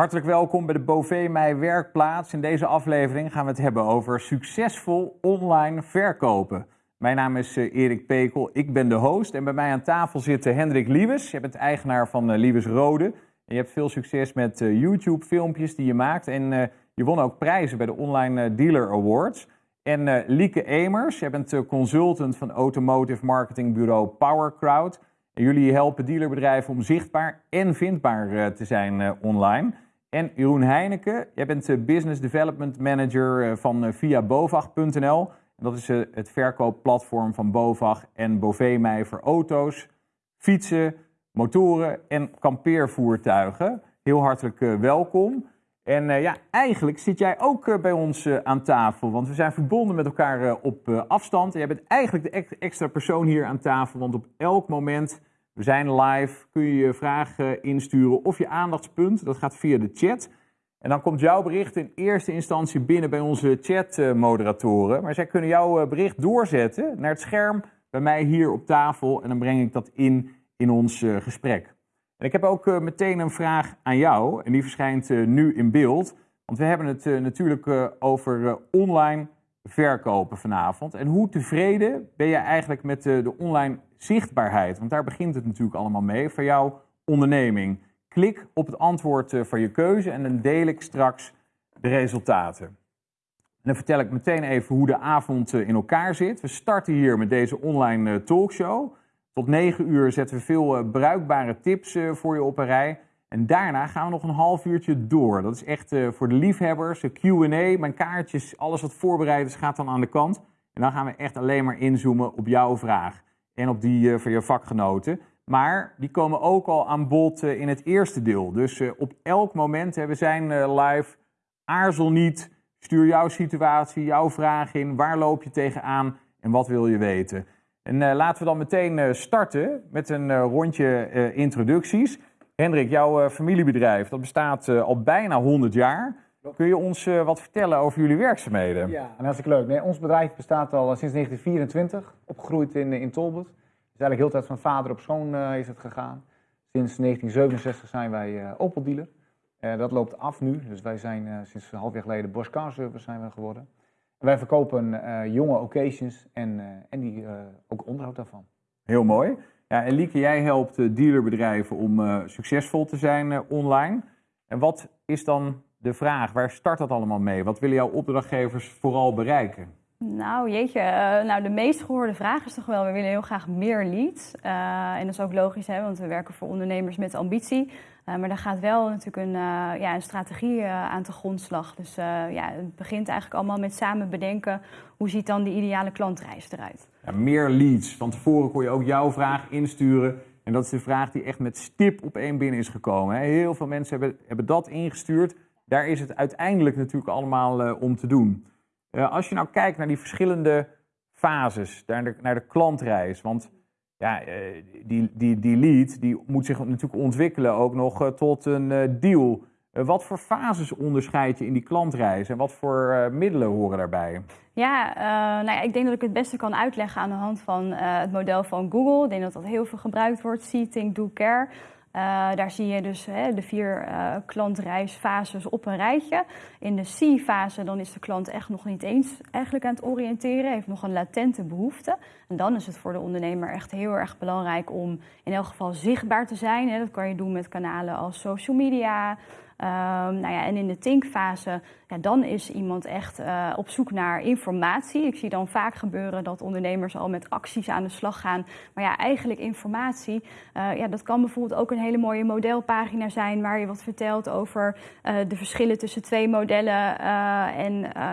Hartelijk welkom bij de Bové Mij Werkplaats. In deze aflevering gaan we het hebben over succesvol online verkopen. Mijn naam is eh, Erik Pekel, ik ben de host en bij mij aan tafel zit eh, Hendrik Liewes. Je bent eigenaar van eh, Liewes Rode. En je hebt veel succes met YouTube-filmpjes die je maakt en je won ook prijzen bij de Online Dealer Awards. En Lieke Emers, je bent consultant van automotive marketingbureau PowerCrowd. En jullie helpen dealerbedrijven om zichtbaar en vindbaar te zijn online. En Jeroen Heineken, jij bent Business Development Manager van viabovag.nl. Dat is het verkoopplatform van Bovag en Bovemij voor auto's, fietsen, motoren en kampeervoertuigen. Heel hartelijk welkom. En ja, eigenlijk zit jij ook bij ons aan tafel, want we zijn verbonden met elkaar op afstand. jij bent eigenlijk de extra persoon hier aan tafel, want op elk moment, we zijn live, kun je je vragen insturen of je aandachtspunt. Dat gaat via de chat. En dan komt jouw bericht in eerste instantie binnen bij onze chatmoderatoren. Maar zij kunnen jouw bericht doorzetten naar het scherm bij mij hier op tafel. En dan breng ik dat in in ons gesprek. En ik heb ook meteen een vraag aan jou. En die verschijnt nu in beeld. Want we hebben het natuurlijk over online verkopen vanavond. En hoe tevreden ben je eigenlijk met de online zichtbaarheid? Want daar begint het natuurlijk allemaal mee voor jouw onderneming. Klik op het antwoord eh, van je keuze en dan deel ik straks de resultaten. En dan vertel ik meteen even hoe de avond eh, in elkaar zit. We starten hier met deze online eh, talkshow. Tot 9 uur zetten we veel bruikbare tips voor je op een rij. En daarna gaan we nog een half uurtje door. Dat is echt voor de liefhebbers, de Q&A, mijn kaartjes, alles wat voorbereid is, gaat dan aan de kant. En dan gaan we echt alleen maar inzoomen op jouw vraag en op die van je vakgenoten. Maar die komen ook al aan bod eh, in het eerste deel. Dus eh, op elk moment, we zijn eh, live, aarzel niet, stuur jouw situatie, jouw vraag in, waar loop je tegenaan en wat wil je weten. En laten we dan meteen starten met een rondje introducties. Hendrik, jouw familiebedrijf, dat bestaat al bijna 100 jaar. Kun je ons wat vertellen over jullie werkzaamheden? Ja, en hartstikke leuk. Nee, ons bedrijf bestaat al sinds 1924, opgegroeid in, in Tolbert eigenlijk heel tijd van vader op zoon uh, is het gegaan. Sinds 1967 zijn wij uh, Opel dealer. Dat loopt af nu, dus wij zijn sinds een half jaar geleden Bosch Car Service zijn we geworden. En wij verkopen jonge occasions en, en die, ook onderhoud daarvan. Heel mooi. Ja, en Lieke, jij helpt dealerbedrijven om succesvol te zijn online. En wat is dan de vraag? Waar start dat allemaal mee? Wat willen jouw opdrachtgevers vooral bereiken? Nou, jeetje. Uh, nou, de meest gehoorde vraag is toch wel, we willen heel graag meer leads. Uh, en dat is ook logisch, hè, want we werken voor ondernemers met ambitie. Uh, maar daar gaat wel natuurlijk een, ja, een strategie aan te grondslag. Dus ja, het begint eigenlijk allemaal met samen bedenken... hoe ziet dan die ideale klantreis eruit? Ja, meer leads. Van tevoren kon je ook jouw vraag insturen. En dat is de vraag die echt met stip op één binnen is gekomen. Hè. Heel veel mensen hebben, hebben dat ingestuurd. Daar is het uiteindelijk natuurlijk allemaal om te doen. Uh, als je nou kijkt naar die verschillende fases, naar de, naar de klantreis, want ja, uh, die, die, die lead die moet zich natuurlijk ontwikkelen ook nog tot een deal. wat voor fases onderscheid je in die klantreis en wat voor middelen horen daarbij? Ja, nou ja, ik denk dat ik het beste kan uitleggen aan de hand van het model van Google. Ik denk dat dat heel veel gebruikt wordt, See, Think, Do, Care. Uh, daar zie je dus hè, de vier uh, klantreisfases op een rijtje. In de C-fase dan is de klant echt nog niet eens eigenlijk aan het oriënteren, heeft nog een latente behoefte. En dan is het voor de ondernemer echt heel erg belangrijk om in elk geval zichtbaar te zijn. Hè. Dat kan je doen met kanalen als social media, nou ja, en in de thinkfase, ja, dan is iemand echt uh, op zoek naar informatie. Ik zie dan vaak gebeuren dat ondernemers al met acties aan de slag gaan. Maar ja, eigenlijk informatie, uh, ja, dat kan bijvoorbeeld ook een hele mooie modelpagina zijn... waar je wat vertelt over uh, de verschillen tussen twee modellen. en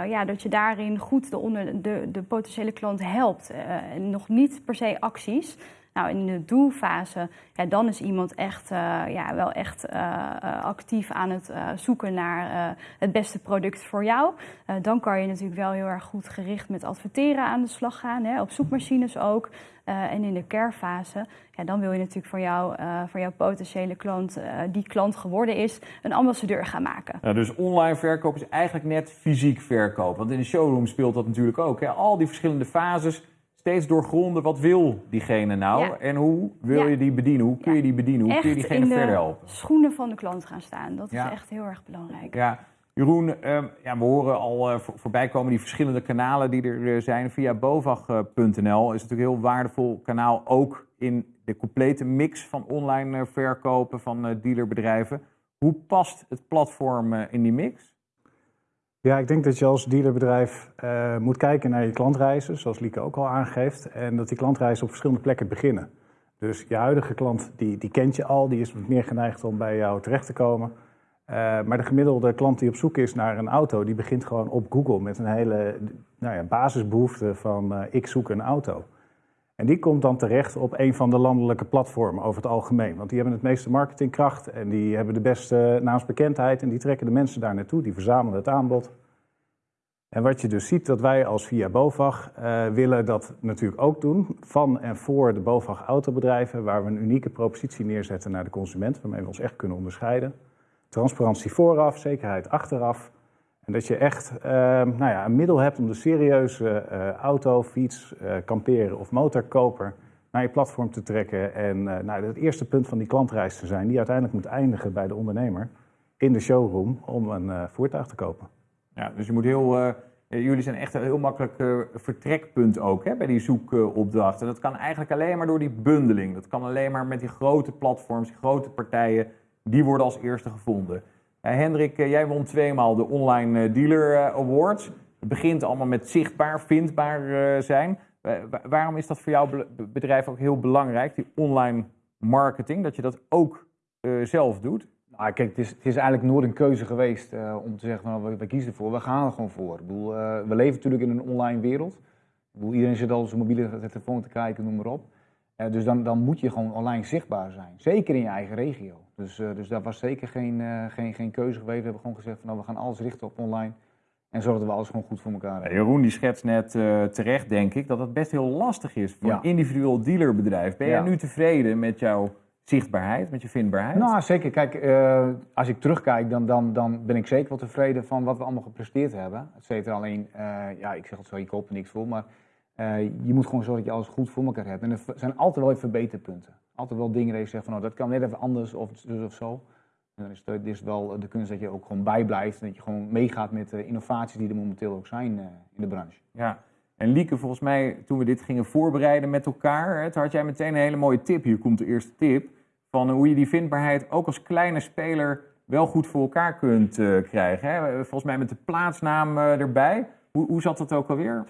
ja, dat je daarin goed de, onder, de, de potentiële klant helpt. en nog niet per se acties... Nou, in de doelfase, ja, dan is iemand echt, uh, ja, wel echt uh, uh, actief aan het zoeken naar het beste product voor jou. dan kan je natuurlijk wel heel erg goed gericht met adverteren aan de slag gaan, hè, op zoekmachines ook. en in de care-fase, ja, dan wil je natuurlijk voor, jou, voor jouw potentiële klant, die klant geworden is, een ambassadeur gaan maken. Ja, dus online verkoop is eigenlijk net fysiek verkoop. Want in de showroom speelt dat natuurlijk ook. Hè? Al die verschillende fases steeds doorgronden wat wil diegene nou Ja. en hoe wil Ja. je die bedienen? Hoe kun je die bedienen? Hoe kun je diegene verder helpen? schoenen van de klant gaan staan. Dat is echt heel erg belangrijk. Ja, Jeroen, ehm, ja, we horen al voor- voorbij komen die verschillende kanalen die er eh, zijn. Via bovag.nl is natuurlijk een heel waardevol kanaal, ook in de complete mix van online eh, verkopen van dealerbedrijven. Hoe past het platform in die mix? Ja, ik denk dat je als dealerbedrijf eh, moet kijken naar je klantreizen, zoals Lieke ook al aangeeft. En dat die klantreizen op verschillende plekken beginnen. Dus je huidige klant, die, die kent je al, die is meer geneigd om bij jou terecht te komen. Eh, maar de gemiddelde klant die op zoek is naar een auto, die begint gewoon op Google met een hele nou ja, basisbehoefte van eh, ik zoek een auto. En die komt dan terecht op een van de landelijke platformen over het algemeen. Want die hebben het meeste marketingkracht en die hebben de beste naamsbekendheid en die trekken de mensen daar naartoe, die verzamelen het aanbod. En wat je dus ziet, dat wij als Via Bovag eh, willen dat natuurlijk ook doen. Van en voor de Bovag autobedrijven, waar we een unieke propositie neerzetten naar de consument, waarmee we ons echt kunnen onderscheiden. Transparantie vooraf, zekerheid achteraf. En dat je echt eh, nou ja, een middel hebt om de serieuze eh, auto, fiets, eh, kamperen of motorkoper naar je platform te trekken. En eh, nou, het eerste punt van die klantreis te zijn, die uiteindelijk moet eindigen bij de ondernemer in de showroom om een voertuig te kopen. Ja, dus je moet heel, jullie zijn echt een heel makkelijk vertrekpunt ook hè, bij die zoekopdracht. En dat kan eigenlijk alleen maar door die bundeling. Dat kan alleen maar met die grote platforms, grote partijen, die worden als eerste gevonden. Eh, Hendrik, eh, jij won tweemaal de Online eh, Dealer Awards. Het begint allemaal met zichtbaar, vindbaar zijn. Wa- waarom is dat voor jouw be- bedrijf ook heel belangrijk, die online marketing, dat je dat ook zelf doet? Nou, kijk, het is, het is eigenlijk nooit een keuze geweest om te zeggen nou, we, kiezen ervoor. We gaan er gewoon voor. Ik bedoel, we leven natuurlijk in een online wereld. Ik bedoel, iedereen zit al op zijn mobiele telefoon te kijken, noem maar op. Dus dan, dan moet je gewoon online zichtbaar zijn. Zeker in je eigen regio. Dus, eh, dus dat was zeker geen, eh, geen, geen keuze geweest. We hebben gewoon gezegd van nou, we gaan alles richten op online. En zorgen dat we alles gewoon goed voor elkaar hebben. Jeroen die schetst net eh, terecht, denk ik, dat het best heel lastig is voor Ja. een individueel dealerbedrijf. Ben jij Ja. nu tevreden met jouw zichtbaarheid, met je vindbaarheid? Nou, zeker. Kijk, als ik terugkijk, dan, dan, dan ben ik zeker wel tevreden van wat we allemaal gepresteerd hebben. Et cetera. Alleen, ja, ik zeg het zo, je koopt er niks voor, maar je moet gewoon zorgen dat je alles goed voor elkaar hebt. En er zijn altijd wel even verbeterpunten. Altijd wel dingen dat je zegt van, nou, dat kan net even anders of dus of zo. En dan is het, het is wel de kunst dat je ook gewoon bijblijft en dat je gewoon meegaat met de innovaties die er momenteel ook zijn eh, in de branche. Ja. En Lieke, volgens mij, toen we dit gingen voorbereiden met elkaar, toen had jij meteen een hele mooie tip. Hier komt de eerste tip. Van hoe je die vindbaarheid ook als kleine speler wel goed voor elkaar kunt eh, krijgen. Hè. Volgens mij met de plaatsnaam eh, erbij. Hoe, hoe zat dat ook alweer?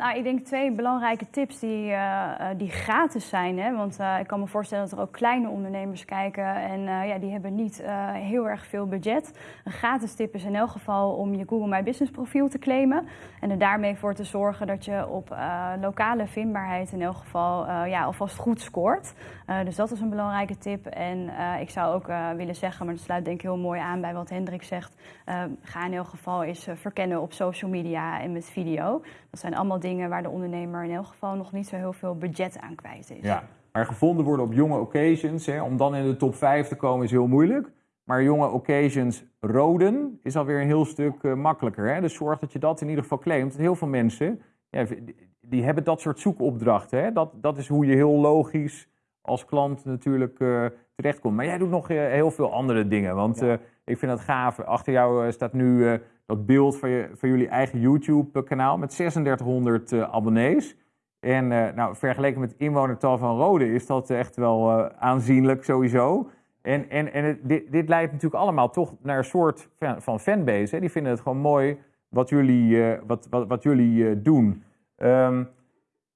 Nou, ik denk twee belangrijke tips die, eh, eh, die gratis zijn. Hè? Want eh, ik kan me voorstellen dat er ook kleine ondernemers kijken en ja, die hebben niet heel erg veel budget. Een gratis tip is in elk geval om je Google My Business profiel te claimen. En er daarmee voor te zorgen dat je op lokale vindbaarheid in elk geval ja, alvast goed scoort. Dus dat is een belangrijke tip. En ik zou ook willen zeggen, maar dat sluit denk ik heel mooi aan bij wat Hendrik zegt. ga in elk geval eens verkennen op social media en met video. Dat zijn allemaal dingen waar de ondernemer in elk geval nog niet zo heel veel budget aan kwijt is. Ja. Maar gevonden worden op jonge occasions, hè, om dan in de top 5 te komen is heel moeilijk. Maar jonge occasions roden is alweer een heel stuk eh, makkelijker. Hè? Dus zorg dat je dat in ieder geval claimt. Heel veel mensen ja, die, hebben dat soort zoekopdrachten. Hè? Dat, dat is hoe je heel logisch als klant natuurlijk eh, terechtkomt. Maar jij doet nog eh, heel veel andere dingen. Want Ja. ik vind dat gaaf. Achter jou staat nu dat beeld van, je, van jullie eigen YouTube-kanaal met 3600 eh, abonnees. En eh, nou, vergeleken met het inwonertal van Rode is dat echt wel eh, aanzienlijk sowieso. En, en, en dit, dit leidt natuurlijk allemaal toch naar een soort van, fanbase. Hè? Die vinden het gewoon mooi wat jullie, wat, wat, wat jullie doen. Ehm,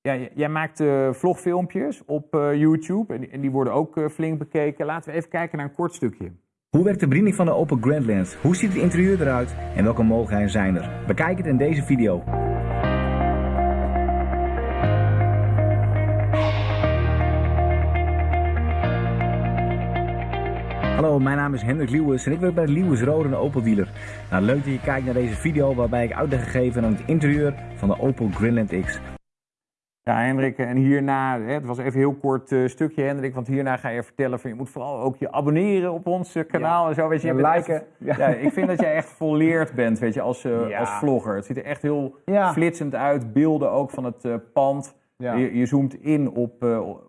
ja, jij maakt vlogfilmpjes op YouTube en, en die worden ook flink bekeken. Laten we even kijken naar een kort stukje. Hoe werkt de bediening van de Opel Grandland? Hoe ziet het interieur eruit? En welke mogelijkheden zijn er? Bekijk het in deze video. Hallo, mijn naam is Hendrik Lewis en ik werk bij de Lewis Rode en Opel dealer. Nou, leuk dat je kijkt naar deze video waarbij ik uitleg gegeven aan het interieur van de Opel Grandland X. Ja, Hendrik, en hierna, het was even een heel kort eh, stukje, Hendrik, want hierna ga je vertellen van je moet vooral ook je abonneren op ons eh, kanaal en zo. Weet je, liken. echt- Ja. ja, ik vind dat jij echt volleerd bent, weet je, als, eh, Ja. als vlogger. Het ziet er echt heel flitsend uit, beelden ook van het pand. Je, je zoomt in op,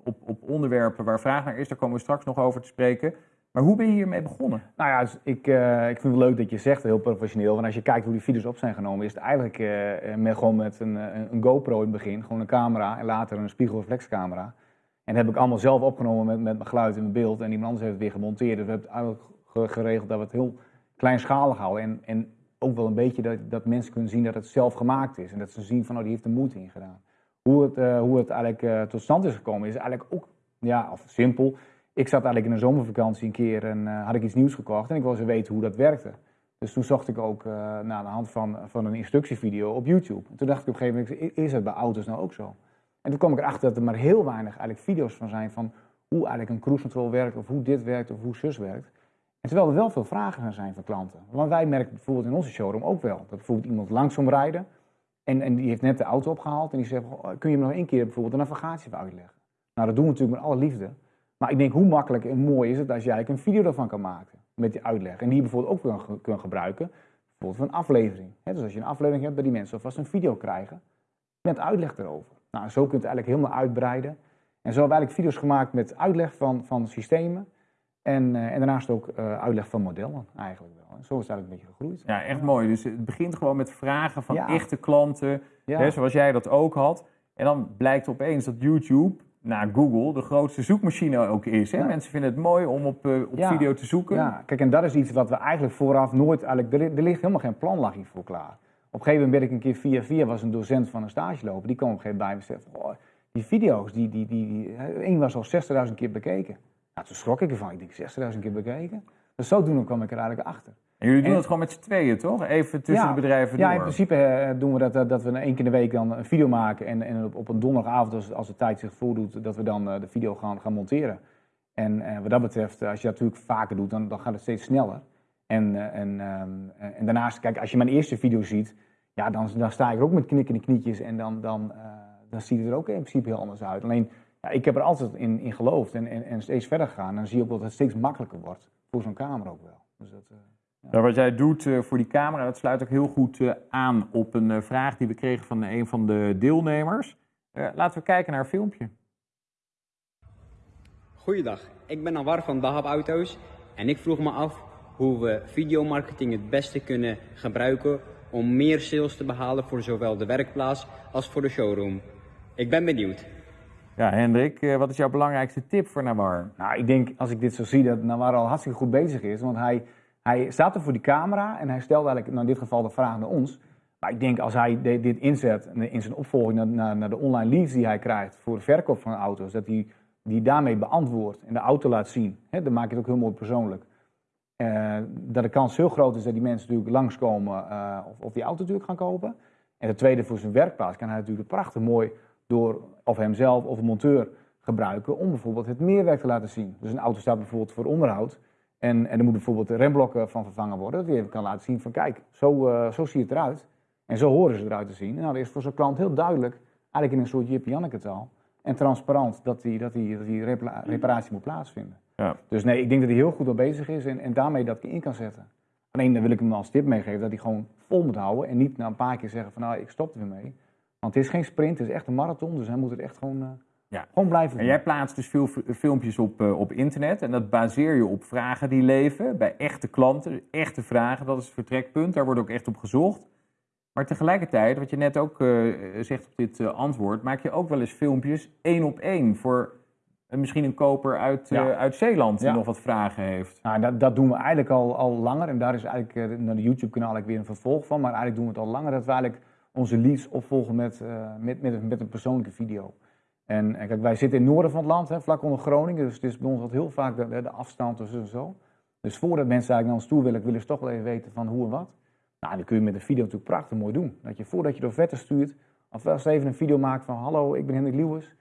op, op onderwerpen waar vraag naar is, daar komen we straks nog over te spreken. Maar hoe ben je hiermee begonnen? Nou ja, dus ik, eh, ik vind het leuk dat je zegt, heel professioneel. Want als je kijkt hoe die video's op zijn genomen, is het eigenlijk eh, eh, met, gewoon met een, een GoPro in het begin. Gewoon een camera en later een spiegelreflexcamera. En dat heb ik allemaal zelf opgenomen met, met mijn geluid en mijn beeld. En iemand anders heeft het weer gemonteerd. Dus we hebben het eigenlijk ge- geregeld dat we het heel kleinschalig houden. En, en ook wel een beetje dat, dat mensen kunnen zien dat het zelf gemaakt is. En dat ze zien van, oh, die heeft er moeite in gedaan. Hoe het, hoe het eigenlijk tot stand is gekomen, is eigenlijk ook, ja, of simpel. Ik zat eigenlijk in een zomervakantie een keer en eh, had ik iets nieuws gekocht en ik wilde weten hoe dat werkte. Dus toen zocht ik ook uh, naar de hand van, van een instructievideo op YouTube. En toen dacht ik op een gegeven moment, is het bij auto's nou ook zo? En toen kwam ik erachter dat er maar heel weinig eigenlijk video's van zijn van hoe eigenlijk een cruise control werkt, of hoe dit werkt, of hoe zus werkt. En terwijl er wel veel vragen gaan zijn van klanten. Want wij merken bijvoorbeeld in onze showroom ook wel, dat bijvoorbeeld iemand langzaam rijden en, en die heeft net de auto opgehaald en die zegt, "Goh, kun je me nog één keer bijvoorbeeld de navigatie uitleggen? Nou, dat doen we natuurlijk met alle liefde. Maar ik denk, hoe makkelijk en mooi is het als eigenlijk een video ervan kan maken met die uitleg. En die je bijvoorbeeld ook kan, kan gebruiken, bijvoorbeeld voor een aflevering. Dus als je een aflevering hebt, dat die mensen alvast een video krijgen met uitleg erover. Nou, zo kun je het eigenlijk helemaal uitbreiden. En zo hebben we eigenlijk video's gemaakt met uitleg van, van systemen. En, eh, en daarnaast ook eh, uitleg van modellen eigenlijk wel. En zo is het eigenlijk een beetje gegroeid. Ja, echt mooi. Dus het begint gewoon met vragen van Ja. echte klanten, Ja. hè, zoals jij dat ook had. En dan blijkt opeens dat YouTube, na Google, de grootste zoekmachine ook is. Hè? Ja. Mensen vinden het mooi om op, eh, op Ja. video te zoeken. Ja, kijk, en dat is iets wat we eigenlijk vooraf nooit... Eigenlijk, er, li- er ligt helemaal geen plan lag hiervoor klaar. Op een gegeven moment werd ik een keer via via, was een docent van een stageloper. Die kwam op een gegeven moment bij me en zei, "Goh, die video's, die, die, die, die, één was al 60.000 keer bekeken. Nou, toen schrok ik ervan. Ik denk, 60.000 keer bekeken? Dus zodoende kwam ik er eigenlijk achter. En jullie doen En- het gewoon met z'n tweeën, toch? Even tussen Ja. de bedrijven Ja, door. in principe eh, doen we dat, dat, dat we één keer in de week dan een video maken. En, en op, op een donderdagavond, als, als de tijd zich voordoet, dat we dan eh, de video gaan, gaan monteren. En eh, wat dat betreft, eh, als je dat natuurlijk vaker doet, dan, dan gaat het steeds sneller. En, eh, en, ehm, eh, en daarnaast, kijk, als je mijn eerste video ziet, ja, dan, dan sta ik er ook met knikkende knietjes. En dan, dan, eh, dan ziet het er ook in principe heel anders uit. Alleen, ja, ik heb er altijd in, in geloofd en, en, en steeds verder gegaan. En dan zie je ook dat het steeds makkelijker wordt. Voor zo'n camera ook wel. Dus dat, eh, Ja, wat jij doet eh, voor die camera, dat sluit ook heel goed eh, aan op een eh, vraag die we kregen van een van de deelnemers. Laten we kijken naar een filmpje. Goeiedag, ik ben Anwar van Dahab Auto's en ik vroeg me af hoe we videomarketing het beste kunnen gebruiken om meer sales te behalen voor zowel de werkplaats als voor de showroom. Ik ben benieuwd. Ja, Hendrik, wat is jouw belangrijkste tip voor Nawar? Nou, ik denk als ik dit zo zie, dat Nawar al hartstikke goed bezig is. Want hij, hij staat er voor die camera en hij stelt eigenlijk, nou in dit geval, de vraag naar ons. Maar ik denk als hij de- dit inzet in zijn opvolging naar, naar, de online leads die hij krijgt voor de verkoop van auto's, dat hij die daarmee beantwoordt en de auto laat zien. Hè, dan maak je het ook heel mooi persoonlijk. Eh, dat de kans heel groot is dat die mensen natuurlijk langskomen eh of, of die auto natuurlijk gaan kopen. En het tweede, voor zijn werkplaats kan hij natuurlijk prachtig mooi door of hemzelf of een monteur gebruiken om bijvoorbeeld het meerwerk te laten zien. Dus een auto staat bijvoorbeeld voor onderhoud en, en er moet bijvoorbeeld de remblokken van vervangen worden. Dat hij even kan laten zien van kijk, zo, eh, zo ziet het eruit. En zo horen ze eruit te zien. En nou, dat is voor zo'n klant heel duidelijk, eigenlijk in een soort Jip taal. En transparant dat die, dat die, dat die repla- reparatie moet plaatsvinden. Ja. Dus nee, ik denk dat hij heel goed al bezig is en, en daarmee dat in kan zetten. Alleen dan wil ik hem als tip meegeven dat hij gewoon vol moet houden en niet na een paar keer zeggen van nou, ik stop er weer mee. Want het is geen sprint, het is echt een marathon, dus hij moet het echt gewoon, eh, Ja. gewoon blijven En jij plaatst dus veel filmpjes op, eh, op internet en dat baseer je op vragen die leven bij echte klanten, echte vragen. Dat is het vertrekpunt, daar wordt ook echt op gezocht. Maar tegelijkertijd, wat je net ook eh, zegt op dit eh, antwoord, maak je ook wel eens filmpjes één op één voor misschien een koper uit, uit Zeeland die Ja. nog wat vragen heeft. Nou, dat, dat doen we eigenlijk al, al langer. En daar is eigenlijk naar de YouTube-kanaal weer een vervolg van. Maar eigenlijk doen we het al langer dat we eigenlijk onze leads opvolgen met, met, met, een- met een persoonlijke video. En, kijk, wij zitten in het noorden van het land, hè, vlak onder Groningen. Dus het is bij ons wat heel vaak de, de, afstand tussen en zo. Dus voordat mensen eigenlijk naar ons toe willen, willen ze toch wel even weten van hoe en wat. Nou, dan kun je met een video natuurlijk prachtig mooi doen. Dat je voordat je de offerte stuurt, alvast even een video maakt van... Hallo, ik ben Hendrik Lewis.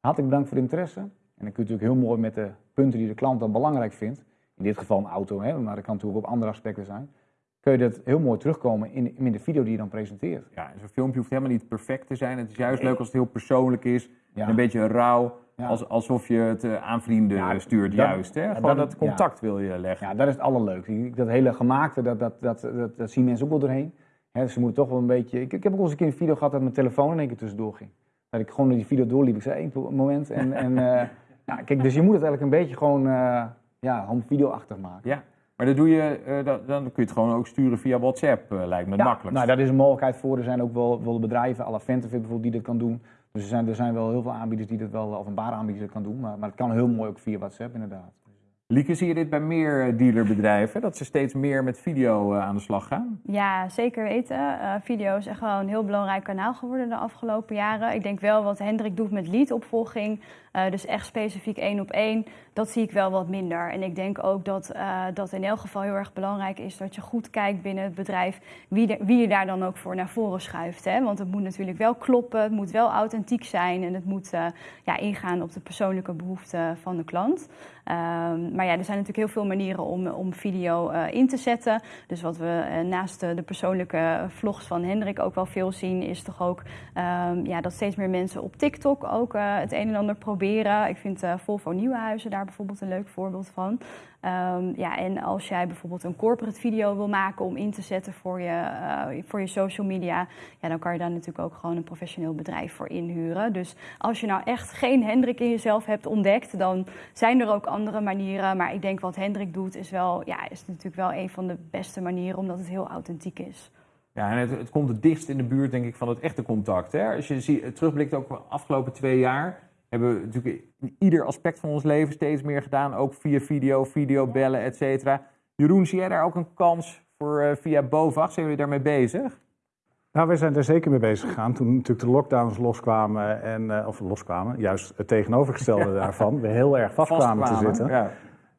Hartelijk bedankt voor de interesse. En dan kun je natuurlijk heel mooi met de punten die de klant dan belangrijk vindt. In dit geval een auto, hè, maar dat kan natuurlijk op andere aspecten zijn. kun je dat heel mooi terugkomen in, in de video die je dan presenteert. Ja, zo'n filmpje hoeft helemaal niet perfect te zijn. Het is juist leuk als het heel persoonlijk is. Ja. Een beetje rauw. Ja. Als, alsof je het eh, aan vrienden Ja, stuurt, dat- juist. Hè? Gewoon dat- dat contact wil je leggen. Ja, dat is het allerleukste. Dat hele gemaakte, dat, dat, dat, dat, dat zien mensen ook wel doorheen. Hè, ze moeten toch wel een beetje... Ik, ik heb ook eens een keer een video gehad dat mijn telefoon in één keer tussendoor ging. Dat ik gewoon door die video doorliep. Ik zei één moment. En, en, eh, ja, kijk, dus je moet het eigenlijk een beetje gewoon uh, ja, home video-achtig maken. Ja, maar dat doe je, dat- dan kun je het gewoon ook sturen via WhatsApp, lijkt me het Ja, makkelijkst. nou, daar is een mogelijkheid voor. Er zijn ook wel, wel bedrijven, à la bijvoorbeeld, die dit kan doen. Dus er zijn, er zijn wel heel veel aanbieders die dat wel, openbare aanbieders die dat kan doen. Maar, maar het kan heel mooi ook via WhatsApp inderdaad. Lieke, zie je dit bij meer eh, dealerbedrijven? Dat ze steeds meer met video eh, aan de slag gaan? Ja, zeker weten. Eh, video is echt wel een heel belangrijk kanaal geworden de afgelopen jaren. Ik denk wel wat Hendrik doet met leadopvolging, eh, dus echt specifiek één op één, dat zie ik wel wat minder. En ik denk ook dat dat in elk geval heel erg belangrijk is dat je goed kijkt binnen het bedrijf wie, wie je daar dan ook voor naar voren schuift. Hè? Want het moet natuurlijk wel kloppen, het moet wel authentiek zijn en het moet ja, ingaan op de persoonlijke behoeften van de klant. Ehm, maar ja, er zijn natuurlijk heel veel manieren om, om video eh, in te zetten. Dus wat we eh, naast de, persoonlijke vlogs van Hendrik ook wel veel zien, is toch ook ehm, ja, dat steeds meer mensen op TikTok ook eh, het een en ander proberen. Ik vind eh, Volvo Nieuwenhuizen daar bijvoorbeeld een leuk voorbeeld van. Ehm, ja, en als jij bijvoorbeeld een corporate video wil maken om in te zetten voor je, eh, voor je social media, ja, dan kan je daar natuurlijk ook gewoon een professioneel bedrijf voor inhuren. Dus als je nou echt geen Hendrik in jezelf hebt ontdekt, dan zijn er ook andere manieren. Maar ik denk wat Hendrik doet is wel, ja, is natuurlijk wel een van de beste manieren, omdat het heel authentiek is. Ja, en het, het komt het dichtst in de buurt, denk ik, van het echte contact. Hè? Als je zie, terugblikt ook de afgelopen twee jaar, hebben we natuurlijk in ieder aspect van ons leven steeds meer gedaan. Ook via video, videobellen, et cetera. Jeroen, zie jij daar ook een kans voor eh, via BOVAG? Zijn jullie daarmee bezig? Nou, wij zijn er zeker mee bezig gegaan toen natuurlijk de lockdowns loskwamen. En, eh, of loskwamen, juist het tegenovergestelde daarvan. We heel erg vastkwamen te Vastkwamen, zitten. Ja.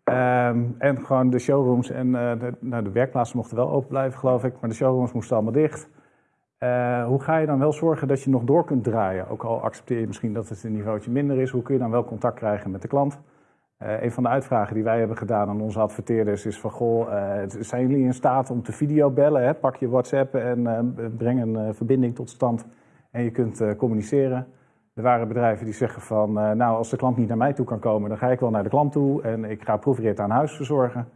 Ehm, en gewoon de showrooms en eh, de, nou, de werkplaatsen mochten wel open blijven, geloof ik. Maar de showrooms moesten allemaal dicht. Eh, hoe ga je dan wel zorgen dat je nog door kunt draaien? Ook al accepteer je misschien dat het een niveautje minder is. Hoe kun je dan wel contact krijgen met de klant? Eh, een van de uitvragen die wij hebben gedaan aan onze adverteerders is van... Goh, eh, zijn jullie in staat om te videobellen? Hè? Pak je WhatsApp en breng een verbinding tot stand en je kunt communiceren. Er waren bedrijven die zeggen van... nou, als de klant niet naar mij toe kan komen, dan ga ik wel naar de klant toe... en ik ga proefrit aan huis verzorgen.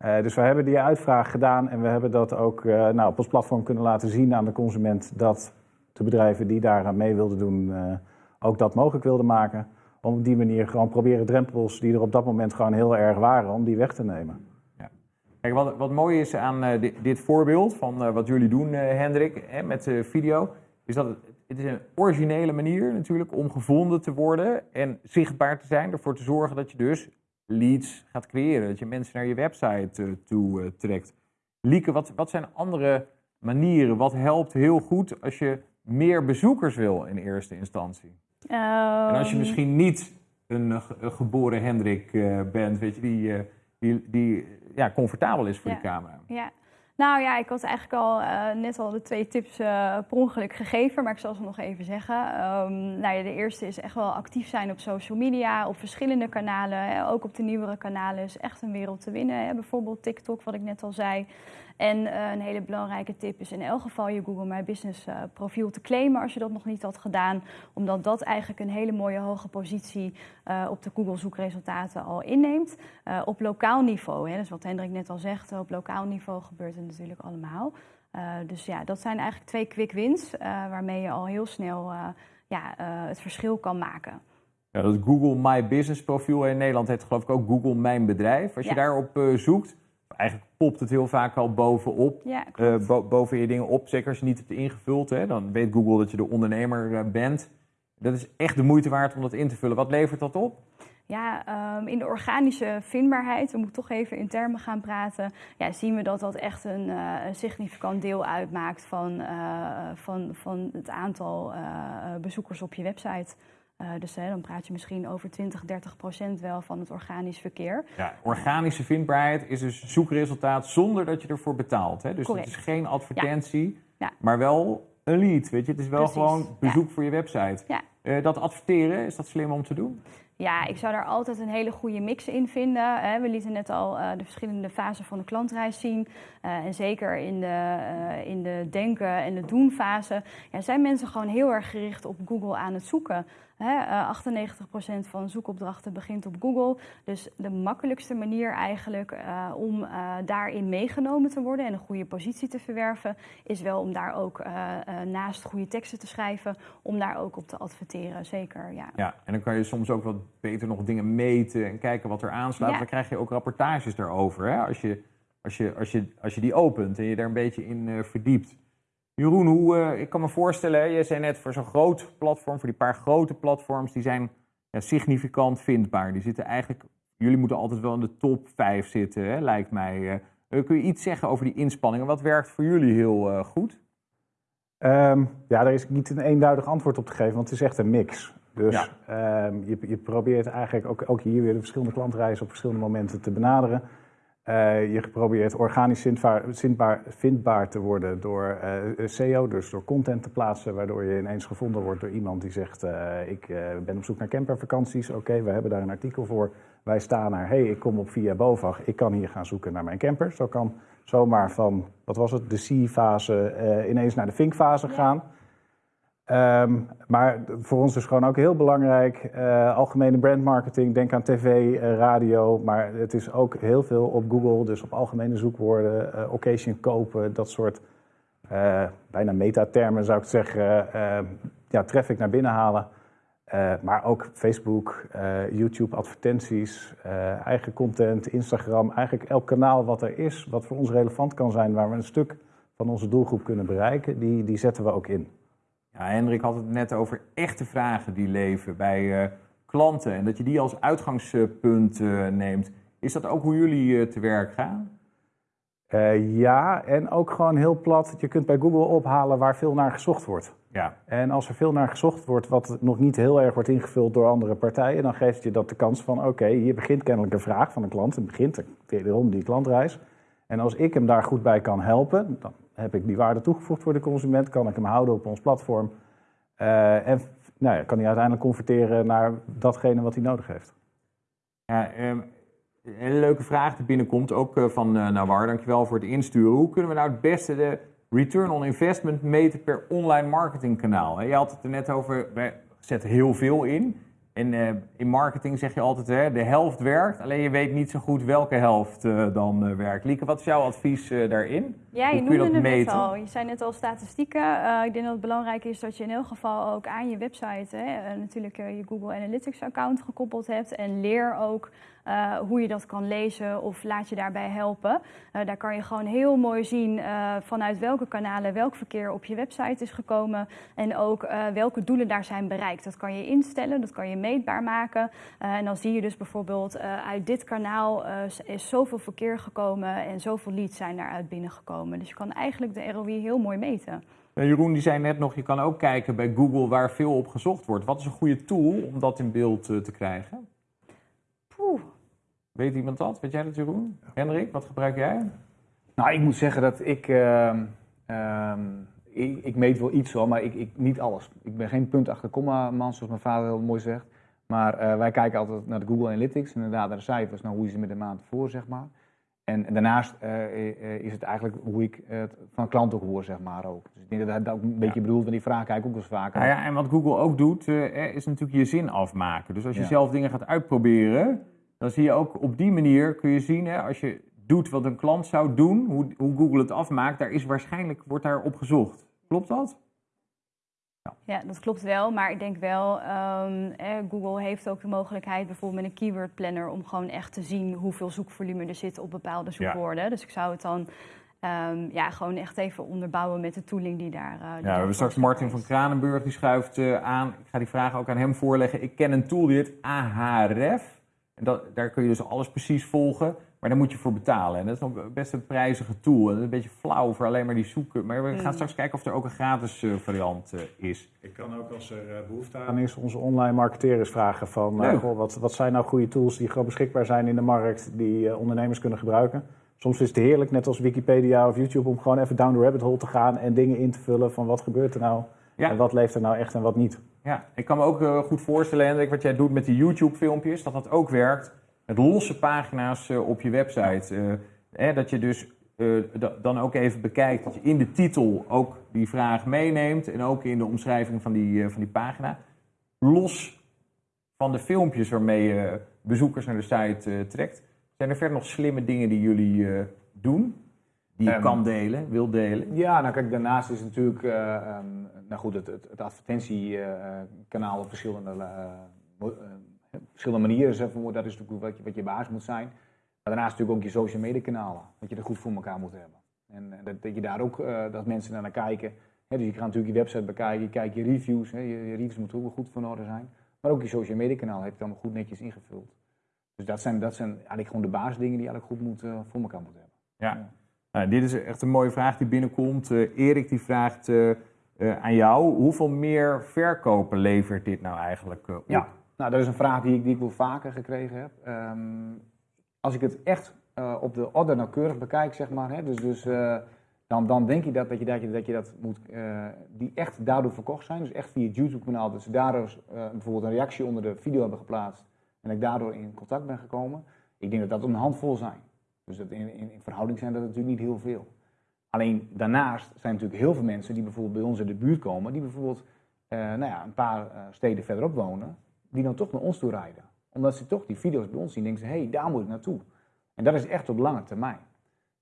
Eh, dus we hebben die uitvraag gedaan en we hebben dat ook eh, nou, op ons platform kunnen laten zien aan de consument... dat de bedrijven die daaraan mee wilden doen eh, ook dat mogelijk wilden maken om op die manier gewoon proberen drempels die er op dat moment gewoon heel erg waren, om die weg te nemen. Kijk, wat, wat mooi is aan dit, dit voorbeeld van wat jullie doen, Hendrik, hè, met video, is dat het, het is een originele manier natuurlijk om gevonden te worden en zichtbaar te zijn. Ervoor te zorgen dat je dus leads gaat creëren, dat je mensen naar je website eh, toe eh, trekt. Lieke, wat, wat zijn andere manieren? Wat helpt heel goed als je meer bezoekers wil in eerste instantie? En als je Ehm, misschien niet een, ge- een geboren Hendrik eh, bent, weet je, die, die, die ja, comfortabel is voor Ja. de camera. Ja. Nou ja, ik had eigenlijk al eh, net al de twee tips eh, per ongeluk gegeven, maar ik zal ze nog even zeggen. Ehm, nou ja, de eerste is echt wel actief zijn op social media, op verschillende kanalen. Ook op de nieuwere kanalen is echt een wereld te winnen. Hè. Bijvoorbeeld TikTok, wat ik net al zei. En eh, een hele belangrijke tip is in elk geval je Google My Business eh, profiel te claimen als je dat nog niet had gedaan. Omdat dat eigenlijk een hele mooie hoge positie eh, op de Google zoekresultaten al inneemt. Op lokaal niveau, hè, dus wat Hendrik net al zegt, op lokaal niveau gebeurt het natuurlijk allemaal. Dus ja, dat zijn eigenlijk twee quick wins waarmee je al heel snel ja, het verschil kan maken. Ja, dat Google My Business profiel in Nederland heet geloof ik ook Google Mijn Bedrijf. Als je Ja. daarop eh, zoekt, eigenlijk popt het heel vaak al bovenop. Ja, eh, bo- boven je dingen op. Zeker als je niet hebt ingevuld, hè, dan weet Google dat je de ondernemer eh, bent. Dat is echt de moeite waard om dat in te vullen. Wat levert dat op? Ja, ehm, in de organische vindbaarheid, we moeten toch even in termen gaan praten, ja, zien we dat dat echt een, eh, een significant deel uitmaakt van, van, van het aantal bezoekers op je website. Eh, dus hè, dan praat je misschien over 20, 30 procent wel van het organisch verkeer. Ja, organische vindbaarheid is dus zoekresultaat zonder dat je ervoor betaalt. Hè? Dus Correct. het is geen advertentie, Ja. maar wel een lead. Weet je? Het is wel Precies, gewoon ja. bezoek voor je website. Eh, dat adverteren, is dat slim om te doen? Ja, ik zou daar altijd een hele goede mix in vinden. We lieten net al uh, de verschillende fasen van de klantreis zien. En zeker in de, in de denken en de doen fase ja, zijn mensen gewoon heel erg gericht op Google aan het zoeken. Hè, 98% van zoekopdrachten begint op Google. Dus de makkelijkste manier eigenlijk uh, om uh, daarin meegenomen te worden en een goede positie te verwerven, is wel om daar ook uh, naast goede teksten te schrijven, om daar ook op te adverteren. Zeker, ja. Ja, en dan kan je soms ook wat beter nog dingen meten en kijken wat er aanslaat. Ja. Dan krijg je ook rapportages daarover. Hè? Als, je, als, je, als, je, als je die opent en je daar een beetje in verdiept. Jeroen, hoe, uh, ik kan me voorstellen, je zei net voor zo'n groot platform, voor die paar grote platforms, die zijn ja, significant vindbaar. Die zitten eigenlijk, jullie moeten altijd wel in de top 5 zitten, hè, lijkt mij. Uh, kun je iets zeggen over die inspanningen? Wat werkt voor jullie heel uh, goed? Um, ja, daar is niet een eenduidig antwoord op te geven, want het is echt een mix. Dus ja. um, je, je, probeert eigenlijk ook, ook hier weer de verschillende klantreizen op verschillende momenten te benaderen. Uh, je geprobeerd organisch vindbaar, vindbaar, vindbaar te worden door uh, SEO, dus door content te plaatsen, waardoor je ineens gevonden wordt door iemand die zegt: uh, Ik ben op zoek naar campervakanties. Oké, okay, we hebben daar een artikel voor. Wij staan naar: Hey, ik kom op via BOVAG, ik kan hier gaan zoeken naar mijn camper. Zo kan zomaar van, wat was het, de C-fase ineens naar de Think-fase ja. gaan. Um, maar voor ons is gewoon ook heel belangrijk, uh, algemene brandmarketing, denk aan tv, uh, radio, maar het is ook heel veel op Google, dus op algemene zoekwoorden, uh, occasion kopen, dat soort bijna metatermen zou ik zeggen, ja, traffic naar binnen halen. maar ook Facebook, YouTube advertenties, eigen content, Instagram, eigenlijk elk kanaal wat er is, wat voor ons relevant kan zijn, waar we een stuk van onze doelgroep kunnen bereiken, die, die zetten we ook in. Ja, Hendrik had het net over echte vragen die leven bij uh, klanten en dat je die als uitgangspunt uh, neemt. Is dat ook hoe jullie uh, te werk gaan? ja, en ook gewoon heel plat. Je kunt bij Google ophalen waar veel naar gezocht wordt. Ja. En als er veel naar gezocht wordt, wat nog niet heel erg wordt ingevuld door andere partijen, dan geeft je dat de kans van: oké, okay, hier begint kennelijk een vraag van een klant. Het begint wederom die klantreis. En als ik hem daar goed bij kan helpen, dan heb ik die waarde toegevoegd voor de consument, kan ik hem houden op ons platform. Uh, en nou ja, kan hij uiteindelijk converteren naar datgene wat hij nodig heeft. Ja, um, een hele leuke vraag die binnenkomt, ook uh, van uh, Nawar. Dankjewel voor het insturen. Hoe kunnen we nou het beste de return on investment meten per online marketingkanaal? Je had het er net over, we zetten heel veel in. En in marketing zeg je altijd, hè, de helft werkt, alleen je weet niet zo goed welke helft dan werkt. Lieke, wat is jouw advies daarin? Ja, je noemde het net al. Je zei net al statistieken. ik denk dat het belangrijk is dat je in elk geval ook aan je website hè, natuurlijk je Google Analytics account gekoppeld hebt. En leer ook uh, hoe je dat kan lezen of laat je daarbij helpen. Daar kan je gewoon heel mooi zien vanuit welke kanalen welk verkeer op je website is gekomen en ook welke doelen daar zijn bereikt. Dat kan je instellen, dat kan je meetbaar maken. en dan zie je dus bijvoorbeeld uit dit kanaal is zoveel verkeer gekomen en zoveel leads zijn daaruit binnengekomen. Dus je kan eigenlijk de ROI heel mooi meten. Jeroen die zei net nog, je kan ook kijken bij Google waar veel op gezocht wordt. Wat is een goede tool om dat in beeld te krijgen? Oeh. Weet iemand dat? Weet jij dat, Jeroen? Hendrik, wat gebruik jij? Nou, ik moet zeggen dat ik. Uh, uh, ik, ik, meet wel iets hoor, maar ik, ik, niet alles. Ik ben geen punt achter komma man, zoals mijn vader heel mooi zegt. Maar uh, wij kijken altijd naar de Google Analytics, inderdaad naar de cijfers, nou, hoe is het met de maand voor, zeg maar. En, en daarnaast uh, is het eigenlijk hoe ik het van klanten hoor, zeg maar ook. Dus ik denk dat dat ook een beetje ja. bedoeld, want die vraag kijk ik ook wel eens vaker. Nou ja, en wat Google ook doet, is natuurlijk je zin afmaken. Dus als je ja. zelf dingen gaat uitproberen, dan zie je ook op die manier kun je zien, hè, als je doet wat een klant zou doen, hoe, hoe Google het afmaakt, daar is waarschijnlijk wordt daar op gezocht. Klopt dat? Ja. ja, dat klopt wel. Maar ik denk wel, um, eh, Google heeft ook de mogelijkheid bijvoorbeeld met een keyword planner om gewoon echt te zien hoeveel zoekvolume er zit op bepaalde zoekwoorden. Ja. Dus ik zou het dan um, ja, gewoon echt even onderbouwen met de tooling die daar. Uh, ja, we hebben straks Martin van Kranenburg die schuift uh, aan. Ik ga die vraag ook aan hem voorleggen. Ik ken een tool die heet Ahref. En dat, daar kun je dus alles precies volgen, maar daar moet je voor betalen. En dat is nog best een prijzige tool. En dat is een beetje flauw voor alleen maar die zoeken. Maar we gaan mm. straks kijken of er ook een gratis uh, variant uh, is. Ik kan ook als er uh, behoefte aan is onze online marketeers vragen van... goh, wat, wat zijn nou goede tools die gewoon beschikbaar zijn in de markt... die ondernemers kunnen gebruiken? Soms is het heerlijk, net als Wikipedia of YouTube... om gewoon even down the rabbit hole te gaan en dingen in te vullen van wat gebeurt er nou... Ja. En wat leeft er nou echt en wat niet? Ja, ik kan me ook eh, goed voorstellen, Hendrik, wat jij doet met die YouTube-filmpjes, dat dat ook werkt met losse pagina's eh, op je website. Eh, hè, dat je dus eh, da- dan ook even bekijkt dat je in de titel ook die vraag meeneemt en ook in de omschrijving van die, van die pagina. Los van de filmpjes waarmee je bezoekers naar de site trekt. Zijn er verder nog slimme dingen die jullie doen? Die je Ehm, kan delen, wil delen? Ja, nou kijk, daarnaast is natuurlijk, eh, ehm, nou goed, het, het, het advertentiekanaal op verschillende, eh, verschillende manieren, zeg maar, dat is natuurlijk wat je, wat je basis moet zijn. Maar daarnaast natuurlijk ook je social media kanalen, dat je er goed voor elkaar moet hebben. En dat, dat je daar ook, eh, dat mensen naar kijken. Dus je gaat natuurlijk je website bekijken, je kijkt je reviews, je, je reviews moeten ook wel goed van orde zijn. Maar ook je social media kanaal heeft het allemaal goed netjes ingevuld. Dus dat zijn, dat zijn eigenlijk gewoon de basisdingen die je eigenlijk goed moet, eh, voor elkaar moet hebben. Ja. Nou, dit is echt een mooie vraag die binnenkomt. Eh, Erik die vraagt aan jou, hoeveel meer verkopen levert dit nou eigenlijk op? Ja, nou, dat is een vraag die ik, die ik wel vaker gekregen heb. Ehm, als ik het echt eh, op de orde nauwkeurig bekijk, zeg maar, hè, dus, dus, eh, dan, dan denk ik dat, dat, je, dat, je, dat je dat moet, eh, die echt daardoor verkocht zijn. Dus echt via het YouTube-kanaal, dat ze daardoor eh, bijvoorbeeld een reactie onder de video hebben geplaatst en ik daardoor in contact ben gekomen. Ik denk dat dat een handvol zijn. Dus dat in, in, in verhouding zijn dat natuurlijk niet heel veel. Alleen daarnaast zijn natuurlijk heel veel mensen die bijvoorbeeld bij ons in de buurt komen, die bijvoorbeeld nou ja, een paar steden verderop wonen, die dan toch naar ons toe rijden. Omdat ze toch die video's bij ons zien en denken ze, hé, hey, daar moet ik naartoe. En dat is echt op lange termijn.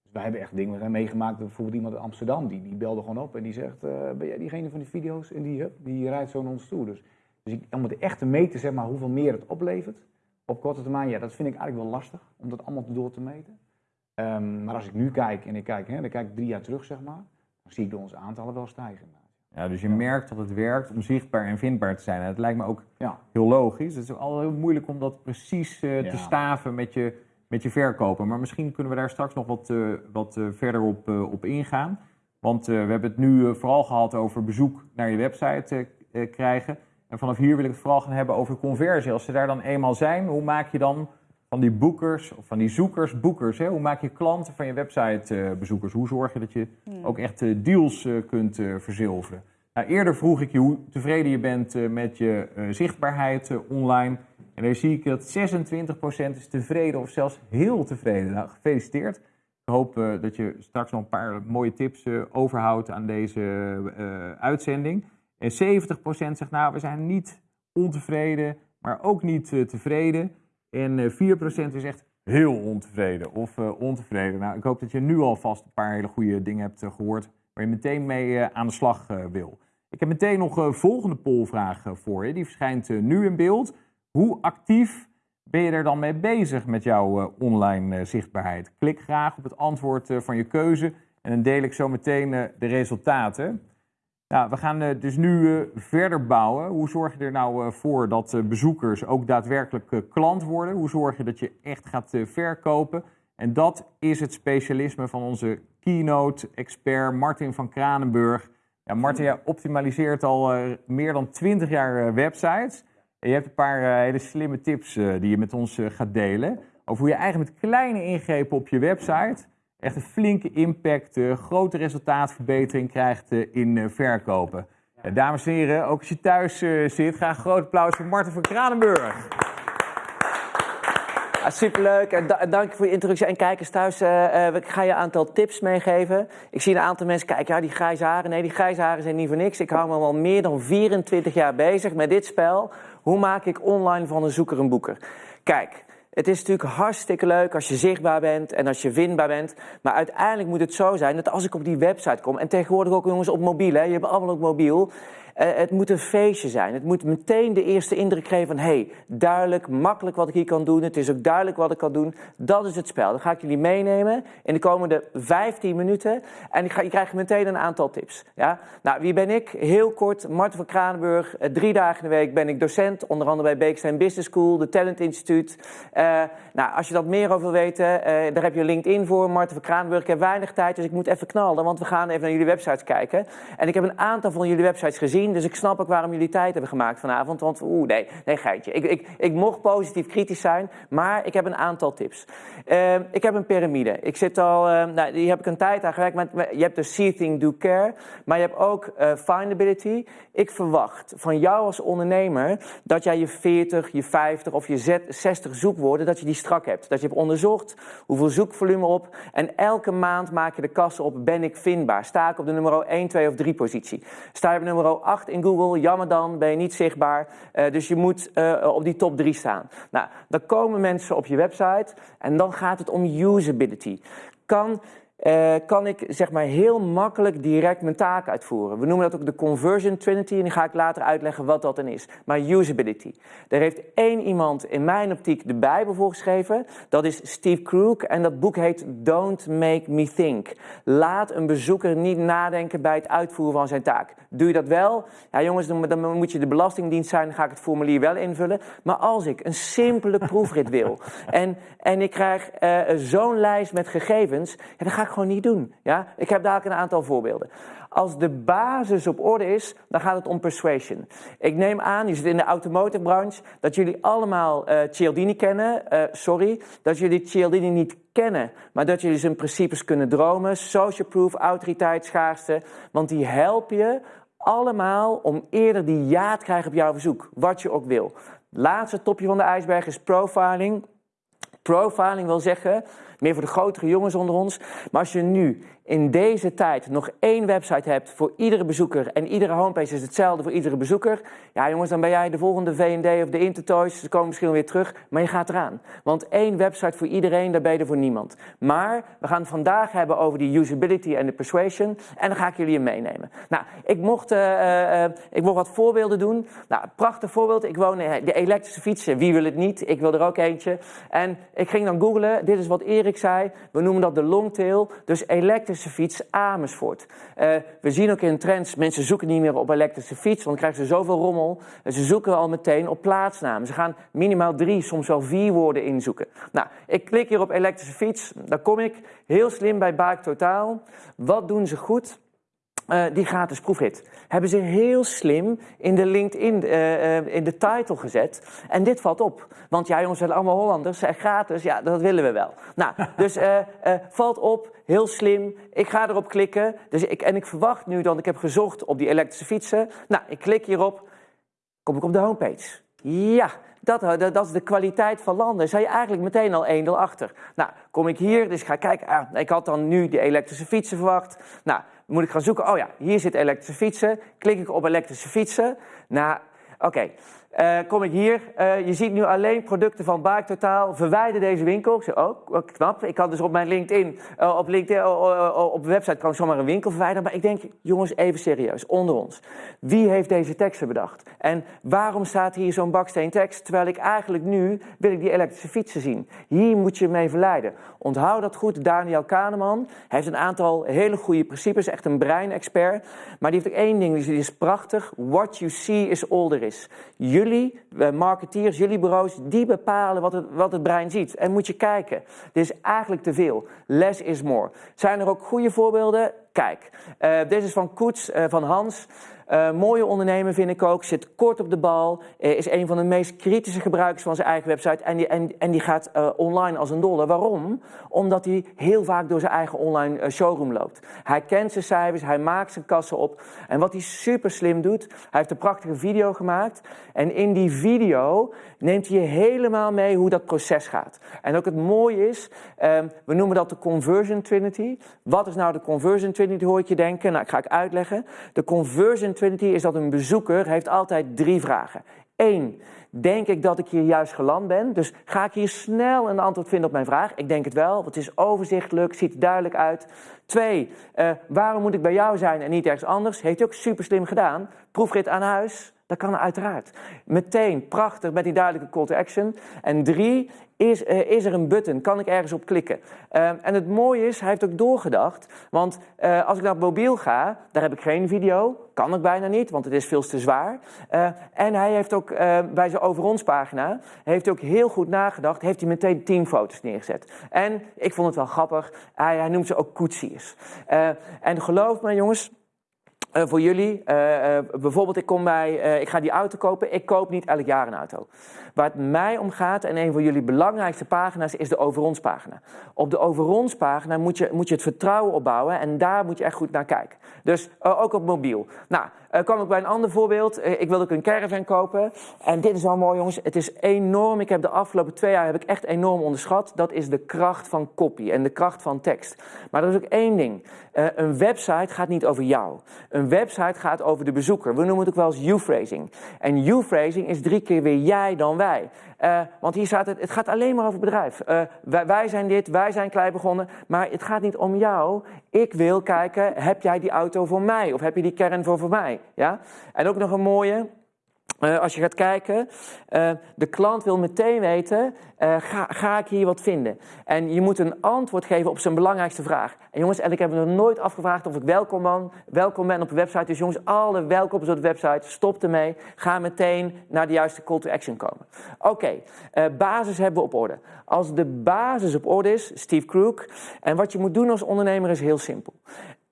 Dus wij hebben echt dingen zijn meegemaakt, bijvoorbeeld iemand in Amsterdam, die, die belde gewoon op en die zegt, eh, ben jij diegene van die video's? En die, hup, die rijdt zo naar ons toe. Dus, dus ik, om het echt te meten, zeg maar, hoeveel meer het oplevert, op korte termijn, ja, dat vind ik eigenlijk wel lastig, om dat allemaal door te meten. Ehm, maar als ik nu kijk, en ik kijk, hè, dan kijk ik drie jaar terug, zeg maar, dan zie ik onze aantallen wel stijgen. Ja, dus je merkt dat het werkt om zichtbaar en vindbaar te zijn. En dat lijkt me ook Ja. heel logisch. Het is ook altijd heel moeilijk om dat precies eh, Ja. te staven met je, met je verkopen. Maar misschien kunnen we daar straks nog wat, eh, wat eh, verder op, op ingaan. Want we hebben het nu vooral gehad over bezoek naar je website krijgen. En vanaf hier wil ik het vooral gaan hebben over conversie. Als ze daar dan eenmaal zijn, hoe maak je dan van die boekers of van die zoekers boekers? Hè? Hoe maak je klanten van je website eh, bezoekers? Hoe zorg je dat je ook echt eh, deals eh, kunt verzilveren? Nou, eerder vroeg ik je hoe tevreden je bent met je zichtbaarheid online. En daar zie ik dat 26% is tevreden of zelfs heel tevreden. Nou, gefeliciteerd. Ik hoop dat je straks nog een paar mooie tips overhoudt aan deze uitzending. En 70% zegt nou, we zijn niet ontevreden, maar ook niet tevreden. En eh, 4% is echt heel ontevreden of eh, ontevreden. Nou, ik hoop dat je nu alvast een paar hele goede dingen hebt eh, gehoord waar je meteen mee eh, aan de slag eh, wil. Ik heb meteen nog een volgende polvraag eh, voor je. Die verschijnt eh, nu in beeld. Hoe actief ben je er dan mee bezig met jouw eh, online eh, zichtbaarheid? Klik graag op het antwoord eh, van je keuze en dan deel ik zo meteen eh, de resultaten. Nou, we gaan eh, dus nu eh, verder bouwen. Hoe zorg je er nou eh, voor dat bezoekers ook daadwerkelijk klant worden? Hoe zorg je dat je echt gaat verkopen? En dat is het specialisme van onze keynote-expert Martin van Kranenburg. Ja, Martin, jij optimaliseert al meer dan 20 jaar websites. En je hebt een paar hele slimme tips die je met ons gaat delen. Over hoe je eigenlijk met kleine ingrepen op je website echt een flinke impact, eh, grote resultaatverbetering krijgt eh, in eh, verkopen. Ja, dames en heren, ook als je thuis zit, graag een groot applaus voor Martin van Kranenburg. Ja, superleuk en da- dank je voor je introductie. En kijkers thuis, eh, eh, ik ga je een aantal tips meegeven. Ik zie een aantal mensen kijken, ja die grijze haren. Nee, die grijze haren zijn niet voor niks. Ik hou me al meer dan 24 jaar bezig met dit spel. Hoe maak ik online van een zoeker een boeker? Kijk, het is natuurlijk hartstikke leuk als je zichtbaar bent en als je vindbaar bent. Maar uiteindelijk moet het zo zijn dat als ik op die website kom... en tegenwoordig ook jongens op mobiel, hè, je hebt allemaal ook mobiel... Eh, het moet een feestje zijn. Het moet meteen de eerste indruk geven van... hé, hey, duidelijk, makkelijk wat ik hier kan doen. Het is ook duidelijk wat ik kan doen. Dat is het spel. Dat ga ik jullie meenemen in de komende 15 minuten. En ik ga, je krijgt meteen een aantal tips. Ja? Nou, wie ben ik? Heel kort, Marten van Kranenburg. Eh, drie dagen in de week ben ik docent. Onder andere bij Beekstein Business School, de Talent Instituut. Eh, nou, als je dat meer over wil weten, daar heb je LinkedIn voor. Marten van Kranenburg. Ik heb weinig tijd, dus ik moet even knallen. Want we gaan even naar jullie websites kijken. En ik heb een aantal van jullie websites gezien. Dus ik snap ook waarom jullie tijd hebben gemaakt vanavond. Want oeh, nee, nee geitje. Ik, ik, ik mocht positief kritisch zijn, maar ik heb een aantal tips. Uh, ik heb een piramide. Ik zit al, uh, nou, die heb ik een tijd aan gewerkt. Met, je hebt de See, Think, Do, Care, maar je hebt ook uh, Findability. Ik verwacht van jou als ondernemer dat jij je 40, je 50 of je 60 zoekwoorden, dat je die strak hebt. Dat je hebt onderzocht hoeveel zoekvolume op en elke maand maak je de kassen op, ben ik vindbaar? Sta ik op de nummer 1, 2 of 3 positie? Sta je op nummer 8 in Google, jammer dan, ben je niet zichtbaar. Uh, dus je moet uh, op die top 3 staan. Nou, dan komen mensen op je website en dan gaat het om usability. Kan uh, kan ik zeg maar heel makkelijk direct mijn taak uitvoeren. We noemen dat ook de conversion trinity en die ga ik later uitleggen wat dat dan is. Maar usability. Er heeft één iemand in mijn optiek de Bijbel voor geschreven. Dat is Steve Krug en dat boek heet Don't Make Me Think. Laat een bezoeker niet nadenken bij het uitvoeren van zijn taak. Doe je dat wel? Ja jongens, dan moet je de belastingdienst zijn, dan ga ik het formulier wel invullen. Maar als ik een simpele proefrit wil en, en ik krijg uh, zo'n lijst met gegevens, ja, dan ga ik gewoon niet doen. Ja? Ik heb daar een aantal voorbeelden. Als de basis op orde is, dan gaat het om persuasion. Ik neem aan, je zit in de automotive branche, dat jullie allemaal uh, Cialdini kennen. Uh, sorry, dat jullie Cialdini niet kennen, maar dat jullie zijn principes kunnen dromen. Social proof, autoriteit, schaarste. Want die helpen je allemaal om eerder die ja te krijgen op jouw verzoek, wat je ook wil. Laatste topje van de ijsberg is profiling. Profiling wil zeggen, meer voor de grotere jongens onder ons. Maar als je nu in deze tijd nog één website hebt voor iedere bezoeker en iedere homepage is hetzelfde voor iedere bezoeker, ja jongens, dan ben jij de volgende V&D of de Intertoys, ze komen misschien weer terug, maar je gaat eraan. Want één website voor iedereen, daar ben je voor niemand. Maar we gaan het vandaag hebben over die usability en de persuasion en dan ga ik jullie meenemen. Nou, ik mocht, uh, uh, ik mocht wat voorbeelden doen. Nou, prachtig voorbeeld, ik woon in de elektrische fietsen, wie wil het niet? Ik wil er ook eentje. En ik ging dan googlen, dit is wat Erik zei, we noemen dat de longtail, dus elektrisch elektrische fiets Amersfoort. Uh, we zien ook in trends, mensen zoeken niet meer op elektrische fiets, want dan krijgen ze zoveel rommel. En ze zoeken al meteen op plaatsnamen. Ze gaan minimaal drie, soms wel vier woorden inzoeken. Nou, ik klik hier op elektrische fiets, dan kom ik heel slim bij Bike Totaal. Wat doen ze goed? Uh, die gratis proefrit. Hebben ze heel slim in de LinkedIn, uh, in de title gezet. En dit valt op. Want ja, jongens, zijn allemaal Hollanders. Zijn gratis, ja, dat willen we wel. Nou, dus valt op, heel slim. Ik ga erop klikken. Dus ik, en ik verwacht nu dat ik heb gezocht op die elektrische fietsen. Nou, ik klik hierop. Kom ik op de homepage. Ja, dat, dat, dat, is de kwaliteit van landen. Zijn je eigenlijk meteen al 1 achter. Nou, kom ik hier, dus ik ga kijken. Ah, ik had dan nu die elektrische fietsen verwacht. Nou, moet ik gaan zoeken. Oh ja, hier zit elektrische fietsen. Klik ik op elektrische fietsen. Nou, oké. Uh, kom ik hier, uh, je ziet nu alleen producten van Bike Totaal. Verwijder deze winkel. Ik zeg, oh, knap. Ik kan dus op mijn LinkedIn, uh, op LinkedIn, op de website kan ik zomaar een winkel verwijderen. Maar ik denk, jongens, even serieus, onder ons. Wie heeft deze teksten bedacht? En waarom staat hier zo'n baksteen tekst? Terwijl ik eigenlijk nu, wil ik die elektrische fietsen zien. Hier moet je mee verleiden. Onthoud dat goed, Daniel Kahneman. Heeft een aantal hele goede principes, echt een breinexpert. Maar die heeft ook één ding, die is prachtig. What you see is all there is. Jullie, eh, marketeers, jullie bureaus, die bepalen wat het, wat het brein ziet. En moet je kijken. Dit is eigenlijk te veel. Less is more. Zijn er ook goede voorbeelden? Kijk, uh, is van Koets, uh, van Hans. Uh, mooie ondernemer vind ik ook, zit kort op de bal, uh, is een van de meest kritische gebruikers van zijn eigen website en die, en, en die gaat uh, online als een dolle. Waarom? Omdat hij heel vaak door zijn eigen online showroom loopt. Hij kent zijn cijfers, hij maakt zijn kassen op en wat hij super slim doet, hij heeft een prachtige video gemaakt en in die video neemt hij je helemaal mee hoe dat proces gaat. En ook het mooie is, um, we noemen dat de conversion trinity. Wat is nou de conversion trinity, hoor ik je denken? Nou, ik ga ik uitleggen. De conversion trinity is dat een bezoeker heeft altijd drie vragen. Eén, denk ik dat ik hier juist geland ben? Dus ga ik hier snel een antwoord vinden op mijn vraag? Ik denk het wel, want het is overzichtelijk, ziet er duidelijk uit. Twee, uh, waarom moet ik bij jou zijn en niet ergens anders? Heeft u ook super slim gedaan. Proefrit aan huis, dat kan uiteraard. Meteen, prachtig, met die duidelijke call to action. En drie, is, uh, is er een button? Kan ik ergens op klikken? Uh, en het mooie is, hij heeft ook doorgedacht. Want uh, als ik naar mobiel ga, daar heb ik geen video. Kan ik bijna niet, want het is veel te zwaar. en hij heeft ook bij zijn over ons pagina, heeft hij ook heel goed nagedacht. Heeft hij meteen teamfoto's neergezet. En ik vond het wel grappig, hij, hij noemt ze ook koetsiers. en geloof me jongens, eh, voor jullie. Eh, eh, bijvoorbeeld, ik, kom bij, ik ga die auto kopen. Ik koop niet elk jaar een auto. Waar het mij om gaat, en een van jullie belangrijkste pagina's, is de over ons pagina. Op de over ons pagina moet je, moet je het vertrouwen opbouwen en daar moet je echt goed naar kijken. Dus eh, ook op mobiel. Nou, uh, kwam ik bij een ander voorbeeld. Uh, ik wilde ook een caravan kopen. En dit is wel mooi, jongens. Het is enorm. Ik heb de afgelopen twee jaar heb ik echt enorm onderschat. Dat is de kracht van copy en de kracht van tekst. Maar er is ook één ding. Een website gaat niet over jou. Een website gaat over de bezoeker. We noemen het ook wel eens you-phrasing. En you-phrasing is drie keer weer jij dan wij. Uh, want hier staat het, het gaat alleen maar over bedrijf. Uh, wij, wij, zijn dit, wij zijn klein begonnen. Maar het gaat niet om jou. Ik wil kijken, heb jij die auto voor mij? Of heb je die kern voor, voor mij? Ja? En ook nog een mooie. Uh, als je gaat kijken, uh, de klant wil meteen weten, uh, ga, ga, ik hier wat vinden? En je moet een antwoord geven op zijn belangrijkste vraag. En jongens, en ik heb nog nooit afgevraagd of ik welkom ben, welkom ben op de website. Dus jongens, alle welkomst op de website, stop ermee. Ga meteen naar de juiste call to action komen. Oké, basis hebben we op orde. Als de basis op orde is, Steve Crook, en wat je moet doen als ondernemer is heel simpel.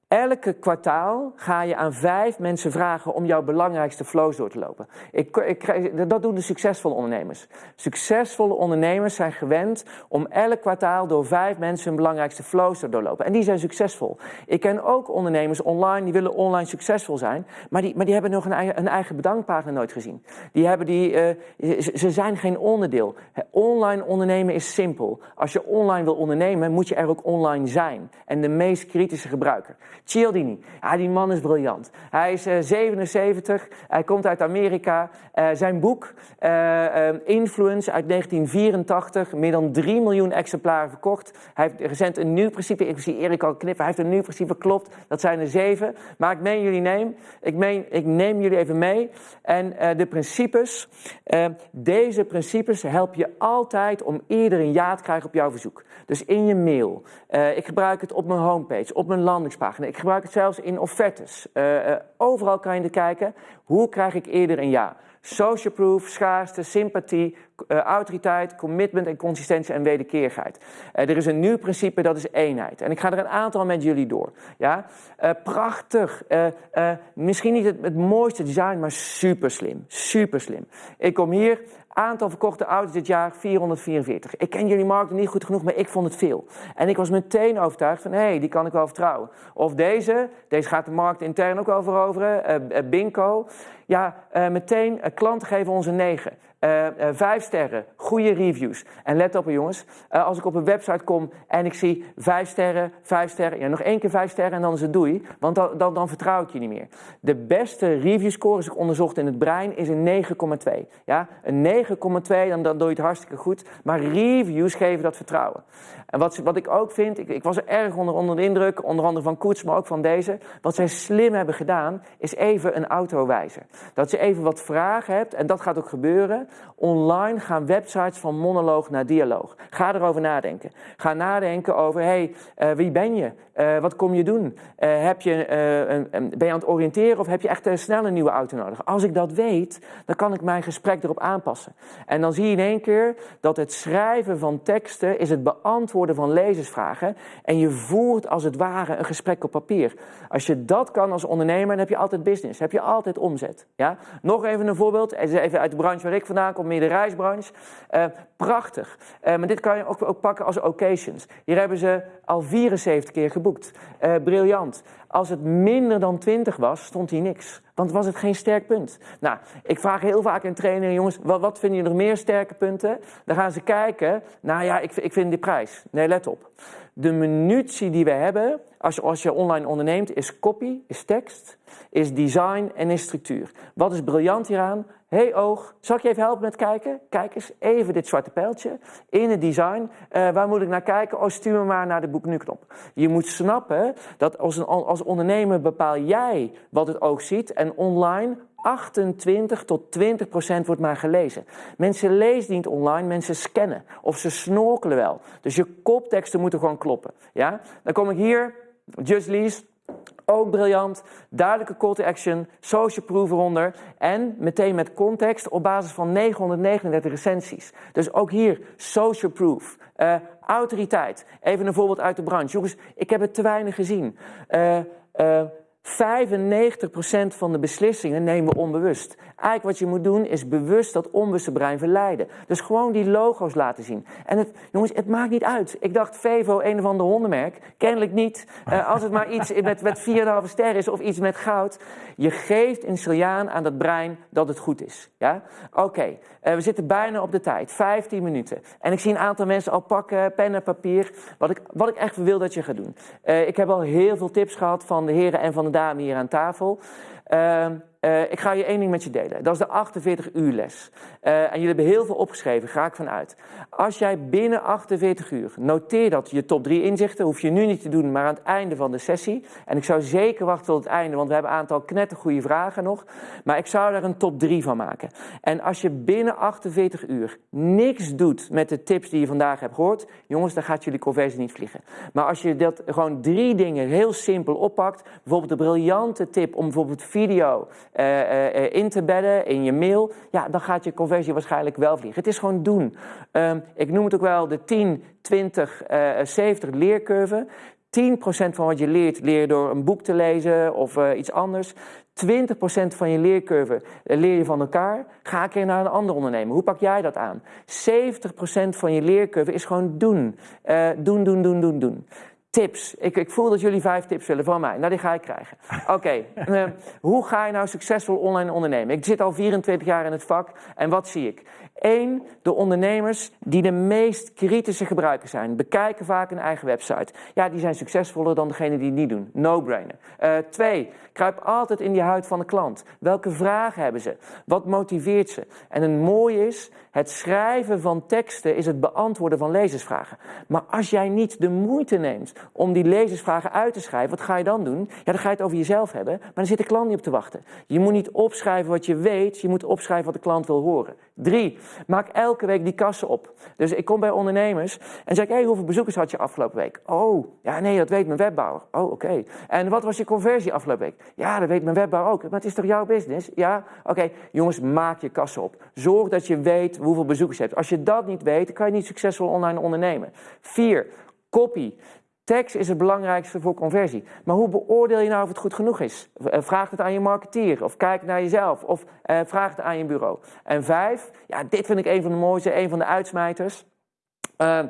Elke kwartaal ga je aan vijf mensen vragen om jouw belangrijkste flows door te lopen. Ik, ik, dat doen de succesvolle ondernemers. Succesvolle ondernemers zijn gewend om elk kwartaal door vijf mensen hun belangrijkste flows te doorlopen. En die zijn succesvol. Ik ken ook ondernemers online die willen online succesvol zijn, maar die, maar die hebben nog een eigen, een eigen bedankpagina nooit gezien. Die hebben die, uh, ze zijn geen onderdeel. Online ondernemen is simpel. Als je online wil ondernemen, moet je er ook online zijn. En de meest kritische gebruiker. Cialdini, ja, die man is briljant. Hij is uh, 77, hij komt uit Amerika. Uh, zijn boek, uh, Influence uit 1984, meer dan 3 miljoen exemplaren verkocht. Hij heeft recent een nieuw principe, ik zie Erik al knippen, hij heeft een nieuw principe, klopt, dat zijn er zeven. Maar ik meen jullie neem, ik, meen, ik neem jullie even mee. En de principes, deze principes help je altijd om eerder een ja te krijgen op jouw verzoek. Dus in je mail. ik gebruik het op mijn homepage, op mijn landingspagina. Gebruik het zelfs in offertes. Uh, uh, overal kan je er kijken. Hoe krijg ik eerder een ja? Social proof, schaarste, sympathie, uh, autoriteit, commitment en consistentie en wederkerigheid. er is een nieuw principe, dat is eenheid. En ik ga er een aantal met jullie door. Ja? prachtig. misschien niet het, mooiste design, maar super slim. Super slim. Ik kom hier, Aantal verkochte auto's dit jaar 444. Ik ken jullie markt niet goed genoeg, maar ik vond het veel. En ik was meteen overtuigd van, hé, hey, die kan ik wel vertrouwen. Of deze, deze gaat de markt intern ook wel veroveren, Binko. Ja, meteen, klanten geven ons een 9. Uh, uh, vijf sterren, goede reviews. En let op jongens, uh, als ik op een website kom en ik zie vijf sterren, vijf sterren, ja, nog één keer vijf sterren en dan is het doei, want dan, dan, dan vertrouw ik je niet meer. De beste review score, is ik onderzocht in het brein, is een 9,2. Ja? Een 9,2, dan, dan doe je het hartstikke goed, maar reviews geven dat vertrouwen. En wat, wat ik ook vind, ik, ik was er erg onder, onder de indruk, onder andere van Koets, maar ook van deze. Wat zij slim hebben gedaan, is even een auto wijzen. Dat je even wat vragen hebt, en dat gaat ook gebeuren. Online gaan websites van monoloog naar dialoog. Ga erover nadenken. Ga nadenken over, hey, uh, wie ben je? Uh, wat kom je doen? Uh, heb je, een, ben je aan het oriënteren of heb je echt snel een nieuwe auto nodig? Als ik dat weet, dan kan ik mijn gesprek erop aanpassen. En dan zie je in één keer dat het schrijven van teksten is het beantwoorden van lezersvragen. En je voert als het ware een gesprek op papier. Als je dat kan als ondernemer, dan heb je altijd business. heb je altijd omzet. Ja? Nog even een voorbeeld. Even uit de branche waar ik vandaan kom, meer de reisbranche. Uh, prachtig. Uh, maar dit kan je ook, ook pakken als occasions. Hier hebben ze al 74 keer geboekt. Uh, briljant. Als het minder dan 20 was, stond hier niks. Want was het geen sterk punt. Nou, ik vraag heel vaak in trainingen, jongens, wat, wat vinden jullie nog meer sterke punten? Dan gaan ze kijken, nou ja, ik, ik vind die prijs. Nee, let op. De munitie die we hebben, als je, als je online onderneemt, is copy, is tekst, is design en is structuur. Wat is briljant hieraan? Hey oog, zal ik je even helpen met kijken? Kijk eens, even dit zwarte pijltje in het design. Uh, waar moet ik naar kijken? Oh, stuur me maar naar de boek nu knop. Je moet snappen dat als, een, als ondernemer bepaal jij wat het oog ziet en online 28 tot 20 procent wordt maar gelezen. Mensen lezen niet online, mensen scannen. Of ze snorkelen wel. Dus je kopteksten moeten gewoon kloppen. Ja? Dan kom ik hier, Just Lease. Ook briljant. Duidelijke call to action. Social proof eronder. En meteen met context op basis van 939 recensies. Dus ook hier social proof. Uh, autoriteit. Even een voorbeeld uit de branche. Jongens, ik heb het te weinig gezien. Uh, 95% van de beslissingen nemen we onbewust. Eigenlijk wat je moet doen is bewust dat onbewuste brein verleiden. Dus gewoon die logo's laten zien. En het, jongens, het maakt niet uit. Ik dacht Vevo, een of ander hondenmerk. Kennelijk niet. Uh, als het maar iets met, met 4,5 ster is of iets met goud. Je geeft een signaal aan dat brein dat het goed is. Ja? Oké, uh, we zitten bijna op de tijd. 15 minuten. En ik zie een aantal mensen al pakken, pen en papier. Wat ik, wat ik echt wil dat je gaat doen. Uh, ik heb al heel veel tips gehad van de heren en van de dame hier aan tafel. Uh, ik ga je één ding met je delen. Dat is de 48 uur les. Uh, en jullie hebben heel veel opgeschreven, ga ik vanuit. Als jij binnen 48 uur, noteer dat je top 3 inzichten, hoef je nu niet te doen, maar aan het einde van de sessie. En ik zou zeker wachten tot het einde, want we hebben een aantal knettergoeie vragen nog. Maar ik zou daar een top 3 van maken. En als je binnen 48 uur niks doet met de tips die je vandaag hebt gehoord, jongens, dan gaat jullie conversie niet vliegen. Maar als je dat gewoon drie dingen heel simpel oppakt, bijvoorbeeld de briljante tip om bijvoorbeeld video in te bedden in je mail, ja, dan gaat je conversie waarschijnlijk wel vliegen. Het is gewoon doen. Um, ik noem het ook wel de 10, 20, 70 leercurve. 10% van wat je leert, leer je door een boek te lezen of iets anders. 20% van je leercurve leer je van elkaar. Ga een keer naar een ander ondernemer. Hoe pak jij dat aan? 70% van je leercurve is gewoon doen. Doen, doen, doen, doen, doen. Tips. Ik, ik, voel dat jullie vijf tips willen van mij. Nou, die ga ik krijgen. Oké, okay. uh, hoe ga je nou succesvol online ondernemen? Ik zit al 24 jaar in het vak en wat zie ik? Eén, de ondernemers die de meest kritische gebruikers zijn, bekijken vaak een eigen website. Ja, die zijn succesvoller dan degene die het niet doen. No-brainer. Uh, twee, kruip altijd in die huid van de klant. Welke vragen hebben ze? Wat motiveert ze? En een mooie is, het schrijven van teksten is het beantwoorden van lezersvragen. Maar als jij niet de moeite neemt om die lezersvragen uit te schrijven, wat ga je dan doen? Ja, dan ga je het over jezelf hebben, maar dan zit de klant niet op te wachten. Je moet niet opschrijven wat je weet, je moet opschrijven wat de klant wil horen. Drie, maak elke week die kassen op. Dus ik kom bij ondernemers en zeg hey, hoeveel bezoekers had je afgelopen week? Oh, ja nee, dat weet mijn webbouwer. Oh, oké. En wat was je conversie afgelopen week? Ja, dat weet mijn webbouwer ook. Maar het is toch jouw business? Ja? Oké, jongens, maak je kassen op. Zorg dat je weet hoeveel bezoekers je hebt. Als je dat niet weet, kan je niet succesvol online ondernemen. Vier, copy. Tekst is het belangrijkste voor conversie. Maar hoe beoordeel je nou of het goed genoeg is? Vraag het aan je marketeer, of kijk naar jezelf, of uh, vraag het aan je bureau. En vijf, ja, dit vind ik een van de mooiste, een van de uitsmijters. Uh,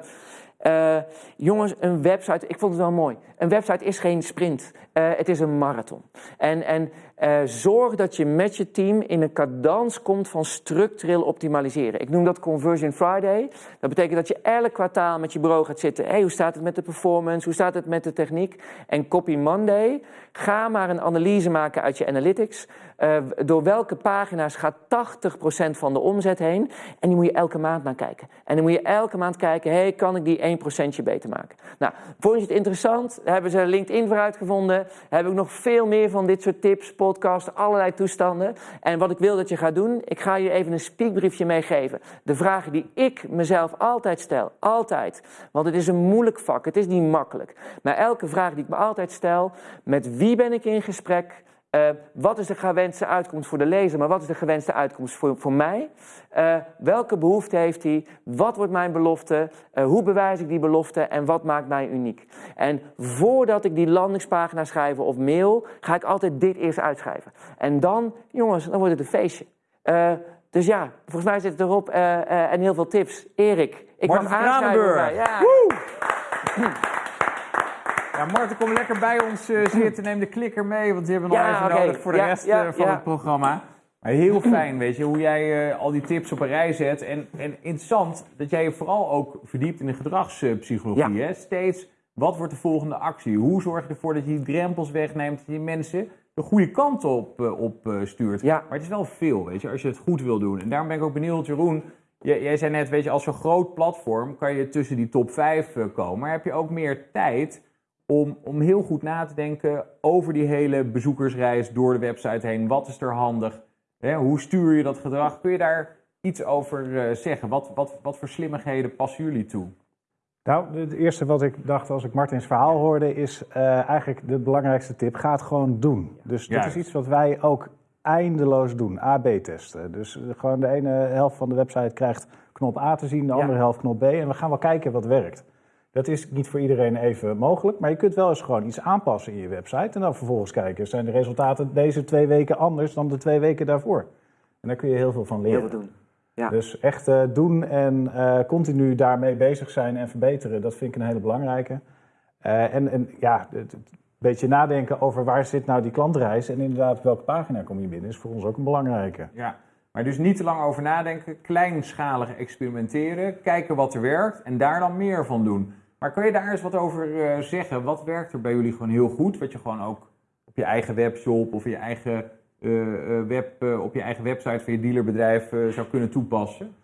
uh, jongens, een website, ik vond het wel mooi. Een website is geen sprint, uh, het is een marathon. En, en uh, zorg dat je met je team in een cadans komt van structureel optimaliseren. Ik noem dat Conversion Friday. Dat betekent dat je elk kwartaal met je bureau gaat zitten. Hey, hoe staat het met de performance? Hoe staat het met de techniek? En Copy Monday, ga maar een analyse maken uit je analytics. Uh, door welke pagina's gaat 80% van de omzet heen? En die moet je elke maand naar kijken. En dan moet je elke maand kijken, hey, kan ik die 1% beter maken? Nou, vond je het interessant? Hebben ze LinkedIn voor uitgevonden? Heb ik nog veel meer van dit soort tips, podcasts, allerlei toestanden. En wat ik wil dat je gaat doen, ik ga je even een speakbriefje meegeven. De vragen die ik mezelf altijd stel, altijd. Want het is een moeilijk vak, het is niet makkelijk. Maar elke vraag die ik me altijd stel, met wie ben ik in gesprek? Uh, wat is de gewenste uitkomst voor de lezer, maar wat is de gewenste uitkomst voor, voor mij? Uh, welke behoefte heeft hij? Wat wordt mijn belofte? Uh, hoe bewijs ik die belofte? En wat maakt mij uniek? En voordat ik die landingspagina schrijf of mail, ga ik altijd dit eerst uitschrijven. En dan, jongens, dan wordt het een feestje. dus ja, volgens mij zit het erop en heel veel tips. Erik, ik Martin mag aanschrijven. Ja. Ja, Marten, kom lekker bij ons uh, zitten. Neem de klikker mee, want die hebben we nog even nodig voor de rest eh, van het programma. Maar heel fijn, weet je, hoe jij eh, al die tips op een rij zet. En, en interessant dat jij je vooral ook verdiept in de gedragspsychologie. Hè? Steeds, wat wordt de volgende actie? Hoe zorg je ervoor dat je die drempels wegneemt, dat je mensen de goede kant op, op stuurt? Ja. Maar het is wel veel, weet je, als je het goed wil doen. En daarom ben ik ook benieuwd, Jeroen. Jij, jij zei net, weet je, als zo'n groot platform kan je tussen die top 5 komen. Maar heb je ook meer tijd om, om heel goed na te denken over die hele bezoekersreis door de website heen. Wat is er handig? Hè, hoe stuur je dat gedrag? Kun je daar iets over eh, zeggen? Wat, wat, wat voor slimmigheden passen jullie toe? Nou, het eerste wat ik dacht als ik Martins verhaal hoorde, is eh, eigenlijk de belangrijkste tip: ga het gewoon doen. Dus dit Juist. is iets wat wij ook eindeloos doen: AB-testen. Dus eh, gewoon de ene helft van de website krijgt knop A te zien, de Ja. andere helft knop B. En we gaan wel kijken wat werkt. Dat is niet voor iedereen even mogelijk, maar je kunt wel eens gewoon iets aanpassen in je website en dan vervolgens kijken, zijn de resultaten deze twee weken anders dan de twee weken daarvoor? En daar kun je heel veel van leren. Heel veel doen. Ja. Dus echt eh, doen en eh, continu daarmee bezig zijn en verbeteren, dat vind ik een hele belangrijke. Eh, en, en ja, een beetje nadenken over waar zit nou die klantreis en inderdaad welke pagina kom je binnen, is voor ons ook een belangrijke. Ja, maar dus niet te lang over nadenken, kleinschalig experimenteren, kijken wat er werkt en daar dan meer van doen. Maar kan je daar eens wat over eh, zeggen? Wat werkt er bij jullie gewoon heel goed? Wat je gewoon ook op je eigen webshop of je eigen, eh, eh, web, eh, op je eigen website van je dealerbedrijf zou kunnen toepassen?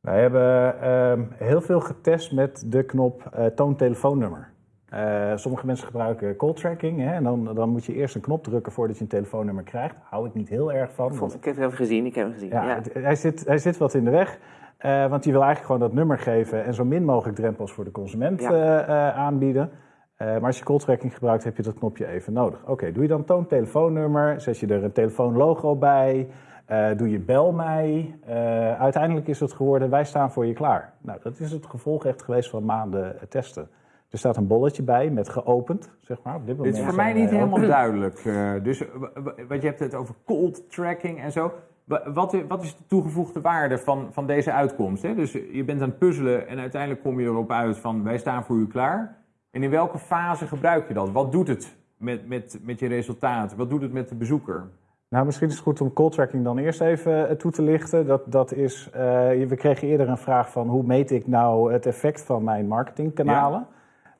Wij hebben ehm, heel veel getest met de knop eh, toon telefoonnummer. Eh, sommige mensen gebruiken call tracking hè, en dan, dan moet je eerst een knop drukken voordat je een telefoonnummer krijgt. Hou ik niet heel erg van. Ik, vond, ik heb hem gezien, ik heb hem gezien. Ja, Ja. het- hij, zit, hij zit wat in de weg. Eh, want die wil eigenlijk gewoon dat nummer geven en zo min mogelijk drempels voor de consument Ja. eh, eh, aanbieden. Eh, maar als je call tracking gebruikt, heb je dat knopje even nodig. Oké, doe je dan toon telefoonnummer, zet je er een telefoonlogo bij, eh, doe je bel mij. Eh, uiteindelijk is het geworden, wij staan voor je klaar. Nou, dat is het gevolg echt geweest van maanden testen. Er staat een bolletje bij met geopend, zeg maar. Op dit Dit moment is voor mij niet helemaal open. duidelijk. eh, dus w- w- wat je hebt het over cold tracking en zo. Wa- Wat, wat is de toegevoegde waarde van, van deze uitkomst? Hè? Dus je bent aan het puzzelen en uiteindelijk kom je erop uit van wij staan voor u klaar. En in welke fase gebruik je dat? Wat doet het met, met, met je resultaat? Wat doet het met de bezoeker? Nou, misschien is het goed om call tracking dan eerst even eh, toe te lichten. Dat, dat is, eh, we kregen eerder een vraag van hoe meet ik nou het effect van mijn marketingkanalen?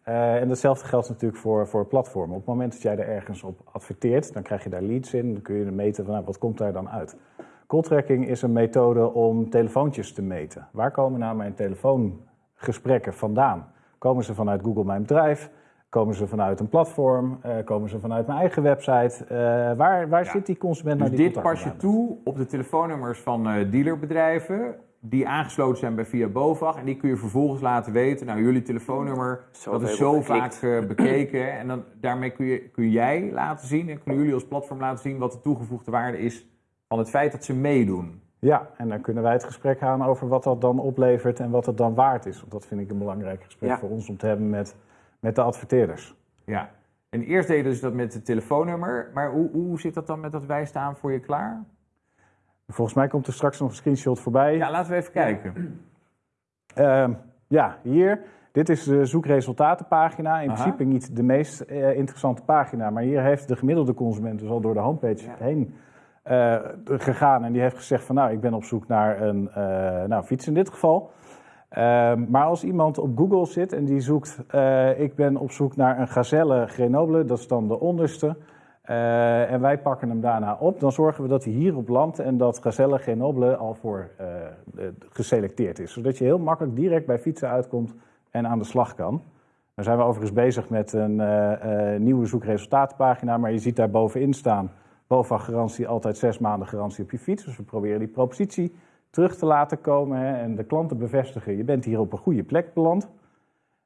Eh, en datzelfde geldt natuurlijk voor, voor platformen. Op het moment dat jij er ergens op adverteert, dan krijg je daar leads in. Dan kun je meten van nou, wat komt daar dan uit. Call tracking is een methode om telefoontjes te meten. Waar komen nou mijn telefoongesprekken vandaan? Komen ze vanuit Google Mijn Bedrijf? Komen ze vanuit een platform? Eh, komen ze vanuit mijn eigen website? Eh, waar waar Ja. zit die consument Dus nou die dit pas je toe op de telefoonnummers van eh, dealerbedrijven die aangesloten zijn bij Via BOVAG. En die kun je vervolgens laten weten, nou jullie telefoonnummer, dat is zo vaak eh, bekeken. En dan, daarmee kun, je, kun jij laten zien en kunnen jullie als platform laten zien wat de toegevoegde waarde is van het feit dat ze meedoen. Ja, en dan kunnen wij het gesprek aan over wat dat dan oplevert en wat het dan waard is. Want dat vind ik een belangrijk gesprek Ja. voor ons om te hebben met, met de adverteerders. Ja. En eerst deden ze dat met het telefoonnummer, maar hoe, hoe zit dat dan met dat wij staan voor je klaar? Volgens mij komt er straks nog een screenshot voorbij. Ja, laten we even kijken. Ehm, ja, hier. Dit is de zoekresultatenpagina. In Aha. principe niet de meest eh, interessante pagina, maar hier heeft de gemiddelde consument dus al door de homepage Ja. heen eh, gegaan. En die heeft gezegd van nou, ik ben op zoek naar een eh, nou, fiets in dit geval. Ehm, maar als iemand op Google zit en die zoekt, eh, ik ben op zoek naar een Gazelle Grenoble, dat is dan de onderste. en wij pakken hem daarna op, dan zorgen we dat hij hier op landt en dat Gazelle Grenoble al voor geselecteerd is. Zodat je heel makkelijk direct bij fietsen uitkomt en aan de slag kan. Dan zijn we overigens bezig met een nieuwe zoekresultatenpagina, maar je ziet daar bovenin staan, BOVAG garantie, altijd zes maanden garantie op je fiets. Dus we proberen die propositie terug te laten komen hè, en de klanten bevestigen, je bent hier op een goede plek beland.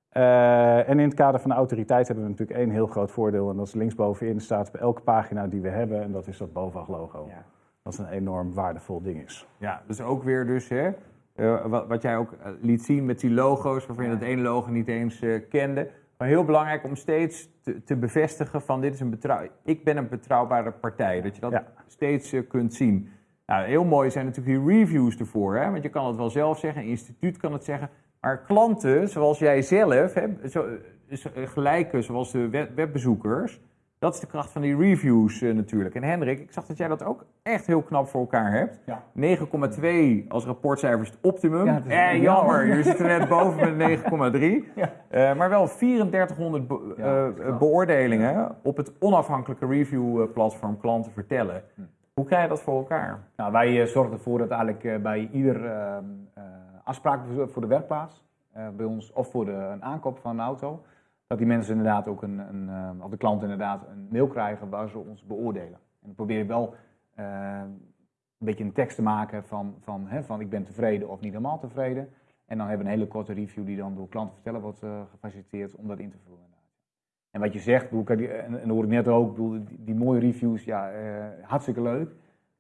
Eh, en in het kader van de autoriteit hebben we natuurlijk één heel groot voordeel. En dat is linksbovenin staat bij elke pagina die we hebben. En dat is dat BOVAG-logo. Ja. Dat een enorm waardevol ding is. Ja, dus ook weer dus, hè, eh, wat, wat jij ook eh, liet zien met die logo's, waarvan je dat ene logo niet eens eh, kende. Maar heel belangrijk om steeds te, te bevestigen van dit is een betrouw, ik ben een betrouwbare partij. Dat je dat Ja. steeds eh, kunt zien. Nou, heel mooi zijn natuurlijk die reviews ervoor. Hè? Want je kan het wel zelf zeggen, een instituut kan het zeggen. Maar klanten, zoals jij zelf, hè, zo, is, eh, gelijke zoals de web- webbezoekers, dat is de kracht van die reviews eh, natuurlijk. En Hendrik, ik zag dat jij dat ook echt heel knap voor elkaar hebt. Ja. 9,2 als rapportcijfer is het optimum. Ja, het is- eh, jammer, jullie zitten net boven met 9,3. Ja. Eh, maar wel 3400 be- Ja, eh, beoordelingen op het onafhankelijke review-platform klanten vertellen. Hm. Hoe krijg je dat voor elkaar? Nou, wij zorgen ervoor dat eigenlijk bij ieder ehm, eh, afspraak voor- de werkplaats, bij ons, of voor de, een aankoop van een auto, dat die mensen inderdaad ook een, een ehm, of de klant inderdaad een mail krijgen waar ze ons beoordelen. En dan probeer ik wel eh, een beetje een tekst te maken van, van, hè, van ik ben tevreden of niet helemaal tevreden. En dan hebben we een hele korte review die dan door klanten vertellen wordt eh, gefaciliteerd om dat in te vullen. En wat je zegt, en, en hoor ik net ook, die, die mooie reviews, ja, eh, hartstikke leuk.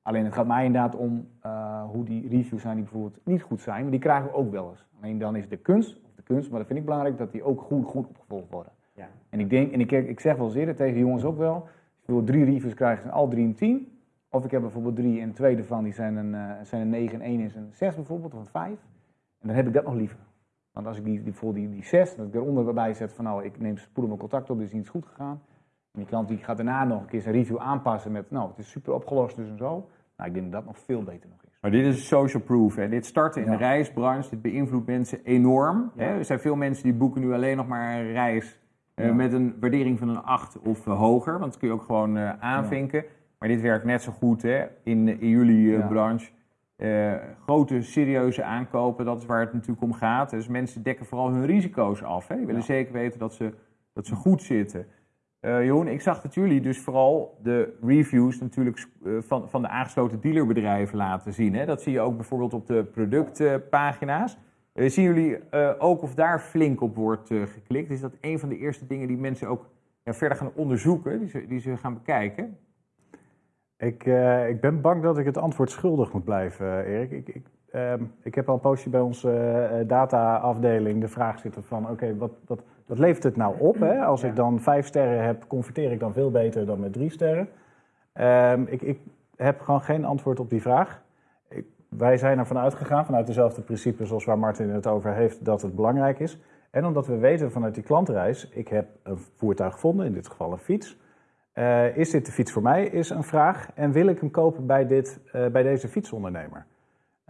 Alleen het gaat mij inderdaad om eh, hoe die reviews zijn die bijvoorbeeld niet goed zijn, maar die krijgen we ook wel eens. Alleen dan is de kunst, de kunst, maar dat vind ik belangrijk dat die ook goed, goed opgevolgd worden. Ja. En ik denk, en ik, ik zeg wel eens eerder tegen de jongens ook wel, als je wil drie reviews krijgen, zijn al drie een 10. Of ik heb bijvoorbeeld drie en twee ervan, die zijn een, eh, zijn een 9 en één is een 6 bijvoorbeeld, of een 5. En dan heb ik dat nog liever. Want als ik die, die, die, die 6, dat ik eronder bij zet van nou, ik neem spoedig mijn contact op, dit is niet goed gegaan. En die klant die gaat daarna nog een keer zijn review aanpassen met, nou, het is super opgelost dus en zo. Nou, ik denk dat dat nog veel beter nog is. Maar dit is social proof. Hè. Dit startte in Ja. de reisbranche. Dit beïnvloedt mensen enorm. Ja. Hè. Er zijn veel mensen die boeken nu alleen nog maar een reis eh, met een waardering van een 8 of eh, hoger. Want dat kun je ook gewoon eh, aanvinken. Maar dit werkt net zo goed hè, in, in jullie branche. Grote, serieuze aankopen, dat is waar het natuurlijk om gaat. Dus mensen dekken vooral hun risico's af. Hè. Die willen zeker weten dat ze, dat ze goed zitten. Eh Jeroen, ik zag dat jullie dus vooral de reviews natuurlijk eh, van, van de aangesloten dealerbedrijven laten zien. Hè? Dat zie je ook bijvoorbeeld op de productpagina's. Eh, zien jullie ook of daar flink op wordt geklikt? Is dat een van de eerste dingen die mensen ook verder gaan onderzoeken, die ze, die gaan bekijken? Ik, ik ben bang dat ik het antwoord schuldig moet blijven, Erik. Ik, ik, ehm, ik heb al een poosje bij onze eh, data-afdeling de vraag zitten van... oké, wat, wat, wat levert het nou op? Hè? Als ik dan vijf sterren heb, converteer ik dan veel beter dan met drie sterren? Ehm, ik, ik heb gewoon geen antwoord op die vraag. Ik, wij zijn ervan uitgegaan, vanuit dezelfde principes zoals waar Martin het over heeft... dat het belangrijk is. En omdat we weten vanuit die klantreis... ik heb een voertuig gevonden, in dit geval een fiets... Eh, is dit de fiets voor mij? Is een vraag. En wil ik hem kopen bij, dit, bij deze fietsondernemer?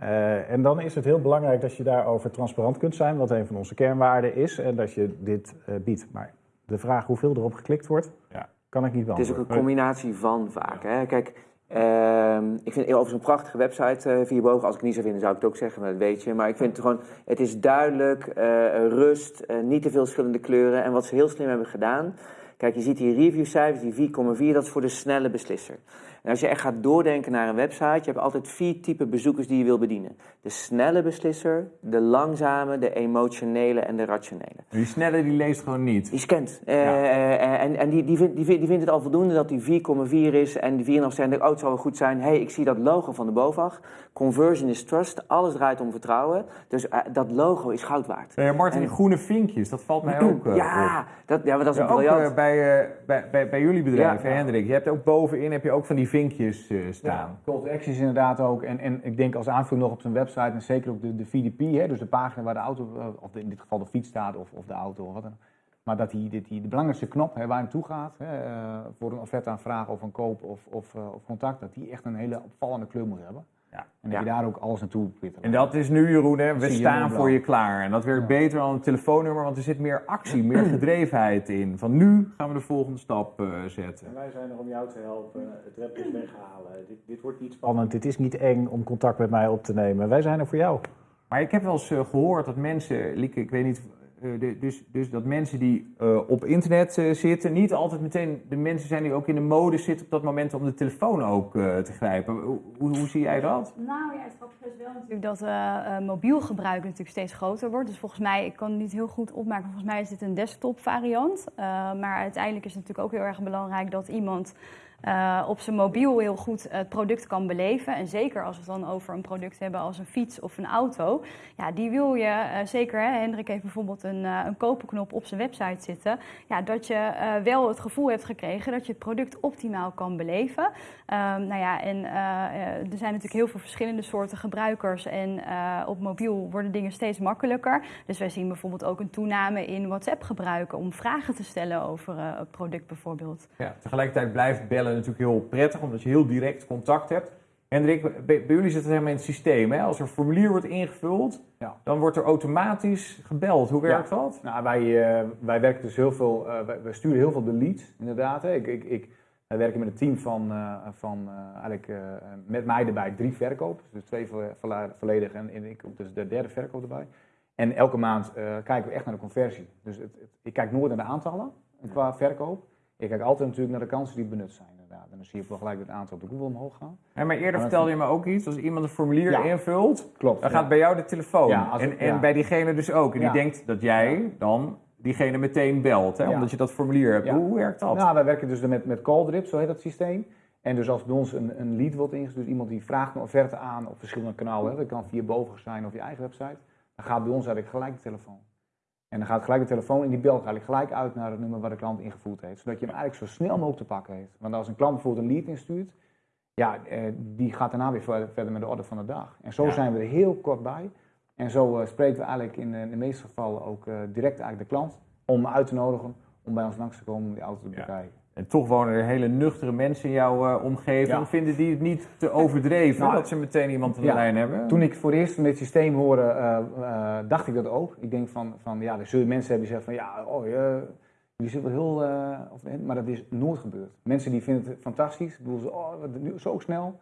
Eh, en dan is het heel belangrijk dat je daarover transparant kunt zijn, wat een van onze kernwaarden is, en dat je dit eh, biedt. Maar de vraag hoeveel erop geklikt wordt, Ja. kan ik niet Het is ook beantwoorden. een combinatie van vaak. Hè? Kijk, ehm, ik vind overigens een prachtige website, eh Vierbogen. Als ik het niet zou vinden, zou ik het ook zeggen, maar dat weet je. Maar ik vind het gewoon, het is duidelijk, eh, rust, eh, niet te veel verschillende kleuren. En wat ze heel slim hebben gedaan, kijk, je ziet die reviewcijfers, die 4,4, dat is voor de snelle beslisser. En als je echt gaat doordenken naar een website, je hebt altijd vier typen bezoekers die je wil bedienen. De snelle beslisser, de langzame, de emotionele en de rationele. Die snelle die leest gewoon niet. Die scant. Eh, Ja. eh, en en die, die, vindt, die, vindt, die vindt het al voldoende dat die 4,4 is en die 4,5 zijn. Oh, het zal wel goed zijn. hey, ik zie dat logo van de BOVAG. Conversion is trust. Alles draait om vertrouwen. Dus eh, dat logo is goud waard. Eh, Martin, die En- groene vinkjes, dat valt mij ook eh, ja, op. dat, ja, maar dat is Ja, een ook briljant. eh, bij, eh, bij, bij, bij jullie bedrijf, Ja. Hendrik. Je hebt ook bovenin heb je ook van die vinkjes eh, staan. Call to actions inderdaad ook. En, en ik denk als aanvulling nog op zijn website, en zeker ook de, de VDP, hè, dus de pagina waar de auto, eh, of in dit geval de fiets staat, of, of de auto, of wat dan. Maar dat die, die, die, de belangrijkste knop hè, waar je naartoe gaat, hè, eh, voor een offerte aanvraag of een koop of, of, of contact, dat die echt een hele opvallende kleur moet hebben. Ja. En dat Ja. je daar ook alles naartoe te En dat is nu, Jeroen, hè, we staan voor je klaar. En dat werkt Ja. beter dan een telefoonnummer, want er zit meer actie, meer gedrevenheid in. Van nu gaan we de volgende stap eh, zetten. En wij zijn er om jou te helpen, het repjes weghalen. Dit, dit wordt niet spannend, dit is niet eng om contact met mij op te nemen. Wij zijn er voor jou. Maar ik heb wel eens eh, gehoord dat mensen, Lieke, ik weet niet, de- dus, dus dat mensen die eh, op internet eh, zitten, niet altijd meteen de mensen zijn die ook in de mode zitten op dat moment om de telefoon ook eh, te grijpen. Hoe, hoe, hoe zie jij dat? Nou ja, het grappige is wel natuurlijk dat eh, eh, mobiel gebruik natuurlijk steeds groter wordt. Dus volgens mij, ik kan het niet heel goed opmaken, volgens mij is dit een desktop variant. Eh, maar uiteindelijk is het natuurlijk ook heel erg belangrijk dat iemand eh, op zijn mobiel heel goed het product kan beleven. En zeker als we het dan over een product hebben als een fiets of een auto. Ja, die wil je eh, zeker, hè, Hendrik heeft bijvoorbeeld een, eh, een kopenknop op zijn website zitten. Ja, dat je wel het gevoel hebt gekregen dat je het product optimaal kan beleven. Ehm, nou ja, en er zijn natuurlijk heel veel verschillende soorten gebruikers. En op mobiel worden dingen steeds makkelijker. Dus wij zien bijvoorbeeld ook een toename in WhatsApp gebruiken om vragen te stellen over het product bijvoorbeeld. Ja, tegelijkertijd blijft bellen natuurlijk heel prettig, omdat je heel direct contact hebt. Hendrik, bij, bij jullie zit het helemaal in het systeem. Hè? Als er een formulier wordt ingevuld, Ja. dan wordt er automatisch gebeld. Hoe werkt dat? Nou, wij, eh, wij werken dus heel veel, eh, wij, wij sturen heel veel de leads, inderdaad. Hè. Ik, ik, ik, wij werken met een team van, eh, van eh, eigenlijk eh, met mij erbij drie verkopers. Dus twee vo- volle- volledig en, en ik dus de derde verkoop erbij. En elke maand eh, kijken we echt naar de conversie. Dus het, het- ik kijk nooit naar de aantallen qua verkoop. Ik kijk altijd natuurlijk naar de kansen die benut zijn, inderdaad. En dan zie je wel gelijk het aantal op de Google omhoog gaan. Ja, maar eerder vertelde je me ook iets. Als iemand een formulier Ja. invult, Klopt. dan ja. gaat bij jou de telefoon. Als en, en bij diegene dus ook. En die denkt dat jij dan diegene meteen belt, hè? Omdat je dat formulier hebt. Hoe, werkt dat? Nou, wij werken dus met, met call drip, zo heet dat systeem. En dus als bij ons een, een lead wordt ingestuurd, dus iemand die vraagt een offerte aan op verschillende kanalen, hè, dat kan via boven zijn of je eigen website, dan gaat bij ons eigenlijk gelijk de telefoon. En dan gaat gelijk de telefoon in die bel gaat gelijk uit naar het nummer waar de klant ingevoerd heeft. Zodat je hem eigenlijk zo snel mogelijk te pakken heeft. Want als een klant bijvoorbeeld een lead instuurt, ja, eh, die gaat daarna weer verder, met de orde van de dag. En zo Ja. zijn we er heel kort bij. En zo eh, spreken we eigenlijk in, eh, in de meeste gevallen ook direct eigenlijk de klant om uit te nodigen om bij ons langs te komen om die auto te Ja. En toch wonen er hele nuchtere mensen in jouw eh, omgeving. Ja. Vinden die het niet te overdreven Nou, dat ze meteen iemand aan de ja. lijn hebben? Toen ik voor het eerst met het systeem hoorde, eh, eh, dacht ik dat ook. Ik denk van, van ja, er zullen mensen hebben die zeggen van ja, oh, je, jullie zitten wel heel, eh, of, maar dat is nooit gebeurd. Mensen die vinden het fantastisch, ik bedoel, ze, oh, wat, zo snel.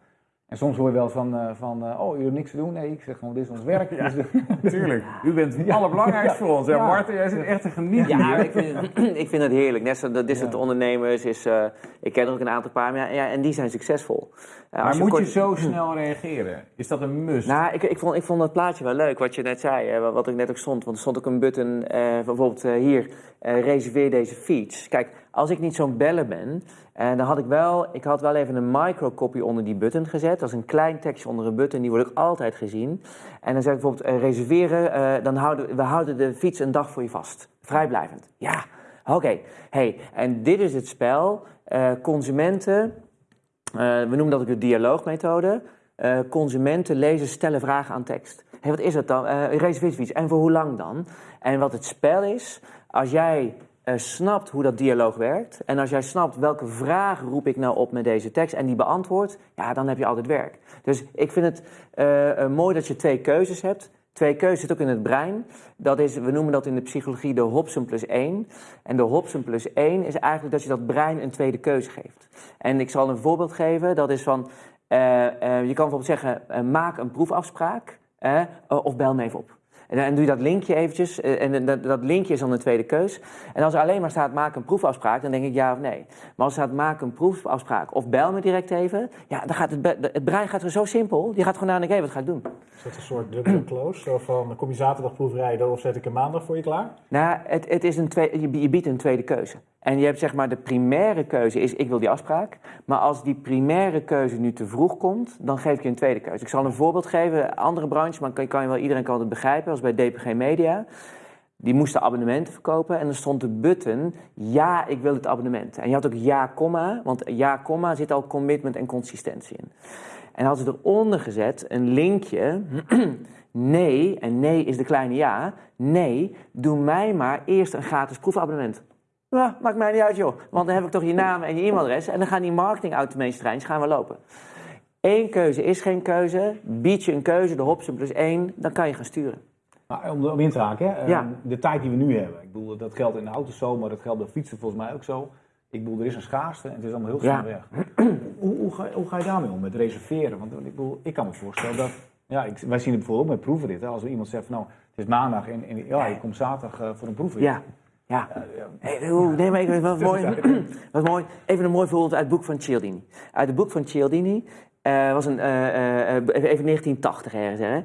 En soms hoor je wel van, eh, van eh, oh, jullie hebben niks te doen. Nee, ik zeg gewoon, dit is ons werk. Ja. Dus, Natuurlijk. U bent het allerbelangrijkste Ja. voor ons. Ja, Ja. Marten, jij zit echt te genieten Ja, hier. ik vind, ik vind het heerlijk. Net distant Ja. ondernemers is, eh, ik ken er ook een aantal paar, maar ja, ja, en die zijn succesvol. Eh, Maar moet kort- je zo snel reageren? Is dat een must? Nou, ik, ik, vond, ik vond dat plaatje wel leuk, wat je net zei, hè, wat ik net ook stond. Want er stond ook een button, eh, bijvoorbeeld hier, eh, reserveer deze fiets. Kijk, als ik niet zo'n beller ben, eh, dan had ik wel, ik had wel even een microcopy onder die button gezet. Dat is een klein tekstje onder een button, die wordt ook altijd gezien. En dan zeg ik bijvoorbeeld, eh, reserveren, eh, dan houden we houden de fiets een dag voor je vast. Vrijblijvend. Ja, oké. Hey, en dit is het spel. Consumenten, we noemen dat ook de dialoogmethode. Consumenten, lezers stellen vragen aan tekst. Hé, wat is dat dan? Eh reservatiefiets. En voor hoe lang dan? En wat het spel is, als jij eh, snapt hoe dat dialoog werkt... en als jij snapt welke vraag roep ik nou op met deze tekst... en die beantwoordt, ja, dan heb je altijd werk. Dus ik vind het eh, eh, mooi dat je twee keuzes hebt... Twee keuzes zit ook in het brein. Dat is, we noemen dat in de psychologie de Hobson plus 1. En de Hobson plus 1 is eigenlijk dat je dat brein een tweede keuze geeft. En ik zal een voorbeeld geven. Dat is van, je kan bijvoorbeeld zeggen, maak een proefafspraak of bel me even op. En dan doe je dat linkje eventjes, eh, en dat, dat linkje is dan de tweede keus. En als er alleen maar staat, maak een proefafspraak, dan denk ik ja of nee. Maar als er staat, maak een proefafspraak of bel me direct even, ja, dan gaat het, het brein gaat er zo simpel. Die gaat gewoon nadenken, hé, wat ga ik doen? Is dat een soort dubbele close? Zo van, kom je zaterdag proefrijden of zet ik een maandag voor je klaar? Nou, het, het is een tweede, je, biedt een tweede keuze. En je hebt zeg maar de primaire keuze is ik wil die afspraak. Maar als die primaire keuze nu te vroeg komt, dan geef ik je een tweede keuze. Ik zal een voorbeeld geven, andere branche, maar kan, kan je wel, iedereen kan het begrijpen. Als bij DPG Media. Die moesten abonnementen verkopen en er stond de button ja, ik wil het abonnement. En je had ook ja, komma, want ja, komma zit al commitment en consistentie in. En hadden ze eronder gezet een linkje. nee, en nee is de kleine ja. Nee, doe mij maar eerst een gratis proefabonnement. Maakt mij niet uit joh. Want dan heb ik toch je naam en je e-mailadres. En dan gaan die marketing treintjes gaan we lopen. Eén keuze is geen keuze. Bied je een keuze, de Hobson plus één, dan kan je gaan sturen. Maar om, om in te haken, hè, Ja. eh, de tijd die we nu hebben. Ik bedoel, dat geldt in de auto's zo, maar dat geldt bij fietsen volgens mij ook zo. Ik bedoel, er is een schaarste en het is allemaal heel snel Ja. weg. hoe, hoe, ga, hoe ga je daarmee om, met reserveren? Want ik bedoel, ik kan me voorstellen dat... Ja, ik, wij zien het bijvoorbeeld met proefritten. Als er iemand zegt van, nou, het is maandag en, en ja, je komt zaterdag eh, voor een proefrit. Ja, ja. Ja, ja. Hey, oeh, nee, maar ik, wat, mooi, wat mooi. Even een mooi voorbeeld uit het boek van Cialdini. Uit het boek van Cialdini eh, was een, eh, eh, even 1980 ergens. Hè?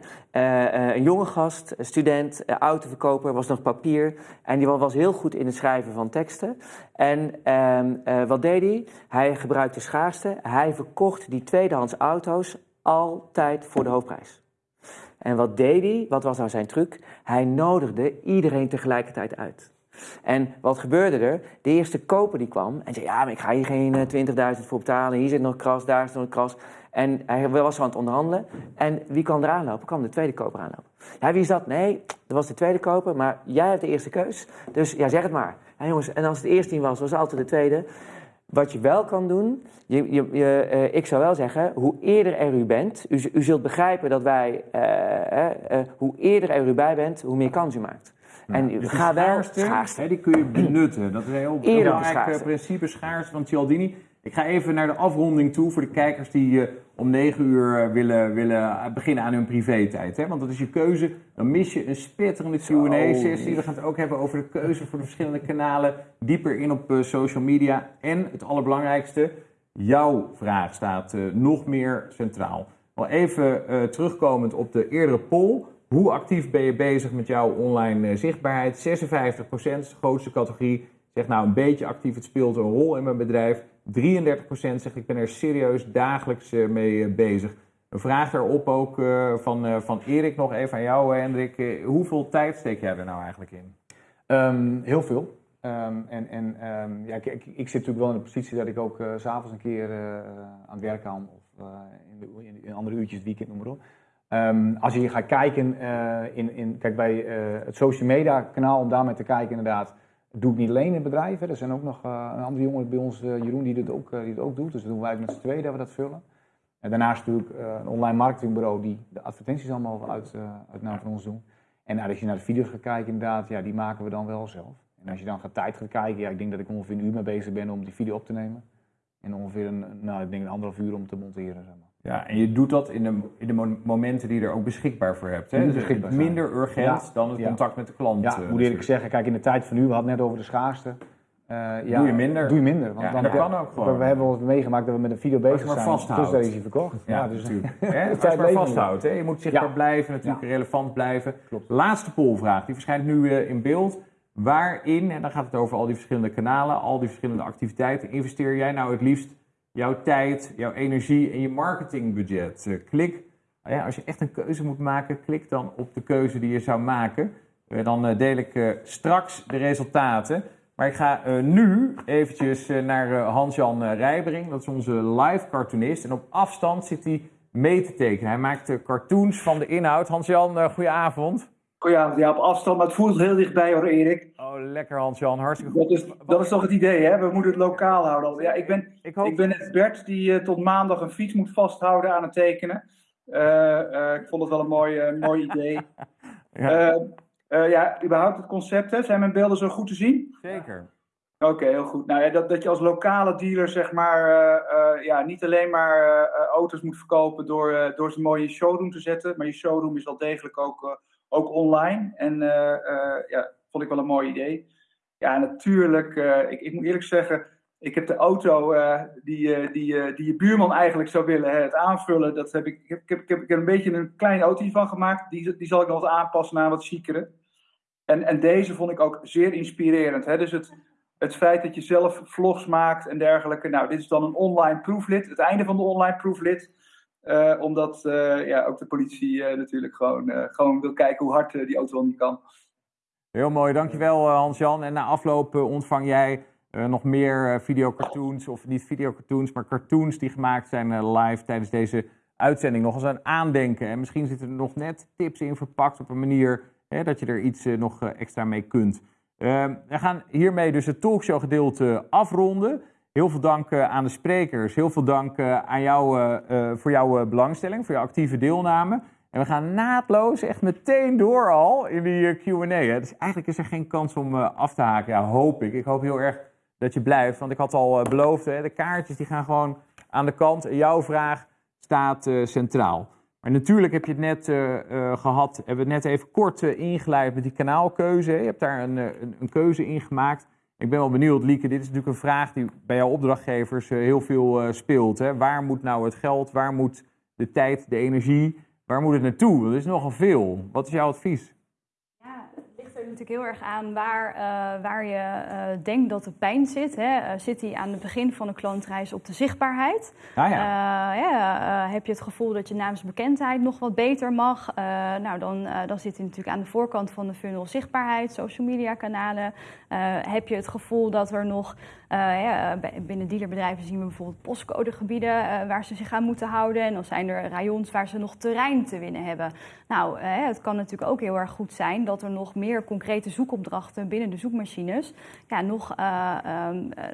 Een jonge gast, student, autoverkoper, was nog papier. En die wa- was heel goed in het schrijven van teksten. En ehm, eh, wat deed hij? Hij gebruikte schaarste. Hij verkocht die tweedehands auto's altijd voor de hoofdprijs. En wat deed hij? Wat was nou zijn truc? Hij nodigde iedereen tegelijkertijd uit. En wat gebeurde er? De eerste koper die kwam en zei: Ja, maar ik ga hier geen eh, 20.000 voor betalen. Hier zit nog kras, daar zit nog kras. En hij was aan het onderhandelen. En wie kwam er aanlopen? Kwam de tweede koper aanlopen. Ja, wie is dat? Nee, dat was de tweede koper, maar jij hebt de eerste keus. Dus ja, zeg het maar. Ja, jongens, en als het de eerste niet was, was het altijd de tweede. Wat je wel kan doen, je, je, eh, ik zou wel zeggen, hoe eerder er u bent, u, u zult begrijpen dat wij, eh, eh, eh, hoe eerder er u bij bent, hoe meer kans u maakt. En Dus die ga wel schaarste, schaarste. hè, die kun je benutten. Dat is een heel belangrijk eh, principe, schaarste van Cialdini. Ik ga even naar de afronding toe voor de kijkers die eh, om 9 uur eh, willen, willen beginnen aan hun privé-tijd. Hè? Want dat is je keuze. Dan mis je een spetterende Q&A-sessie. We gaan het ook hebben over de keuze voor de verschillende kanalen. Dieper in op social media. En het allerbelangrijkste, jouw vraag staat eh, nog meer centraal. Wel even eh, terugkomend op de eerdere poll. Hoe actief ben je bezig met jouw online eh, zichtbaarheid? 56% is de grootste categorie. Zegt nou een beetje actief, het speelt een rol in mijn bedrijf. 33% zegt ik ben er serieus dagelijks eh, mee eh, bezig. Een vraag daarop ook van, van Erik nog even aan jou, Hendrik. Hoeveel tijd steek jij er nou eigenlijk in? Ehm, heel veel. Ehm, en en ehm, ja, ik, ik, zit natuurlijk wel in de positie dat ik ook s s'avonds een keer aan het werk kan. Of in, de, in, in andere uurtjes, weekend, noem maar op. Ehm, als je gaat kijken eh, in, in, kijk, bij eh, het social media kanaal, om daarmee te kijken inderdaad, doe ik niet alleen in. Hè. Er zijn ook nog eh, een andere jongen bij ons, Jeroen, die dit, ook, die ook doet. Dus dat doen wij met z'n tweeën dat we dat vullen. En daarnaast natuurlijk een online marketingbureau die de advertenties allemaal uit, uit naam van ons doen. En als je naar de video's gaat kijken, inderdaad, ja, die maken we dan wel zelf. En als je dan gaat tijd gaat kijken, ja, ik denk dat ik ongeveer een uur mee bezig ben om die video op te nemen. En ongeveer een, nou, ik denk een anderhalf uur om te monteren. Ja, en je doet dat in de, in de mo- momenten die je er ook beschikbaar voor hebt. Hè? Dus minder urgent Ja, dan het ja. contact met de klant. Ja, eh, moet eerlijk zeggen, kijk, in de tijd van nu, we hadden net over de schaarste. Eh, ja, Doe je minder. Doe je minder. Want dan, dat kan ook gewoon. We, hebben eens meegemaakt dat we met een video bezig maar zijn. vasthoudt. Dus daar is hij verkocht. Ja, dus, natuurlijk. Hè? Als je maar vasthoudt. Hè? Je moet zichtbaar blijven, natuurlijk relevant blijven. Klopt. Laatste polvraag, die verschijnt nu eh, in beeld. Waarin, en dan gaat het over al die verschillende kanalen, al die verschillende activiteiten, investeer jij nou het liefst jouw tijd, jouw energie en je marketingbudget? Eh, klik, nou ja, als je echt een keuze moet maken, klik dan op de keuze die je zou maken. Eh, dan eh, deel ik straks de resultaten. Maar ik ga nu eventjes naar Hans-Jan Rijbering. Dat is onze live cartoonist. En op afstand zit hij mee te tekenen. Hij maakt cartoons van de inhoud. Hans-Jan, goedenavond. Goedenavond, ja, op afstand, maar het voelt heel dichtbij hoor, Erik. Oh, lekker Hans-Jan. Hartstikke goed. Dat is, dat is toch het idee, hè? We moeten het lokaal houden. Ja, ik ben, Ik hoop... ik ben net Bert, die eh, tot maandag een fiets moet vasthouden aan het tekenen. Eh, eh, ik vond het wel een mooi, mooi idee. Ja, ja, überhaupt het concept, hè? Zijn mijn beelden zo goed te zien? zeker. Oké, heel goed. Nou ja, dat, dat je als lokale dealer, zeg maar, ja, niet alleen maar auto's moet verkopen door, door ze mooi in je showroom te zetten, maar je showroom is wel degelijk ook, ook online. En eh, eh, ja, vond ik wel een mooi idee. Ja, natuurlijk, eh, ik, ik moet eerlijk zeggen, ik heb de auto die, die, die je buurman eigenlijk zou willen, hè, het aanvullen, dat heb ik, ik, heb, ik, heb, ik heb een beetje een klein auto van gemaakt. Die, die zal ik nog wat aanpassen naar wat chicere. En, en deze vond ik ook zeer inspirerend. Hè? Dus het, het feit dat je zelf vlogs maakt en dergelijke. Nou, dit is dan een online proeflid, het einde van de online proeflid. Eh, omdat eh, ja, ook de politie eh, natuurlijk gewoon, gewoon wil kijken hoe hard die auto niet kan. Heel mooi, dankjewel Hans-Jan. En na afloop ontvang jij nog meer videocartoons, of niet videocartoons, maar cartoons die gemaakt zijn live tijdens deze uitzending. Nog eens aan aandenken. En misschien zitten er nog net tips in verpakt op een manier hè, dat je er iets nog extra mee kunt. Ehm, we gaan hiermee dus het talkshow gedeelte afronden. Heel veel dank eh, aan de sprekers. Heel veel dank eh, aan jou eh, voor jouw belangstelling, voor jouw actieve deelname. En we gaan naadloos echt meteen door al in die Q&A. Dus eigenlijk is er geen kans om af te haken. Ja, hoop ik. Ik hoop heel erg dat je blijft. Want ik had al beloofd, hè, de kaartjes die gaan gewoon aan de kant. Jouw vraag staat centraal. Maar natuurlijk heb je het net eh, eh, gehad, hebben we het net even kort ingeleid met die kanaalkeuze. Je hebt daar een, een, een keuze in gemaakt. Ik ben wel benieuwd, Lieke, dit is natuurlijk een vraag die bij jouw opdrachtgevers eh, heel veel eh, speelt. Hè. Waar moet nou het geld, waar moet de tijd, de energie, waar moet het naartoe? Dat is nogal veel. Wat is jouw advies? Ja, het ligt er natuurlijk heel erg aan waar, eh, waar je denkt dat de pijn zit. Hè. Zit die aan het begin van de klantreis op de zichtbaarheid? Ja, ja, heb je het gevoel dat je naamsbekendheid nog wat beter mag? Nou, dan, dan zit hij natuurlijk aan de voorkant van de funnel zichtbaarheid, social media kanalen. Eh, heb je het gevoel dat er nog, eh, bij- binnen dealerbedrijven zien we bijvoorbeeld postcodegebieden eh, waar ze zich aan moeten houden. En dan zijn er rayons waar ze nog terrein te winnen hebben. Nou, eh, het kan natuurlijk ook heel erg goed zijn dat er nog meer concrete zoekopdrachten binnen de zoekmachines ja, nog eh, ehm, eh,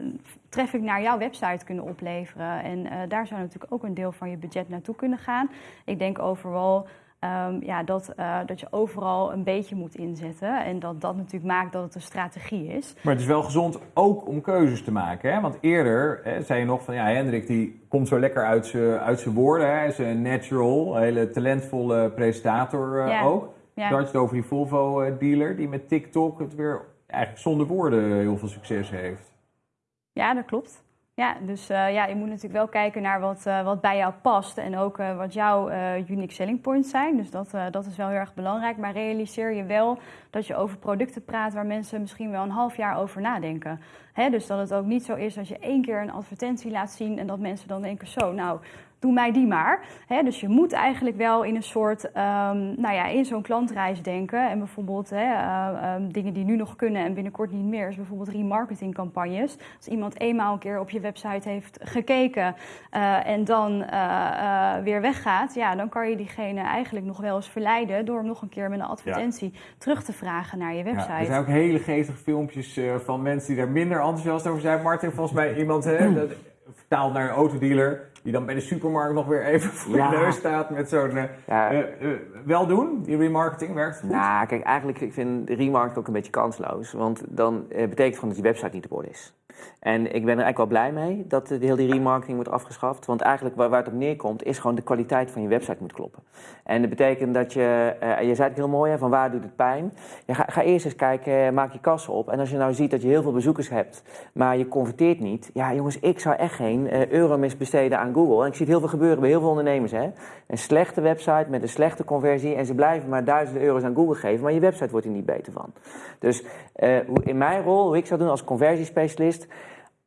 traffic naar jouw website kunnen opleveren. En eh, daar zou natuurlijk ook een deel van je budget naartoe kunnen gaan. Ik denk overal ehm, ja, dat, eh, dat je overal een beetje moet inzetten. En dat dat natuurlijk maakt dat het een strategie is. maar het is wel gezond ook om keuzes te maken. Hè? Want eerder hè, zei je nog van, ja, Hendrik die komt zo lekker uit zijn uit zijn woorden. hè. Hij is een natural, een hele talentvolle presentator eh, Ja. ook. Ja. Je had het over die Volvo-dealer die met TikTok het weer eigenlijk zonder woorden heel veel succes heeft. Ja, dat klopt. Ja, dus eh, ja, je moet natuurlijk wel kijken naar wat, eh, wat bij jou past en ook eh, wat jouw unique selling points zijn. Dus dat, dat is wel heel erg belangrijk. Maar realiseer je wel dat je over producten praat waar mensen misschien wel een half jaar over nadenken. Hè, dus dat het ook niet zo is als je één keer een advertentie laat zien en dat mensen dan denken: zo, nou, doe mij die maar. Hè, dus je moet eigenlijk wel in een soort, ehm, nou ja, in zo'n klantreis denken. En bijvoorbeeld hè, eh, ehm, dingen die nu nog kunnen en binnenkort niet meer, is bijvoorbeeld remarketingcampagnes. Als iemand eenmaal een keer op je website heeft gekeken eh, en dan eh, eh, weer weggaat, ja, dan kan je diegene eigenlijk nog wel eens verleiden door hem nog een keer met een advertentie terug te vragen naar je Ja, website. er zijn ook hele geestige filmpjes eh, van mensen die daar minder enthousiast over zijn. Martin, volgens mij iemand hè, dat vertaalt naar een autodealer. Die dan bij de supermarkt nog weer even voor Ja. je neus staat met zo'n... eh, Ja. eh, eh, wel doen, die remarketing werkt goed. Nou, kijk, eigenlijk ik vind de remarket ook een beetje kansloos. Want dan betekent gewoon dat je website niet op orde is. En ik ben er eigenlijk wel blij mee dat de heel die remarketing wordt afgeschaft. Want eigenlijk waar, waar het op neerkomt, is gewoon de kwaliteit van je website moet kloppen. En dat betekent dat je, eh, je zei het heel mooi, hè, van waar doet het pijn? Ja, ga, ga eerst eens kijken, maak je kassen op. En als je nou ziet dat je heel veel bezoekers hebt, maar je converteert niet. Ja, jongens, ik zou echt geen eh, euro mis besteden aan Google. En ik zie het heel veel gebeuren bij heel veel ondernemers. Hè? Een slechte website met een slechte conversie en ze blijven maar duizenden euro's aan Google geven, maar je website wordt er niet beter van. Dus eh, in mijn rol, hoe ik zou doen als conversiespecialist,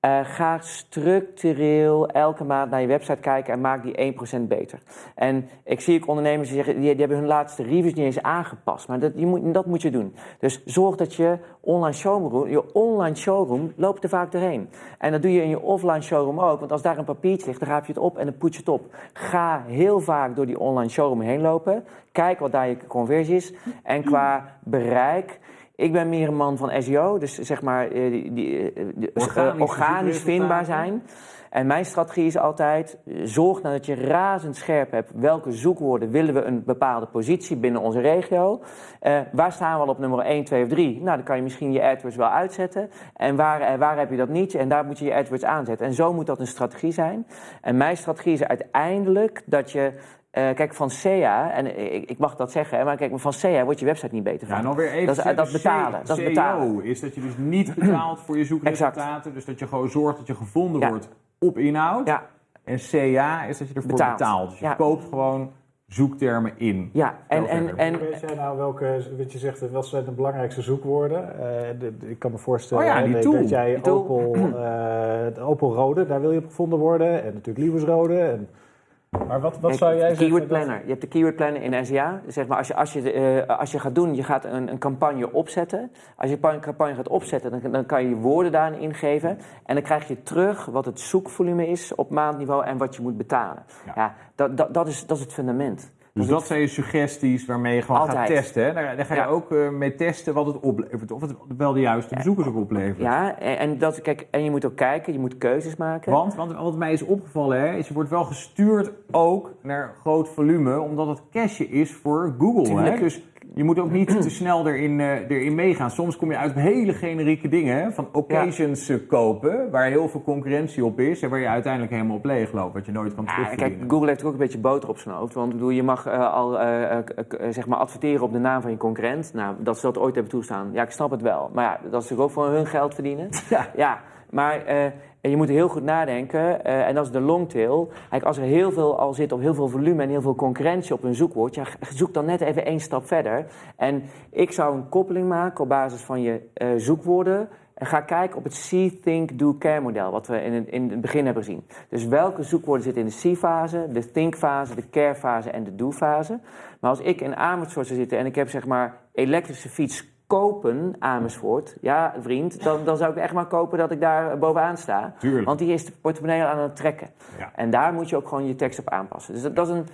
eh, ga structureel elke maand naar je website kijken en maak die 1% beter. En ik zie ook ondernemers die zeggen, die, hebben hun laatste reviews niet eens aangepast. Maar dat, moet, dat moet je doen. Dus zorg dat je online showroom, je online showroom loopt er vaak doorheen. En dat doe je in je offline showroom ook. Want als daar een papiertje ligt, dan raap je het op en dan poets je het op. Ga heel vaak door die online showroom heen lopen. Kijk wat daar je conversie is. En qua bereik... Ik ben meer een man van SEO, dus zeg maar eh, die, die, eh, die- eh, organisch vindbaar zijn. En mijn strategie is altijd, zorg nou dat je razendscherp hebt welke zoekwoorden willen we een bepaalde positie binnen onze regio. Waar staan we al op nummer 1, 2 of 3? Nou, dan kan je misschien je AdWords wel uitzetten. En waar, waar heb je dat niet? En daar moet je je AdWords aanzetten. En zo moet dat een strategie zijn. En mijn strategie is uiteindelijk dat je... eh, kijk, van SEA, en ik, ik mag dat zeggen, hè, maar kijk, van SEA wordt je website niet beter van. Ja, nog weer even Dat is- dat betalen, C- dat is CEO betalen. is dat je dus niet betaalt voor je zoekresultaten. Dus dat je gewoon zorgt dat je gevonden Ja. wordt op inhoud. Ja, En CA is dat je ervoor Betaalt. betaalt. Dus je Ja. koopt gewoon zoektermen in. ja. En, en, en, Weet jij nou welke, wat je zegt, wat zijn de belangrijkste zoekwoorden? Eh, de- de- ik kan me voorstellen Oh ja, die hè, tool. dat jij Die tool. Opel, eh, Opel Rode, daar wil je op gevonden worden. En natuurlijk Liebes Rode. En, maar wat, wat zou jij zeggen? Keyword dat- planner. Je hebt de keyword planner in SEA. Zeg maar, als je, als je, eh, als je gaat doen, je gaat een, een campagne opzetten. Als je een campagne gaat opzetten, dan, dan kan je je woorden daarin ingeven. En dan krijg je terug wat het zoekvolume is op maandniveau en wat je moet betalen. Ja. Ja, dat, dat, dat, is, dat is het fundament. Dus dat zijn je suggesties waarmee je gewoon gaat testen. Hè? Daar, daar ga je Ja. ook eh, mee testen wat het oplevert. Of het wel de juiste bezoekers ook oplevert. Ja, en, en dat, kijk, en je moet ook kijken, je moet keuzes maken. Want, want wat mij is opgevallen, hè, is je wordt wel gestuurd ook naar groot volume, omdat het cache is voor Google. Hè? Dus je moet ook niet te snel erin, eh, erin meegaan. Soms kom je uit op hele generieke dingen, hè, van occasions eh, kopen, waar heel veel concurrentie op is en waar je uiteindelijk helemaal op leeg loopt, wat je nooit kan Ja, terugverdienen. kijk, Google heeft ook een beetje boter op zijn hoofd. Want bedoel, je mag eh, al zeg maar adverteren op de naam van je concurrent. Nou, dat ze dat ooit hebben toestaan. Ja, ik snap het wel. Maar ja, dat is natuurlijk ook voor hun geld verdienen. Ja. ja maar eh, je moet heel goed nadenken. eh, en dat is de longtail. Kijk, als er heel veel al zit, of heel veel volume en heel veel concurrentie op een zoekwoord. Ja, zoek dan net even één stap verder. En ik zou een koppeling maken op basis van je eh, zoekwoorden. En ga kijken op het See, Think, Do, Care model, wat we in het, in het begin hebben gezien. Dus welke zoekwoorden zitten in de See-fase, de Think-fase, de Care-fase en de Do-fase. Maar als ik in Amersfoort zou zitten en ik heb zeg maar elektrische fiets kopen Amersfoort, ja vriend, dan, dan zou ik echt maar kopen dat ik daar bovenaan sta. Tuurlijk. Want die is de portemonnee aan het trekken. Ja. En daar moet je ook gewoon je tekst op aanpassen. Dus dat, dat is een...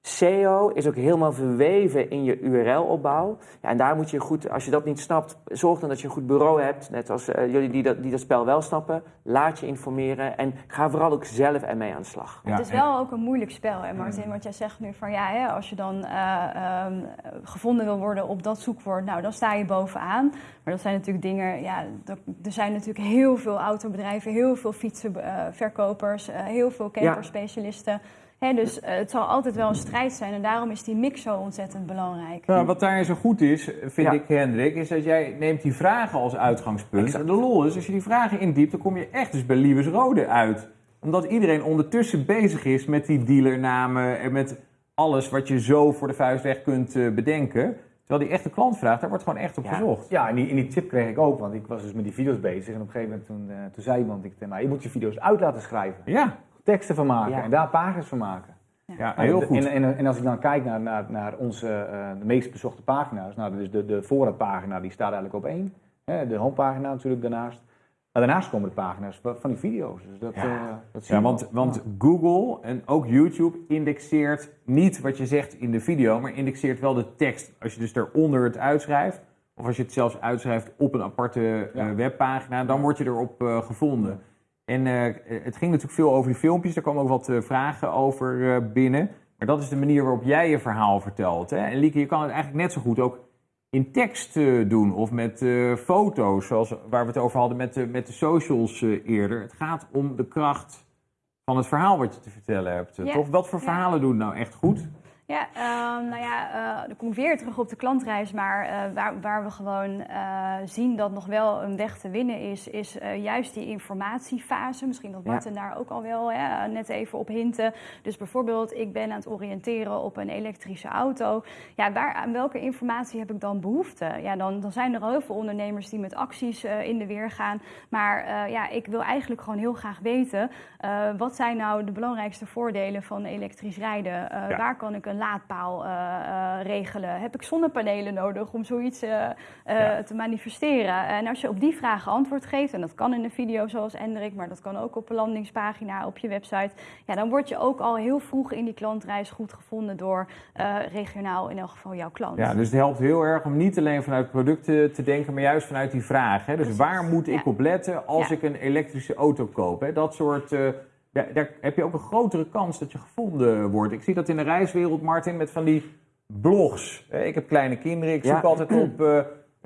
SEO is ook helemaal verweven in je URL-opbouw. Ja, en daar moet je goed, als je dat niet snapt, zorg dan dat je een goed bureau hebt. Net als eh, jullie die dat, die dat spel wel snappen. Laat je informeren en ga vooral ook zelf ermee aan de slag. Ja, het is wel ook een moeilijk spel, hè Martin? Want jij zegt nu van ja, hè, als je dan eh, ehm, gevonden wil worden op dat zoekwoord, nou dan sta je bovenaan. Maar dat zijn natuurlijk dingen, ja, er er zijn natuurlijk heel veel autobedrijven, heel veel fietsenverkopers, eh, heel veel camperspecialisten. Hè, dus eh, het zal altijd wel een strijd zijn en daarom is die mix zo ontzettend belangrijk. Nou, wat daar zo goed is, vind Ja. ik, Hendrik, is dat jij neemt die vragen als uitgangspunt. Exact. En de lol is, als je die vragen indiept, dan kom je echt dus bij Liebes Rode uit. Omdat iedereen ondertussen bezig is met die dealernamen en met alles wat je zo voor de vuist weg kunt eh, bedenken. Terwijl die echte klantvraag, daar wordt gewoon echt op Ja. gezocht. Ja, en die, en die tip kreeg ik ook, want ik was dus met die video's bezig. En op een gegeven moment toen, eh, toen zei iemand ik mij, je moet je video's uit laten schrijven. Ja, teksten van maken Ja. en daar pagina's van maken. Ja, heel goed. En, en, en als ik dan kijk naar, naar, naar onze eh, de meest bezochte pagina's, nou, dus de, de voorraadpagina die staat eigenlijk op één. Hè, de homepagina natuurlijk daarnaast. Maar daarnaast komen de pagina's van die video's. Dus dat, Ja. eh, dat zie Ja, want, wel. want Google en ook YouTube indexeert niet wat je zegt in de video, maar indexeert wel de tekst. Als je dus daaronder het uitschrijft, of als je het zelfs uitschrijft op een aparte eh, webpagina, dan word je erop eh, gevonden. En eh, het ging natuurlijk veel over die filmpjes, daar kwamen ook wat eh, vragen over eh, binnen. Maar dat is de manier waarop jij je verhaal vertelt. Hè? En Lieke, je kan het eigenlijk net zo goed ook in tekst doen of met foto's, zoals waar we het over hadden met de, met de socials eerder. Het gaat om de kracht van het verhaal wat je te vertellen hebt. Ja. Toch? Wat voor Ja. verhalen doen nou echt goed? Ja, ehm, nou ja, eh, dan kom ik weer terug op de klantreis. Maar eh, waar, waar we gewoon eh, zien dat nog wel een weg te winnen is, is juist die informatiefase. Misschien dat Ja. Martin daar ook al wel hè, net even op hinten. Dus bijvoorbeeld, ik ben aan het oriënteren op een elektrische auto. Ja, waar, aan welke informatie heb ik dan behoefte? Ja, dan, dan zijn er heel veel ondernemers die met acties in de weer gaan. Maar ja, ik wil eigenlijk gewoon heel graag weten... wat zijn nou de belangrijkste voordelen van elektrisch rijden? Ja. Waar kan ik een laadpaal eh, eh, regelen? Heb ik zonnepanelen nodig om zoiets eh, Ja. te manifesteren? En als je op die vragen antwoord geeft, en dat kan in een video zoals Hendrik, maar dat kan ook op een landingspagina op je website, ja, dan word je ook al heel vroeg in die klantreis goed gevonden door regionaal in elk geval jouw klant. Ja, dus het helpt heel erg om niet alleen vanuit producten te denken, maar juist vanuit die vraag. Hè? Dus Precies. waar moet ik Ja. op letten als Ja. ik een elektrische auto koop? Hè? Dat soort. Ja, daar heb je ook een grotere kans dat je gevonden wordt. Ik zie dat in de reiswereld, Martin, met van die blogs. Ik heb kleine kinderen, ik Ja. zoek altijd op. eh,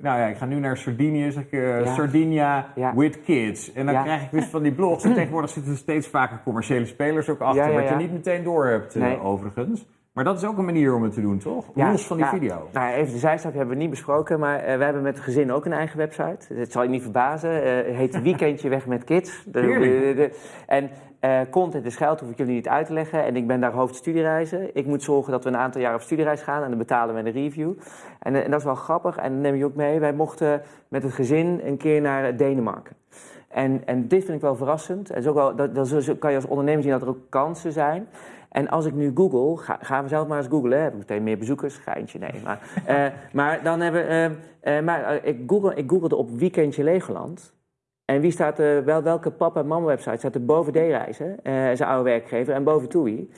nou ja, ik ga nu naar Sardinië, zeg ik, Ja. Sardinia Ja. with kids. En dan Ja. krijg ik dus van die blogs. En tegenwoordig zitten er steeds vaker commerciële spelers ook achter. Wat je niet meteen door hebt, eh, Nee. overigens. Maar dat is ook een manier om het te doen, toch? Ja, Los van die ja. video. Nou, even de zijstap hebben we niet besproken, maar eh, wij hebben met het gezin ook een eigen website. Het zal je niet verbazen. eh, het heet Weekendje Weg met Kids. De- Heerlijk. de- de- en eh, content is geld, hoef ik jullie niet uit te leggen. En ik ben daar hoofd studiereizen. Ik moet zorgen dat we een aantal jaar op studiereis gaan en dan betalen we een review. En, eh, en dat is wel grappig en dat neem je ook mee. Wij mochten met het gezin een keer naar Denemarken. En, en dit vind ik wel verrassend. En is ook wel, dat, kan je als ondernemer zien dat er ook kansen zijn. En als ik nu google, ga, gaan we zelf maar eens googlen. Heb meteen meer bezoekers? Geintje, nee. Maar, eh, maar dan hebben eh, eh, maar, ik, google, ik googelde op Weekendje Legoland. En wie staat wel, welke papa en mama website staat er boven D-reizen, zijn oude werkgever, en boven TUI?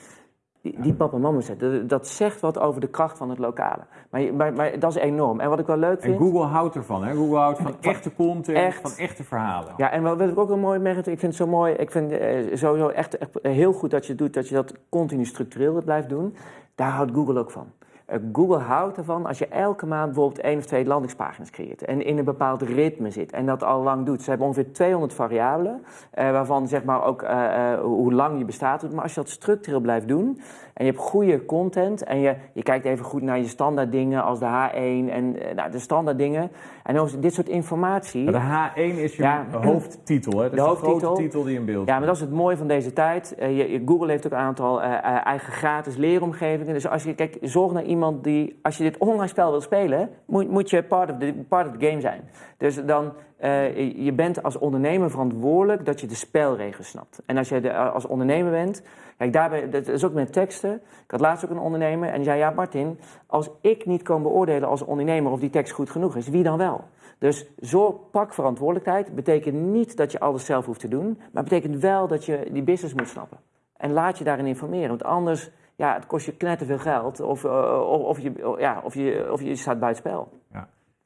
Die, die papa en mama website, dat, zegt wat over de kracht van het lokale. Maar, maar, maar dat is enorm. En wat ik wel leuk En vind... Google houdt ervan, hè? Google houdt van echte content, Echt. van echte verhalen. Ja, en wat ik ook wel mooi merk, ik vind het zo mooi, ik vind eh, sowieso echt, echt heel goed dat je doet, dat je dat continu structureel blijft doen. Daar houdt Google ook van. Eh, Google houdt ervan als je elke maand bijvoorbeeld één of twee landingspagina's creëert en in een bepaald ritme zit en dat al lang doet. Ze hebben ongeveer 200 variabelen, eh, waarvan zeg maar ook eh, eh, hoe lang je bestaat. Maar als je dat structureel blijft doen en je hebt goede content en je, je kijkt even goed naar je standaard dingen als de H1 en eh, nou, de standaard dingen. En dit soort informatie. Maar de H1 is je Ja. hoofdtitel, hè? Dat is De de, hoofdtitel. grote titel die in beeld Ja, maar dat is het mooie van deze tijd. Eh, je, Google heeft ook een aantal eh, eigen gratis leeromgevingen. Dus als je, kijk, zorg naar iemand die, als je dit online spel wil spelen, moet, moet je part of, the, part of the game zijn. Dus dan, je- je bent als ondernemer verantwoordelijk dat je de spelregels snapt. En als je de, als ondernemer bent, kijk, daarbij, dat is ook met teksten. Ik had laatst ook een ondernemer en die zei, ja Martin, als ik niet kan beoordelen als ondernemer of die tekst goed genoeg is, wie dan wel? Dus zorg, pak verantwoordelijkheid. Betekent niet dat je alles zelf hoeft te doen, maar betekent wel dat je die business moet snappen. En laat je daarin informeren, want anders ja, het kost je knetterveel geld of, eh, of, je, ja, of, je, of je staat buitenspel.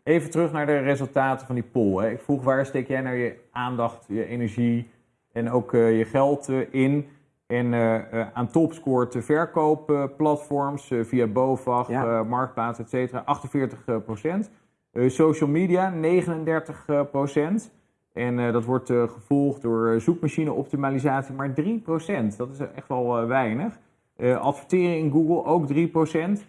Even terug naar de resultaten van die poll. Hè. Ik vroeg waar steek jij nou je aandacht, je energie en ook eh, je geld eh, in? En eh, eh, aan top scoort de verkoopplatforms eh, via BOVAG, Ja. Marktplaats, et cetera, 48 eh, procent. Social media, 39 eh, procent. En dat wordt eh, gevolgd door zoekmachine-optimalisatie, maar 3 procent. Dat is echt wel weinig. Adverteren in Google, ook 3 procent.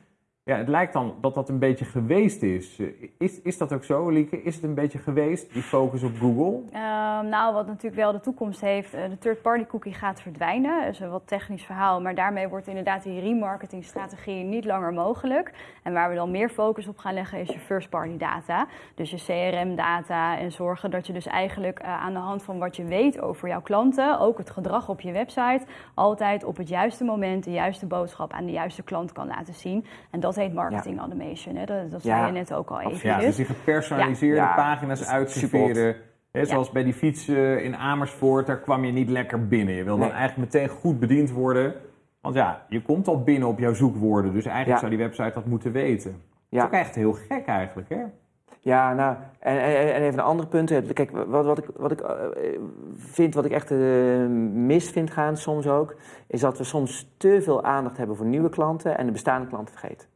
Ja, het lijkt dan dat dat een beetje geweest is. Eh, Is, is dat ook zo, Lieke? Is het een beetje geweest, die focus op Google? Ehm, nou, wat natuurlijk wel de toekomst heeft, eh, de third-party cookie gaat verdwijnen. Dat is een wat technisch verhaal, maar daarmee wordt inderdaad die remarketingstrategie niet langer mogelijk. En waar we dan meer focus op gaan leggen is je first-party data. Dus je CRM-data en zorgen dat je dus eigenlijk eh, aan de hand van wat je weet over jouw klanten, ook het gedrag op je website, altijd op het juiste moment de juiste boodschap aan de juiste klant kan laten zien. En dat heet marketing automation. Hè? Dat, dat Ja, zei je net ook al even. Ja, dus die gepersonaliseerde Ja. pagina's is uitserveren. Hè, zoals bij die fiets eh, in Amersfoort, daar kwam je niet lekker binnen. Je wil dan eigenlijk meteen goed bediend worden. Want ja, je komt al binnen op jouw zoekwoorden. Dus eigenlijk Ja. zou die website dat moeten weten. Dat is Ja. ook echt heel gek eigenlijk, hè? Ja, nou, en, en, en even een ander punt. hè. Kijk, wat, wat ik, wat ik eh, vind, wat ik echt eh, mis vind gaan soms ook, is dat we soms te veel aandacht hebben voor nieuwe klanten en de bestaande klanten vergeten.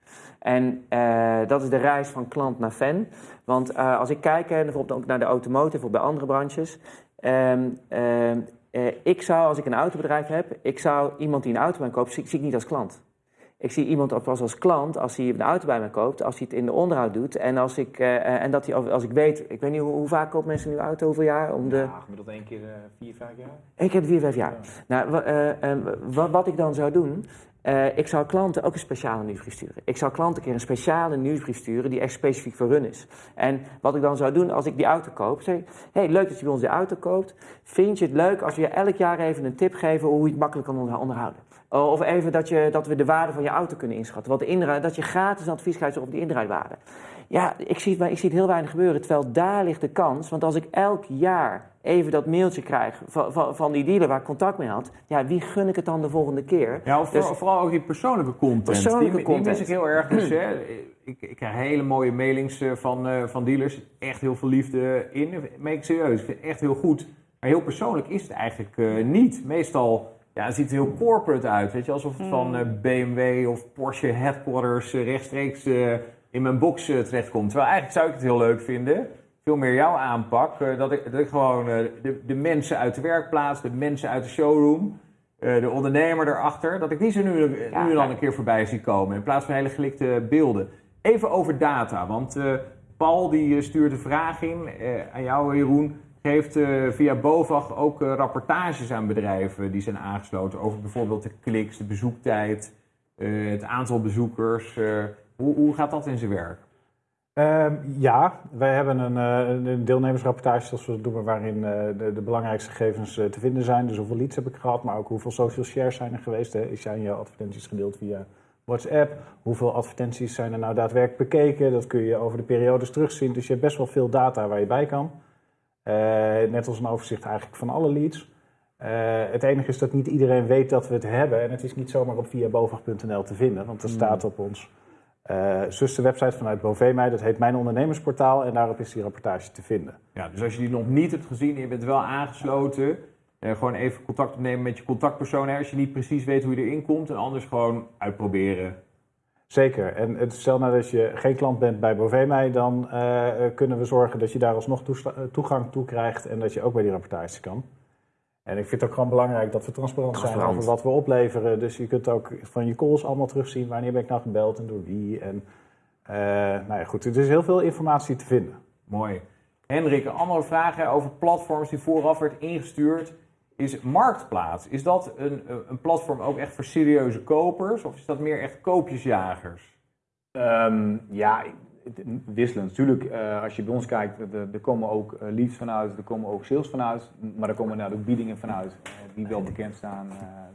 En eh, dat is de reis van klant naar fan. Want eh, als ik kijk, hè, bijvoorbeeld ook naar de automotive of bij andere branches. ehm, ehm, eh, ik zou, als ik een autobedrijf heb, ik zou iemand die een auto bij mij koopt, zie, zie ik niet als klant. Ik zie iemand ook pas als klant als hij een auto bij mij koopt, als hij het in de onderhoud doet. En als ik, eh, en dat hij, als ik weet, ik weet niet hoe, hoe vaak koopt mensen nu auto, hoeveel jaar? Om de... Ja, gemiddeld één keer eh, vier, vijf jaar. Ik heb vier, vijf jaar. Nou, wa- eh, eh, wat, wat ik dan zou doen, eh, ik zou klanten ook een speciale nieuwsbrief sturen. Ik zou klanten een keer een speciale nieuwsbrief sturen die echt specifiek voor hun is. En wat ik dan zou doen als ik die auto koop, zeg ik, hey, leuk dat je bij ons die auto koopt. Vind je het leuk als we je elk jaar even een tip geven hoe je het makkelijk kan onder- onderhouden? Oh, Of even dat, je, dat we de waarde van je auto kunnen inschatten. Wat de dat je gratis advies krijgt over die inrijdwaarde. Ja, ik zie, het, maar ik zie het heel weinig gebeuren. Terwijl daar ligt de kans. Want als ik elk jaar even dat mailtje krijg van, van, van die dealer waar ik contact mee had. Ja, wie gun ik het dan de volgende keer? Ja, of Dus- voor- vooral ook die persoonlijke content. Persoonlijke die, content. Die mis ik heel erg. Dus, hè, ik, ik krijg hele mooie mailings eh, van, eh, van dealers. Echt heel veel liefde in. Meen ik serieus. Ik vind het echt heel goed. Maar heel persoonlijk is het eigenlijk eh, niet. Meestal ja, het ziet er heel corporate uit. Weet je, alsof het van eh, BMW of Porsche headquarters eh, rechtstreeks eh, in mijn box terechtkomt. Terwijl eigenlijk zou ik het heel leuk vinden. Veel meer jouw aanpak. dat, ik, dat ik gewoon de, de mensen uit de werkplaats, de mensen uit de showroom. de ondernemer erachter, dat ik die ze nu, nu en dan een keer voorbij zie komen. In plaats van hele gelikte beelden. Even over data, want Paul die stuurt een vraag in aan jou Jeroen. Geeft eh, via BOVAG ook eh, rapportages aan bedrijven die zijn aangesloten. Over bijvoorbeeld de kliks, de bezoektijd, eh, het aantal bezoekers. hoe, hoe gaat dat in zijn werk? Ehm, ja, wij hebben een, deelnemersrapportage, zoals we dat noemen, waarin de, de belangrijkste gegevens te vinden zijn. Dus hoeveel leads heb ik gehad, maar ook hoeveel social shares zijn er geweest. Hè? Zijn jouw advertenties gedeeld via WhatsApp? Hoeveel advertenties zijn er nou daadwerkelijk bekeken? Dat kun je over de periodes terugzien. Dus je hebt best wel veel data waar je bij kan. Eh, net als een overzicht eigenlijk van alle leads. Eh, het enige is dat niet iedereen weet dat we het hebben. En het is niet zomaar op via bovag.nl te vinden, want er staat op ons eh zusterwebsite vanuit Bovemij. Dat heet Mijn Ondernemersportaal en daarop is die rapportage te vinden. Ja, dus als je die nog niet hebt gezien en je bent wel aangesloten, gewoon even contact opnemen met je contactpersoon. Hè, als je niet precies weet hoe je erin komt, en anders gewoon uitproberen. Zeker. En stel nou dat je geen klant bent bij Bovemij, dan eh, kunnen we zorgen dat je daar alsnog eh, toegang toe krijgt en dat je ook bij die rapportage kan. En ik vind het ook gewoon belangrijk dat we transparant, zijn over wat we opleveren. Dus je kunt ook van je calls allemaal terugzien. Wanneer ben ik nou gebeld en door wie. En, eh, nou ja, goed. Er is heel veel informatie te vinden. Mooi. Hendrik, vraag hè, over platforms die vooraf werd ingestuurd. Is Marktplaats, is dat een, een platform ook echt voor serieuze kopers? Of is dat meer echt koopjesjagers? Ehm, ja, wisselend. Natuurlijk, eh, als je bij ons kijkt, er, komen ook eh, leads vanuit, er komen ook sales vanuit, maar er komen ook biedingen vanuit eh, die wel bekend staan,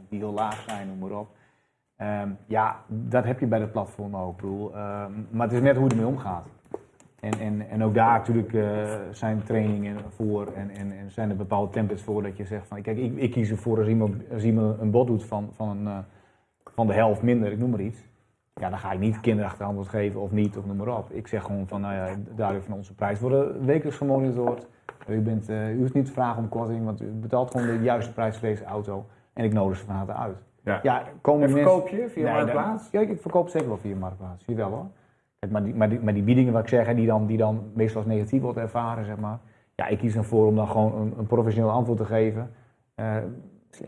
die heel laag zijn, noem maar op. Ehm, ja, dat heb je bij de platform ook. Bedoel, ehm, maar het is net hoe je ermee omgaat. En, en, en ook daar natuurlijk eh, zijn trainingen voor en, en, en zijn er bepaalde templates voor dat je zegt van kijk, ik, ik kies ervoor als iemand, als iemand een bod doet van, van, een, eh, van de helft minder, ik noem maar iets. Ja, dan ga ik niet kinderachtig antwoord geven of niet, of noem maar op. Ik zeg gewoon van, nou ja, daardoor van onze prijs worden wekelijks gemonitord. U, bent, eh, u hoeft niet te vragen om korting, want u betaalt gewoon de juiste prijs voor deze auto. En ik nodig ze van harte uit. Ja. komen En verkoop je via Nee, Marktplaats? Ja, ik verkoop zeker wel via Marktplaats. Jawel hoor. Kijk, maar, die, maar, die, maar die biedingen, wat ik zeg, die, dan, die dan meestal als negatief wordt ervaren, zeg maar. Ja, ik kies ervoor om dan gewoon een, een professioneel antwoord te geven. Eh.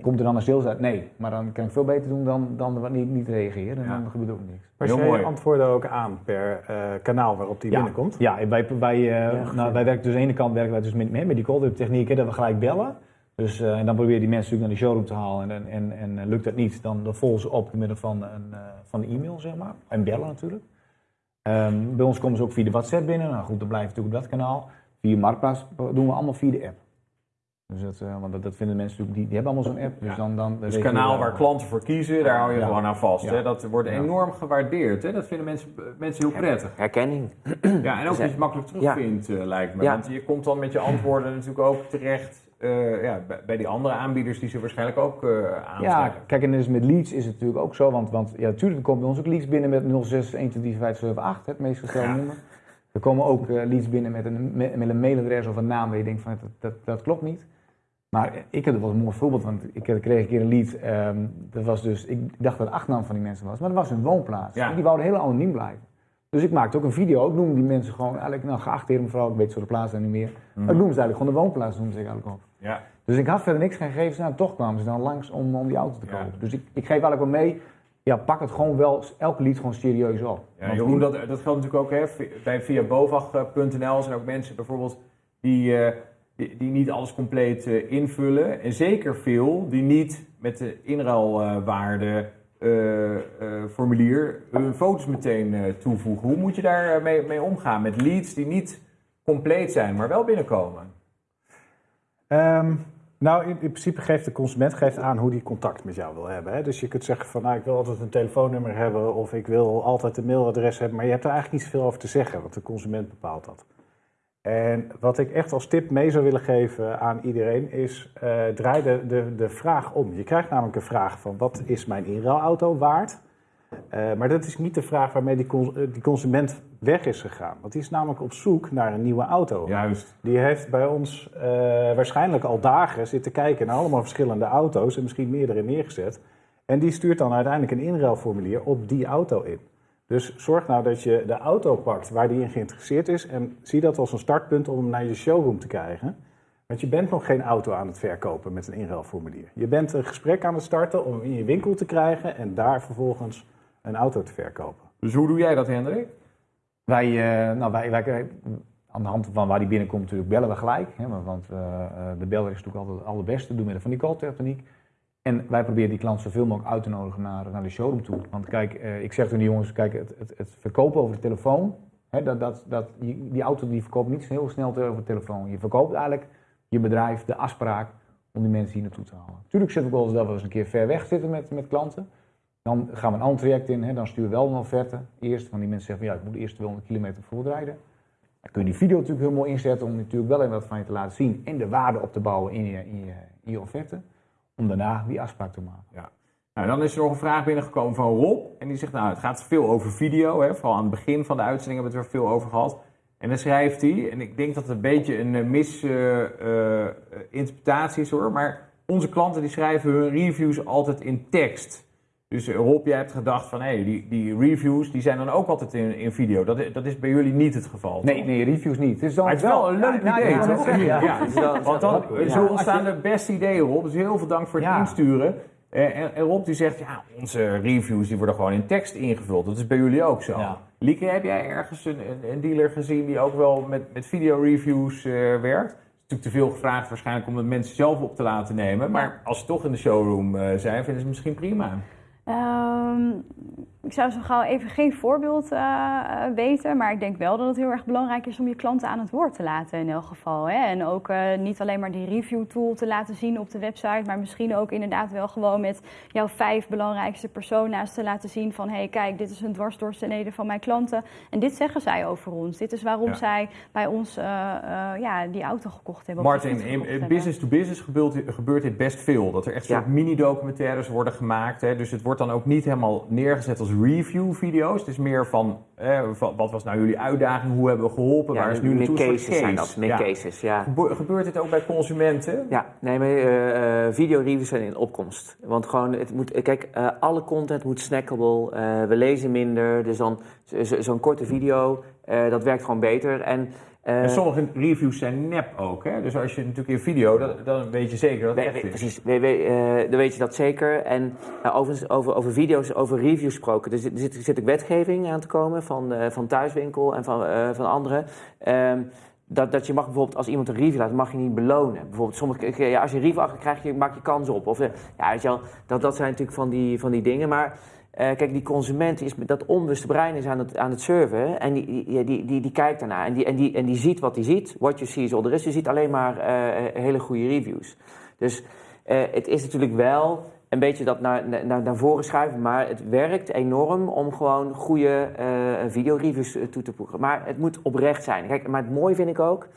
Komt er dan een sales uit? Nee, maar dan kan ik veel beter doen dan, dan wat niet, niet reageren. En Ja. dan gebeurt ook niks. Maar Heel jij mooi. antwoorden ook aan per eh, kanaal waarop die Ja. binnenkomt? Ja, wij, wij, eh, Ja, nou, wij werken dus aan de ene kant werken wij dus met, met die cold techniek, hè, dat we gelijk bellen. Dus, eh, en dan probeer je die mensen natuurlijk naar de showroom te halen. En, en, en lukt dat niet, dan, dan volgen ze op door middel van een, eh, van een e-mail, zeg maar. En bellen natuurlijk. Ehm, bij ons komen ze ook via de WhatsApp binnen. Nou goed, dan blijft natuurlijk op dat kanaal. Via Marktplaats doen we allemaal via de app. Dus dat, eh, want dat, dat vinden mensen natuurlijk, die, die hebben allemaal zo'n app. Dus Ja. dan, dan Dus het kanaal waar klanten voor kiezen, daar hou je Ja. gewoon aan vast. Ja. Hè? Dat wordt Ja. enorm gewaardeerd. Hè? Dat vinden mensen, mensen heel prettig. Herkenning. Ja, en ook dat je het makkelijk terugvindt, eh, lijkt me. Ja. Want je komt dan met je antwoorden natuurlijk ook terecht eh, ja, bij, die andere aanbieders die ze waarschijnlijk ook eh aantrekken. Ja, kijk, en dus met leads is het natuurlijk ook zo. Want, want ja, natuurlijk er komen bij ons ook leads binnen met 06 123 het meest gestelde Ja. nummer. Er komen ook eh, leads binnen met een, met, een mailadres of een naam waar je denkt van dat, dat, dat klopt niet. Maar ik heb er wel een mooi voorbeeld, want ik kreeg een keer een lead. ehm, dat was dus, ik dacht dat de achternaam van die mensen was, maar dat was hun woonplaats. Ja. En die wouden heel anoniem blijven. Dus ik maakte ook een video, ik noemde die mensen gewoon eigenlijk, nou geachte mevrouw, ik weet zo de plaats dan niet meer. Maar ik noemde ze eigenlijk gewoon de woonplaats, noemde ze eigenlijk ook. Ja. Dus ik had verder niks geen gegevens, nou toch kwamen ze dan langs om, om die auto te Ja. kopen. Dus ik, ik geef eigenlijk wel mee, ja, pak het gewoon wel, elke lied gewoon serieus op. Ja, dat, dat geldt natuurlijk ook hè, bij via bovag.nl zijn ook mensen bijvoorbeeld die, eh, die, die niet alles compleet eh, invullen. En zeker veel die niet met de inruilwaarde eh, formulier hun foto's meteen toevoegen. Hoe moet je daar eh, mee, mee omgaan met leads die niet compleet zijn, maar wel binnenkomen? Ehm, nou, in, in principe geeft de consument geeft aan hoe die contact met jou wil hebben. Hè? Dus je kunt zeggen van, nou, ik wil altijd een telefoonnummer hebben of ik wil altijd een mailadres hebben. Maar je hebt er eigenlijk niet zoveel over te zeggen, want de consument bepaalt dat. En wat ik echt als tip mee zou willen geven aan iedereen is, eh, draai de, de, de vraag om. Je krijgt namelijk een vraag van, wat is mijn inruilauto waard? Eh, maar dat is niet de vraag waarmee die, cons- eh, die consument weg is gegaan. Want die is namelijk op zoek naar een nieuwe auto. Juist. Die heeft bij ons eh, waarschijnlijk al dagen zitten kijken naar allemaal verschillende auto's en misschien meerdere neergezet. En die stuurt dan uiteindelijk een inruilformulier op die auto in. Dus zorg nou dat je de auto pakt waar die in geïnteresseerd is en zie dat als een startpunt om hem naar je showroom te krijgen. Want je bent nog geen auto aan het verkopen met een inruilformulier. Je bent een gesprek aan het starten om hem in je winkel te krijgen en daar vervolgens een auto te verkopen. Dus hoe doe jij dat, Hendrik? Wij, eh, nou, wij, wij, aan de hand van waar die binnenkomt natuurlijk bellen we gelijk. Hè, want eh, eh, de beller is natuurlijk altijd het allerbeste, door middel van die call-techniek. En wij proberen die klant zoveel mogelijk uit te nodigen naar, naar de showroom toe. Want kijk, ik zeg tegen de jongens, kijk, het, het, het verkopen over de telefoon, hè, dat, dat, dat, die, die auto die verkoopt niet heel snel over de telefoon. Je verkoopt eigenlijk je bedrijf, de afspraak, om die mensen hier naartoe te halen. Tuurlijk zit ook wel eens dat we eens een keer ver weg zitten met, met klanten. Dan gaan we een ander traject in, hè, dan sturen we wel een offerte eerst. Want die mensen zeggen van ja, ik moet eerst 200 kilometer voortrijden. Dan kun je die video natuurlijk heel mooi inzetten om natuurlijk wel even wat van je te laten zien. En de waarde op te bouwen in je, in je, in je offerte. Om daarna die afspraak te maken. Nou, dan is er nog een vraag binnengekomen van Rob. En die zegt, nou, het gaat veel over video. Hè? Vooral aan het begin van de uitzending hebben we het er veel over gehad. En dan schrijft hij, en ik denk dat het een beetje een misinterpretatie is hoor. Maar onze klanten die schrijven hun reviews altijd in tekst. Dus Rob, jij hebt gedacht van, hé, die, die reviews die zijn dan ook altijd in, in video. Dat, is- dat is bij jullie niet het geval. Nee, toch? nee, reviews niet. Het is, dan Maar het is wel een leuk Ja, idee, ja, toch? ja, want dan zo ontstaan de beste ideeën, Rob. Dus heel veel dank voor het insturen. Eh, En, en Rob die zegt, ja, onze reviews die worden gewoon in tekst ingevuld. Dat is bij jullie ook zo. Lieke, heb jij ergens een, een, een dealer gezien die ook wel met, met video-reviews eh, werkt? Het is natuurlijk te veel gevraagd waarschijnlijk om het mensen zelf op te laten nemen. Maar als ze toch in de showroom eh, zijn, vinden ze het misschien prima. um, ik zou zo gauw even geen voorbeeld eh, eh, weten, maar ik denk wel dat het heel erg belangrijk is om je klanten aan het woord te laten in elk geval. Hè? En ook eh, niet alleen maar die review tool te laten zien op de website, maar misschien ook inderdaad wel gewoon met jouw vijf belangrijkste persona's te laten zien van hé hey, kijk, dit is een dwarsdoorsnede van mijn klanten en dit zeggen zij over ons. Dit is waarom Ja. zij bij ons ja, die auto gekocht hebben. Martin, in, gekocht in hebben. business to business gebeurt, gebeurt dit best veel. Dat er echt Ja. soort mini-documentaires worden gemaakt. Hè. Dus het wordt dan ook niet helemaal neergezet als review-video's. Het is meer van, eh, van, wat was nou jullie uitdaging? Hoe hebben we geholpen? Waar is nu naartoe? Soort cases zijn dat, meer Ja. cases, ja. Gebe- Gebeurt dit ook bij consumenten? Ja, nee, maar eh, videoreviews zijn in opkomst. Want gewoon, het moet, kijk, alle content moet snackable. we lezen minder, dus dan zo- zo- zo'n korte video dat werkt gewoon beter. En, En sommige reviews zijn nep ook, hè? Dus als je natuurlijk in video, dan, dan weet je zeker dat het echt is. precies, we- we- eh, dan weet je dat zeker. En uh, overigens, over, over video's, over reviews gesproken. Er zit, er zit, zit ook wetgeving aan te komen van, eh, van Thuiswinkel en van, eh, van anderen. Ehm, dat, dat je mag bijvoorbeeld, als iemand een review laat, mag je niet belonen. Bijvoorbeeld, sommige, ja, als je een review achter krijgt, je, maak je kans op. Of, eh, ja, weet je wel, dat, dat zijn natuurlijk van die, van die dingen. Maar eh, kijk, die consument is met dat onbewuste brein is aan het, aan het. En die, die, die, die, die kijkt daarnaar. En die, en, die, en die ziet wat hij ziet. What you see is all there is. Je ziet alleen maar eh, hele goede reviews. Dus eh, het is natuurlijk wel een beetje dat naar, naar, naar voren schuiven. Maar het werkt enorm om gewoon goede eh videoreviews eh, toe te voegen. Maar het moet oprecht zijn. Kijk, maar het mooie vind ik ook.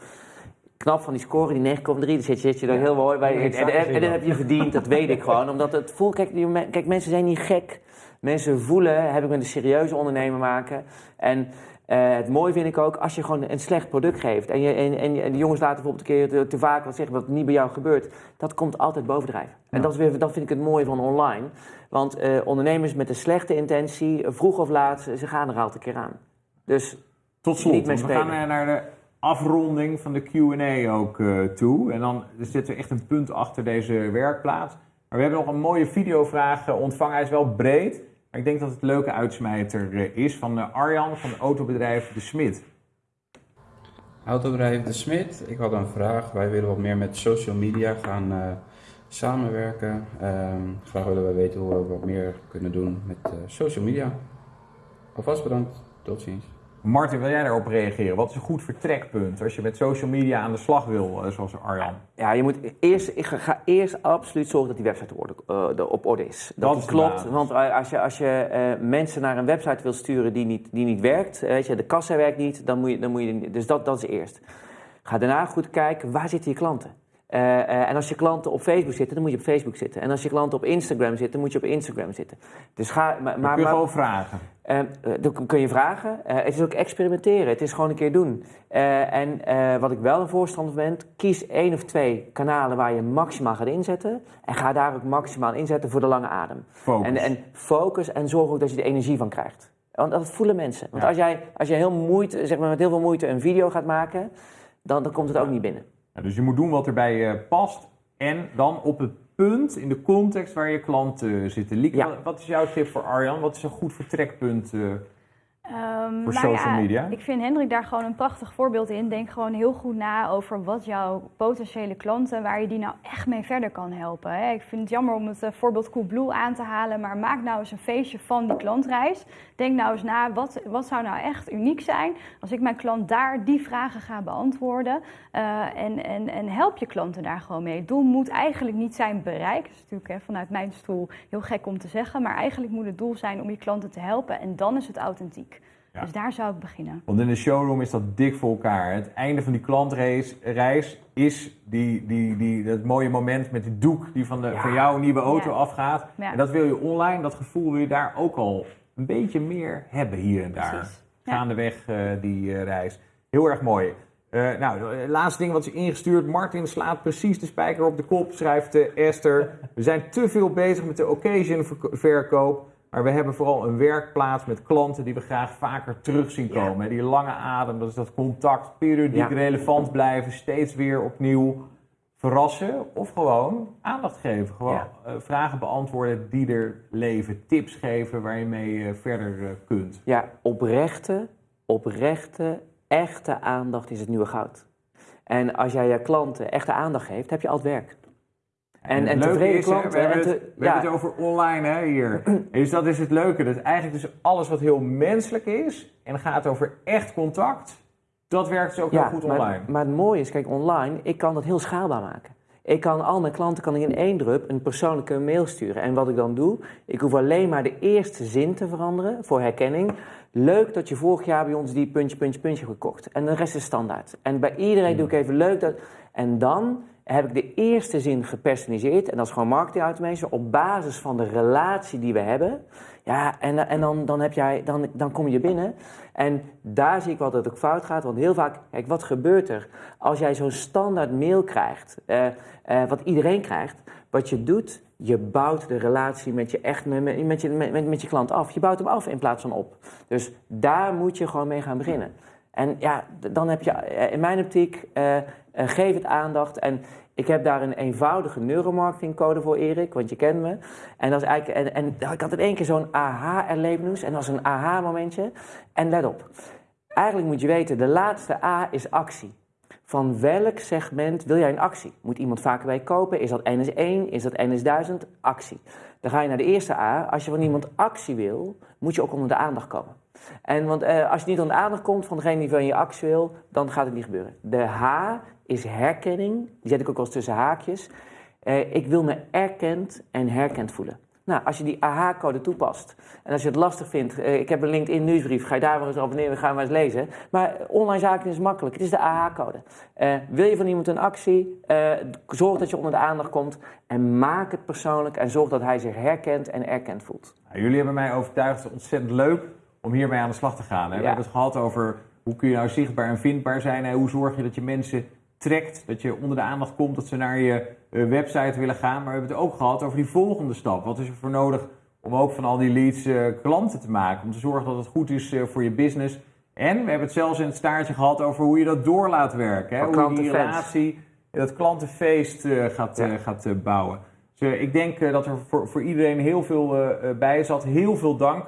Knap van die score, die 9,3, daar zit je, zit je er heel mooi bij. En, en, en, en dat heb je verdiend, dat weet ik gewoon. Omdat het voelt, kijk, die, kijk, mensen zijn niet gek. Mensen voelen, heb ik met een serieuze ondernemer maken. En eh, het mooie vind ik ook, als je gewoon een slecht product geeft. En, je, en, en, en de jongens laten bijvoorbeeld een keer te, te vaak wat zeggen wat niet bij jou gebeurt. Dat komt altijd bovendrijven. En dat, is weer, dat vind ik het mooie van online. Want eh, ondernemers met een slechte intentie, vroeg of laat, ze gaan er altijd een keer aan. Dus Tot slot, we gaan eh, naar de afronding van de Q&A ook toe. En dan zit er echt een punt achter deze werkplaats. Maar we hebben nog een mooie videovraag ontvangen. Hij is wel breed, ik denk dat het leuke uitsmijter eh, is van eh, Arjan van het autobedrijf De Smit. Autobedrijf De Smit, ik had een vraag. Wij willen wat meer met social media gaan eh, samenwerken. Ehm, graag willen wij weten hoe we wat meer kunnen doen met social media. Alvast bedankt, tot ziens. Martin, wil jij daarop reageren? Wat is een goed vertrekpunt als je met social media aan de slag wil, eh, zoals Arjan? Ja, je moet eerst, ik ga, eerst absoluut zorgen dat die website op orde, eh, op orde is. Dat, is klopt, want eh, als je, als je mensen naar een website wil sturen die niet, die niet werkt, weet je, de kassa werkt niet, dan moet je, dan moet je dus dat, dat is eerst. Ga daarna goed kijken, waar zitten je klanten? Eh, eh, en als je klanten op Facebook zitten, dan moet je op Facebook zitten. En als je klanten op Instagram zitten, dan moet je op Instagram zitten. Dus ga, maar, kun je gewoon vragen. eh, dat kun je vragen. Het is ook experimenteren. Het is gewoon een keer doen. En wat ik wel een voorstander ben, kies één of twee kanalen waar je maximaal gaat inzetten. En ga daar ook maximaal inzetten voor de lange adem. Focus. En, en focus en zorg ook dat je er energie van krijgt. Want dat voelen mensen. Want Ja. als jij, als jij heel moeite, zeg maar met heel veel moeite een video gaat maken, dan, dan komt het ook niet binnen. Dus je moet doen wat erbij je past. En dan op het punt, in de context waar je klanten zitten. Lieke, Ja. wat- wat is jouw tip voor Arjan? Wat is een goed vertrekpunt? Ehm, Voor social ja, media? Ik vind Hendrik daar gewoon een prachtig voorbeeld in. Denk gewoon heel goed na over wat jouw potentiële klanten, waar je die nou echt mee verder kan helpen. Hè. Ik vind het jammer om het eh, voorbeeld Coolblue aan te halen, maar maak nou eens een feestje van die klantreis. Denk nou eens na, wat, wat zou nou echt uniek zijn als ik mijn klant daar die vragen ga beantwoorden. Eh, en, en, en help je klanten daar gewoon mee. Het doel moet eigenlijk niet zijn bereik. Dat is natuurlijk hè, vanuit mijn stoel heel gek om te zeggen, maar eigenlijk moet het doel zijn om je klanten te helpen en dan is het authentiek. Ja. Dus daar zou ik beginnen. Want in de showroom is dat dik voor elkaar. Het einde van die klantreis reis is die, die, die, dat mooie moment met die doek die van, de, Ja. van jouw nieuwe auto Ja. afgaat. En dat wil je online, dat gevoel wil je daar ook al een beetje meer hebben hier en daar. Precies. Gaandeweg eh, die eh, reis. Heel erg mooi. Eh, nou, het laatste ding wat is ingestuurd. Martin slaat precies de spijker op de kop, schrijft Esther. We zijn te veel bezig met de occasion verko- verkoop. Maar we hebben vooral een werkplaats met klanten die we graag vaker terug zien Ja. komen. Die lange adem, dat is dat contact, periodiek Ja. relevant blijven, steeds weer opnieuw verrassen. Of gewoon aandacht geven. Gewoon Ja. eh, vragen beantwoorden die er leven. Tips geven waar je mee eh, verder eh, kunt. Ja, oprechte, oprechte, echte aandacht is het nieuwe goud. En als jij je klanten echte aandacht geeft, heb je altijd werk. En, en het tevreden is, klanten. we hebben, en het, te- we ja, hebben het over online hè, hier. dus dat is het leuke. Dat eigenlijk dus alles wat heel menselijk is en gaat over echt contact, dat werkt dus ook heel goed maar, online. maar het mooie is, kijk, online, ik kan dat heel schaalbaar maken. Ik kan al mijn klanten kan ik in één drup een persoonlijke mail sturen. En wat ik dan doe, ik hoef alleen maar de eerste zin te veranderen voor herkenning. Leuk dat je vorig jaar bij ons die puntje, puntje, puntje gekocht. En de rest is standaard. En bij iedereen doe ik even leuk dat. En dan heb ik de eerste zin gepersonaliseerd. En dat is gewoon marketing automation. Op basis van de relatie die we hebben. Ja, en, en dan, dan, heb jij, dan, dan kom je binnen. En daar zie ik wel dat het ook fout gaat. Want heel vaak, kijk, wat gebeurt er als jij zo'n standaard mail krijgt, eh, eh, wat iedereen krijgt? Wat je doet, je bouwt de relatie met je, echt, met, met, je, met, met je klant af. Je bouwt hem af in plaats van op. Dus daar moet je gewoon mee gaan beginnen. En ja, dan heb je eh, in mijn optiek, eh, eh, geef het aandacht. En ik heb daar een eenvoudige neuromarketingcode voor, Erik, want je kent me. En, dat is eigenlijk, en, en ik had in één keer zo'n aha-erlevenis en dat was een aha-momentje. En let op, eigenlijk moet je weten, de laatste A is actie. Van welk segment wil jij een actie? Moet iemand vaker bij kopen? Is dat NS1? Is dat NS1000? Actie. Dan ga je naar de eerste A. Als je van iemand actie wil, moet je ook onder de aandacht komen. En want eh, als je niet onder de aandacht komt van degene die van je actie wil, dan gaat het niet gebeuren. De H is herkenning. Die zet ik ook wel eens tussen haakjes. Eh, ik wil me erkend en herkend voelen. Nou, als je die AH-code toepast en als je het lastig vindt, eh, ik heb een LinkedIn nieuwsbrief, ga je daar maar eens abonneren, ga maar eens lezen. Maar online zaken is makkelijk, het is de AH-code. Wil je van iemand een actie, zorg dat je onder de aandacht komt en maak het persoonlijk en zorg dat hij zich herkent en erkend voelt. Nou, jullie hebben mij overtuigd, ontzettend leuk om hiermee aan de slag te gaan. Hè? We hebben het gehad over hoe kun je nou zichtbaar en vindbaar zijn. Hè? Hoe zorg je dat je mensen trekt, dat je onder de aandacht komt, dat ze naar je eh, website willen gaan. Maar we hebben het ook gehad over die volgende stap. Wat is er voor nodig om ook van al die leads eh, klanten te maken? Om te zorgen dat het goed is eh, voor je business. En we hebben het zelfs in het staartje gehad over hoe je dat door laat werken. Hè? Hoe je die relatie, dat klantenfeest gaat, Ja. gaat bouwen. Dus ik denk dat er voor, voor iedereen heel veel bij zat. Heel veel dank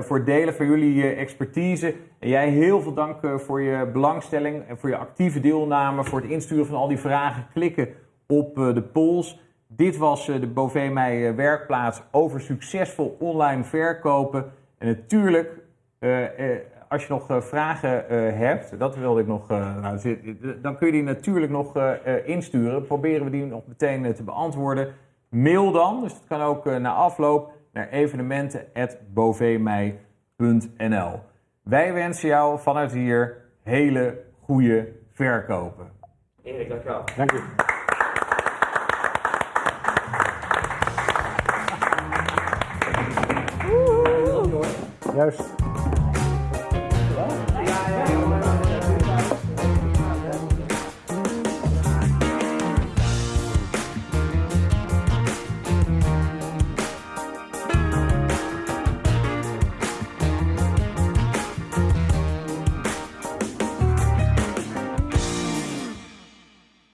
voor het delen van jullie eh, expertise. En jij heel veel dank eh, voor je belangstelling en voor je actieve deelname. Voor het insturen van al die vragen. Klikken op eh, de polls. Dit was eh, de Bovee Mij eh, werkplaats over succesvol online verkopen. En natuurlijk, eh, eh, als je nog eh, vragen eh, hebt, dat wilde ik nog, eh, nou, dan kun je die natuurlijk nog eh, eh, insturen. Proberen we die nog meteen eh, te beantwoorden. Mail dan, dus dat kan ook eh, na afloop, naar evenementen.boveemij.nl. Wij wensen jou vanuit hier hele goede verkopen. Erik, dankjewel. Dank u. Juist.